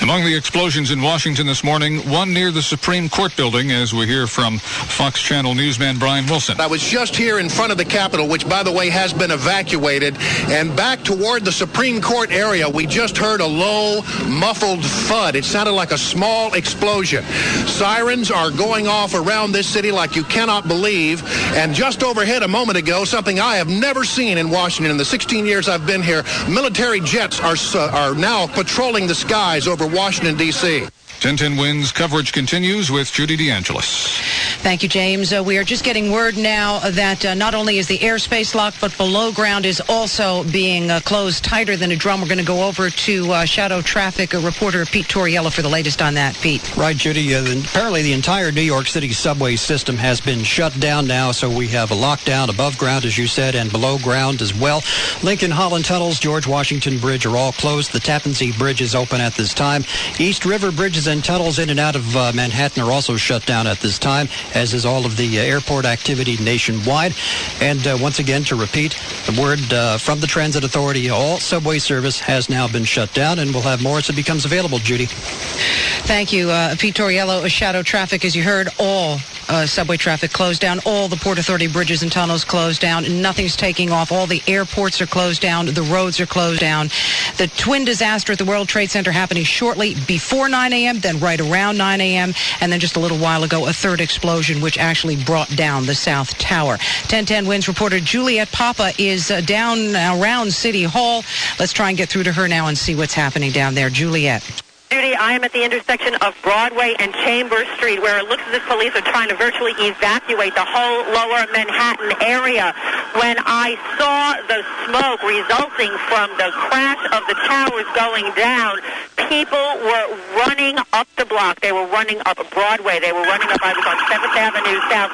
Among the explosions in Washington this morning, one near the Supreme Court building, as we hear from Fox Channel newsman Brian Wilson. I was just here in front of the Capitol, which, by the way, has been evacuated, and back toward the Supreme Court area, we just heard a low, muffled thud. It sounded like a small explosion. Sirens are going off around this city like you cannot believe, and just overhead a moment ago, something I have never seen in Washington in the 16 years I've been here, military jets are, uh, are now patrolling the skies over Washington, D.C. 1010 Wins coverage continues with Judy DeAngelis. Thank you, James. Uh, we are just getting word now that uh, not only is the airspace locked, but below ground is also being uh, closed tighter than a drum. We're going to go over to uh, Shadow Traffic reporter Pete Tauriello for the latest on that. Pete. Right, Judy. Uh, apparently, the entire New York City subway system has been shut down now, so we have a lockdown above ground, as you said, and below ground as well. Lincoln Holland tunnels, George Washington Bridge are all closed. The Tappan Zee Bridge is open at this time. East River bridges and tunnels in and out of uh, Manhattan are also shut down at this time, as is all of the uh, airport activity nationwide. And uh, once again, to repeat, the word uh, from the Transit Authority, all subway service has now been shut down, and we'll have more as it becomes available, Judy. Thank you, uh, Pete Tauriello. Shadow traffic, as you heard, all uh, subway traffic closed down. All the Port Authority bridges and tunnels closed down. Nothing's taking off. All the airports are closed down. The roads are closed down. The twin disaster at the World Trade Center happening shortly before 9 a.m., then right around 9 a.m., and then just a little while ago, a third explosion, which actually brought down the South Tower. 1010 Wins reporter Juliet Papa is uh, down around City Hall. Let's try and get through to her now and see what's happening down there. Juliet. Judy, I am at the intersection of Broadway and Chambers Street where it looks as if police are trying to virtually evacuate the whole lower Manhattan area. When I saw the smoke resulting from the crash of the towers going down, people were running up the block. They were running up Broadway. They were running up, I was on 7th Avenue South,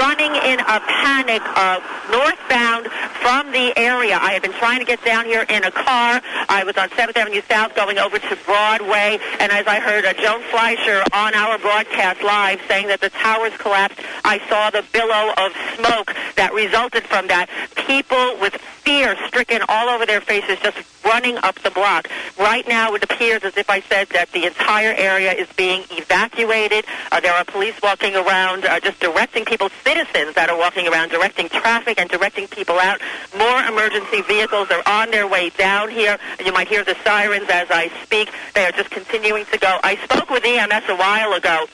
running in a panic uh, northbound from the area. I had been trying to get down here in a car. I was on 7th Avenue South going over to Broadway, and as I heard uh, Joan Fleischer on our broadcast live saying that the towers collapsed, I saw the billow of smoke that resulted from that. People with fear stricken all over their faces just running up the block. Right now, it appears as if I said that the entire area is being evacuated. Uh, there are police walking around, uh, just directing people, citizens that are walking around, directing traffic and directing people out. More emergency vehicles are on their way down here. You might hear the sirens as I speak. They are just continuing to go. I spoke with EMS a while ago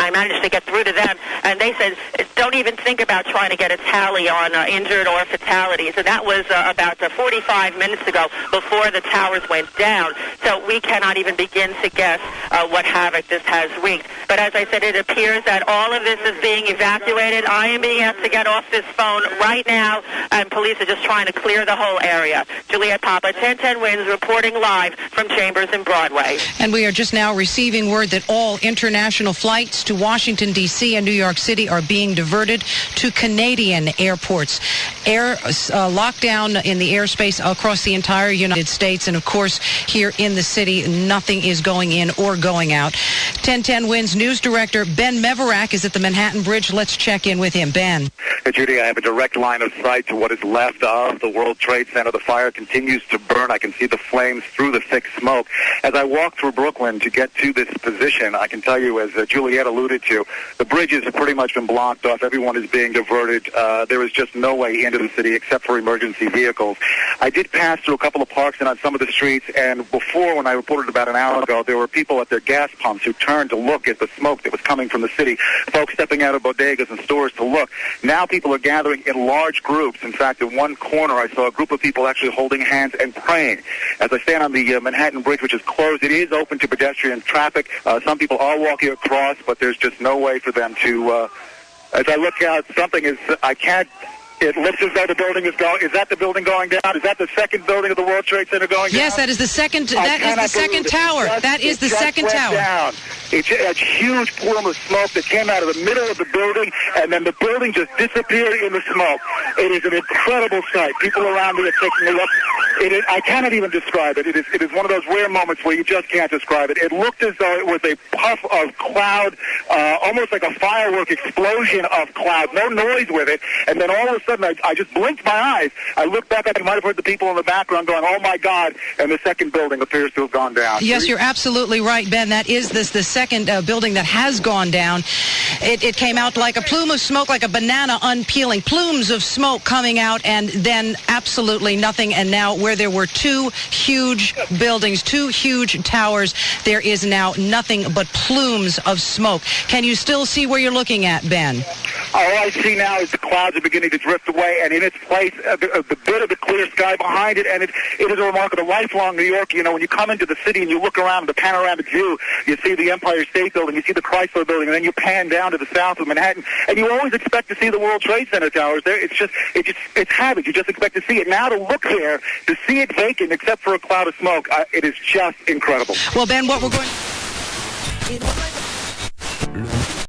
I managed to get through to them, and they said, don't even think about trying to get a tally on uh, injured or fatalities. And that was uh, about uh, 45 minutes ago before the towers went down. So we cannot even begin to guess uh, what havoc this has wreaked. But as I said, it appears that all of this is being evacuated. I am being asked to get off this phone right now, and police are just trying to clear the whole area. Juliet Papa, 1010 Wins, reporting live from Chambers and Broadway. And we are just now receiving word that all international flights to Washington, D.C. and New York City are being diverted to Canadian airports. Air uh, lockdown in the airspace across the entire United States. And of course, here in the city, nothing is going in or going out. 1010 Wins News Director Ben Mevorach is at the Manhattan Bridge. Let's check in with him. Ben. Hey, Judy, I have a direct line of sight to what is left of the World Trade Center. The fire continues to burn. I can see the flames through the thick smoke. As I walk through Brooklyn to get to this position, I can tell you, as uh, Juliet alluded to, the bridges have pretty much been blocked off. Everyone is being diverted. Uh, there is just no way into the city except for emergency vehicles. I did pass through a couple of parks and on some of the streets, and before, when I reported about an hour ago, there were people at their gas pumps who turned to look at the smoke that was coming from the city, folks stepping out of bodegas and stores to look. Now people are gathering in large groups. In fact, in one corner, I saw a group of people actually holding hands and praying. As I stand on the uh, Manhattan Bridge, which is closed, it is open to pedestrian traffic. Uh, some people are walking across, but there's just no way for them to. Uh, as I look out, something is. I can't it looks as though the building is going. Is that the building going down? Is that the second building of the World Trade Center going yes, down? Yes, that is the second. That is the second tower. Just, that is the second tower. Down. A huge plume of smoke that came out of the middle of the building, and then the building just disappeared in the smoke. It is an incredible sight. People around me are taking a look. It is, I cannot even describe it. It is, it is one of those rare moments where you just can't describe it. It looked as though it was a puff of cloud, uh, almost like a firework explosion of cloud. No noise with it, and then all of a sudden, I, I just blinked my eyes. I looked back. I might have heard the people in the background going, "Oh my God!" And the second building appears to have gone down. Yes, you're absolutely right, Ben. That is this the second uh, building that has gone down. It, it came out like a plume of smoke, like a banana unpeeling. Plumes of smoke coming out, and then absolutely nothing. And now, where there were two huge buildings, two huge towers, there is now nothing but plumes of smoke. Can you still see where you're looking at, Ben? All I see now is the clouds are beginning to drift away, and in its place, uh, the, uh, the bit of the clear sky behind it, and it, it is a remarkable lifelong New York. You know, when you come into the city and you look around the panoramic view, you see the Empire State Building, you see the Chrysler Building, and then you pan down to the south of Manhattan, and you always expect to see the World Trade Center towers there. It's just, it just, it's habit. You just expect to see it. Now to look there, to see it vacant except for a cloud of smoke, uh, it is just incredible. Well, Ben, what we're going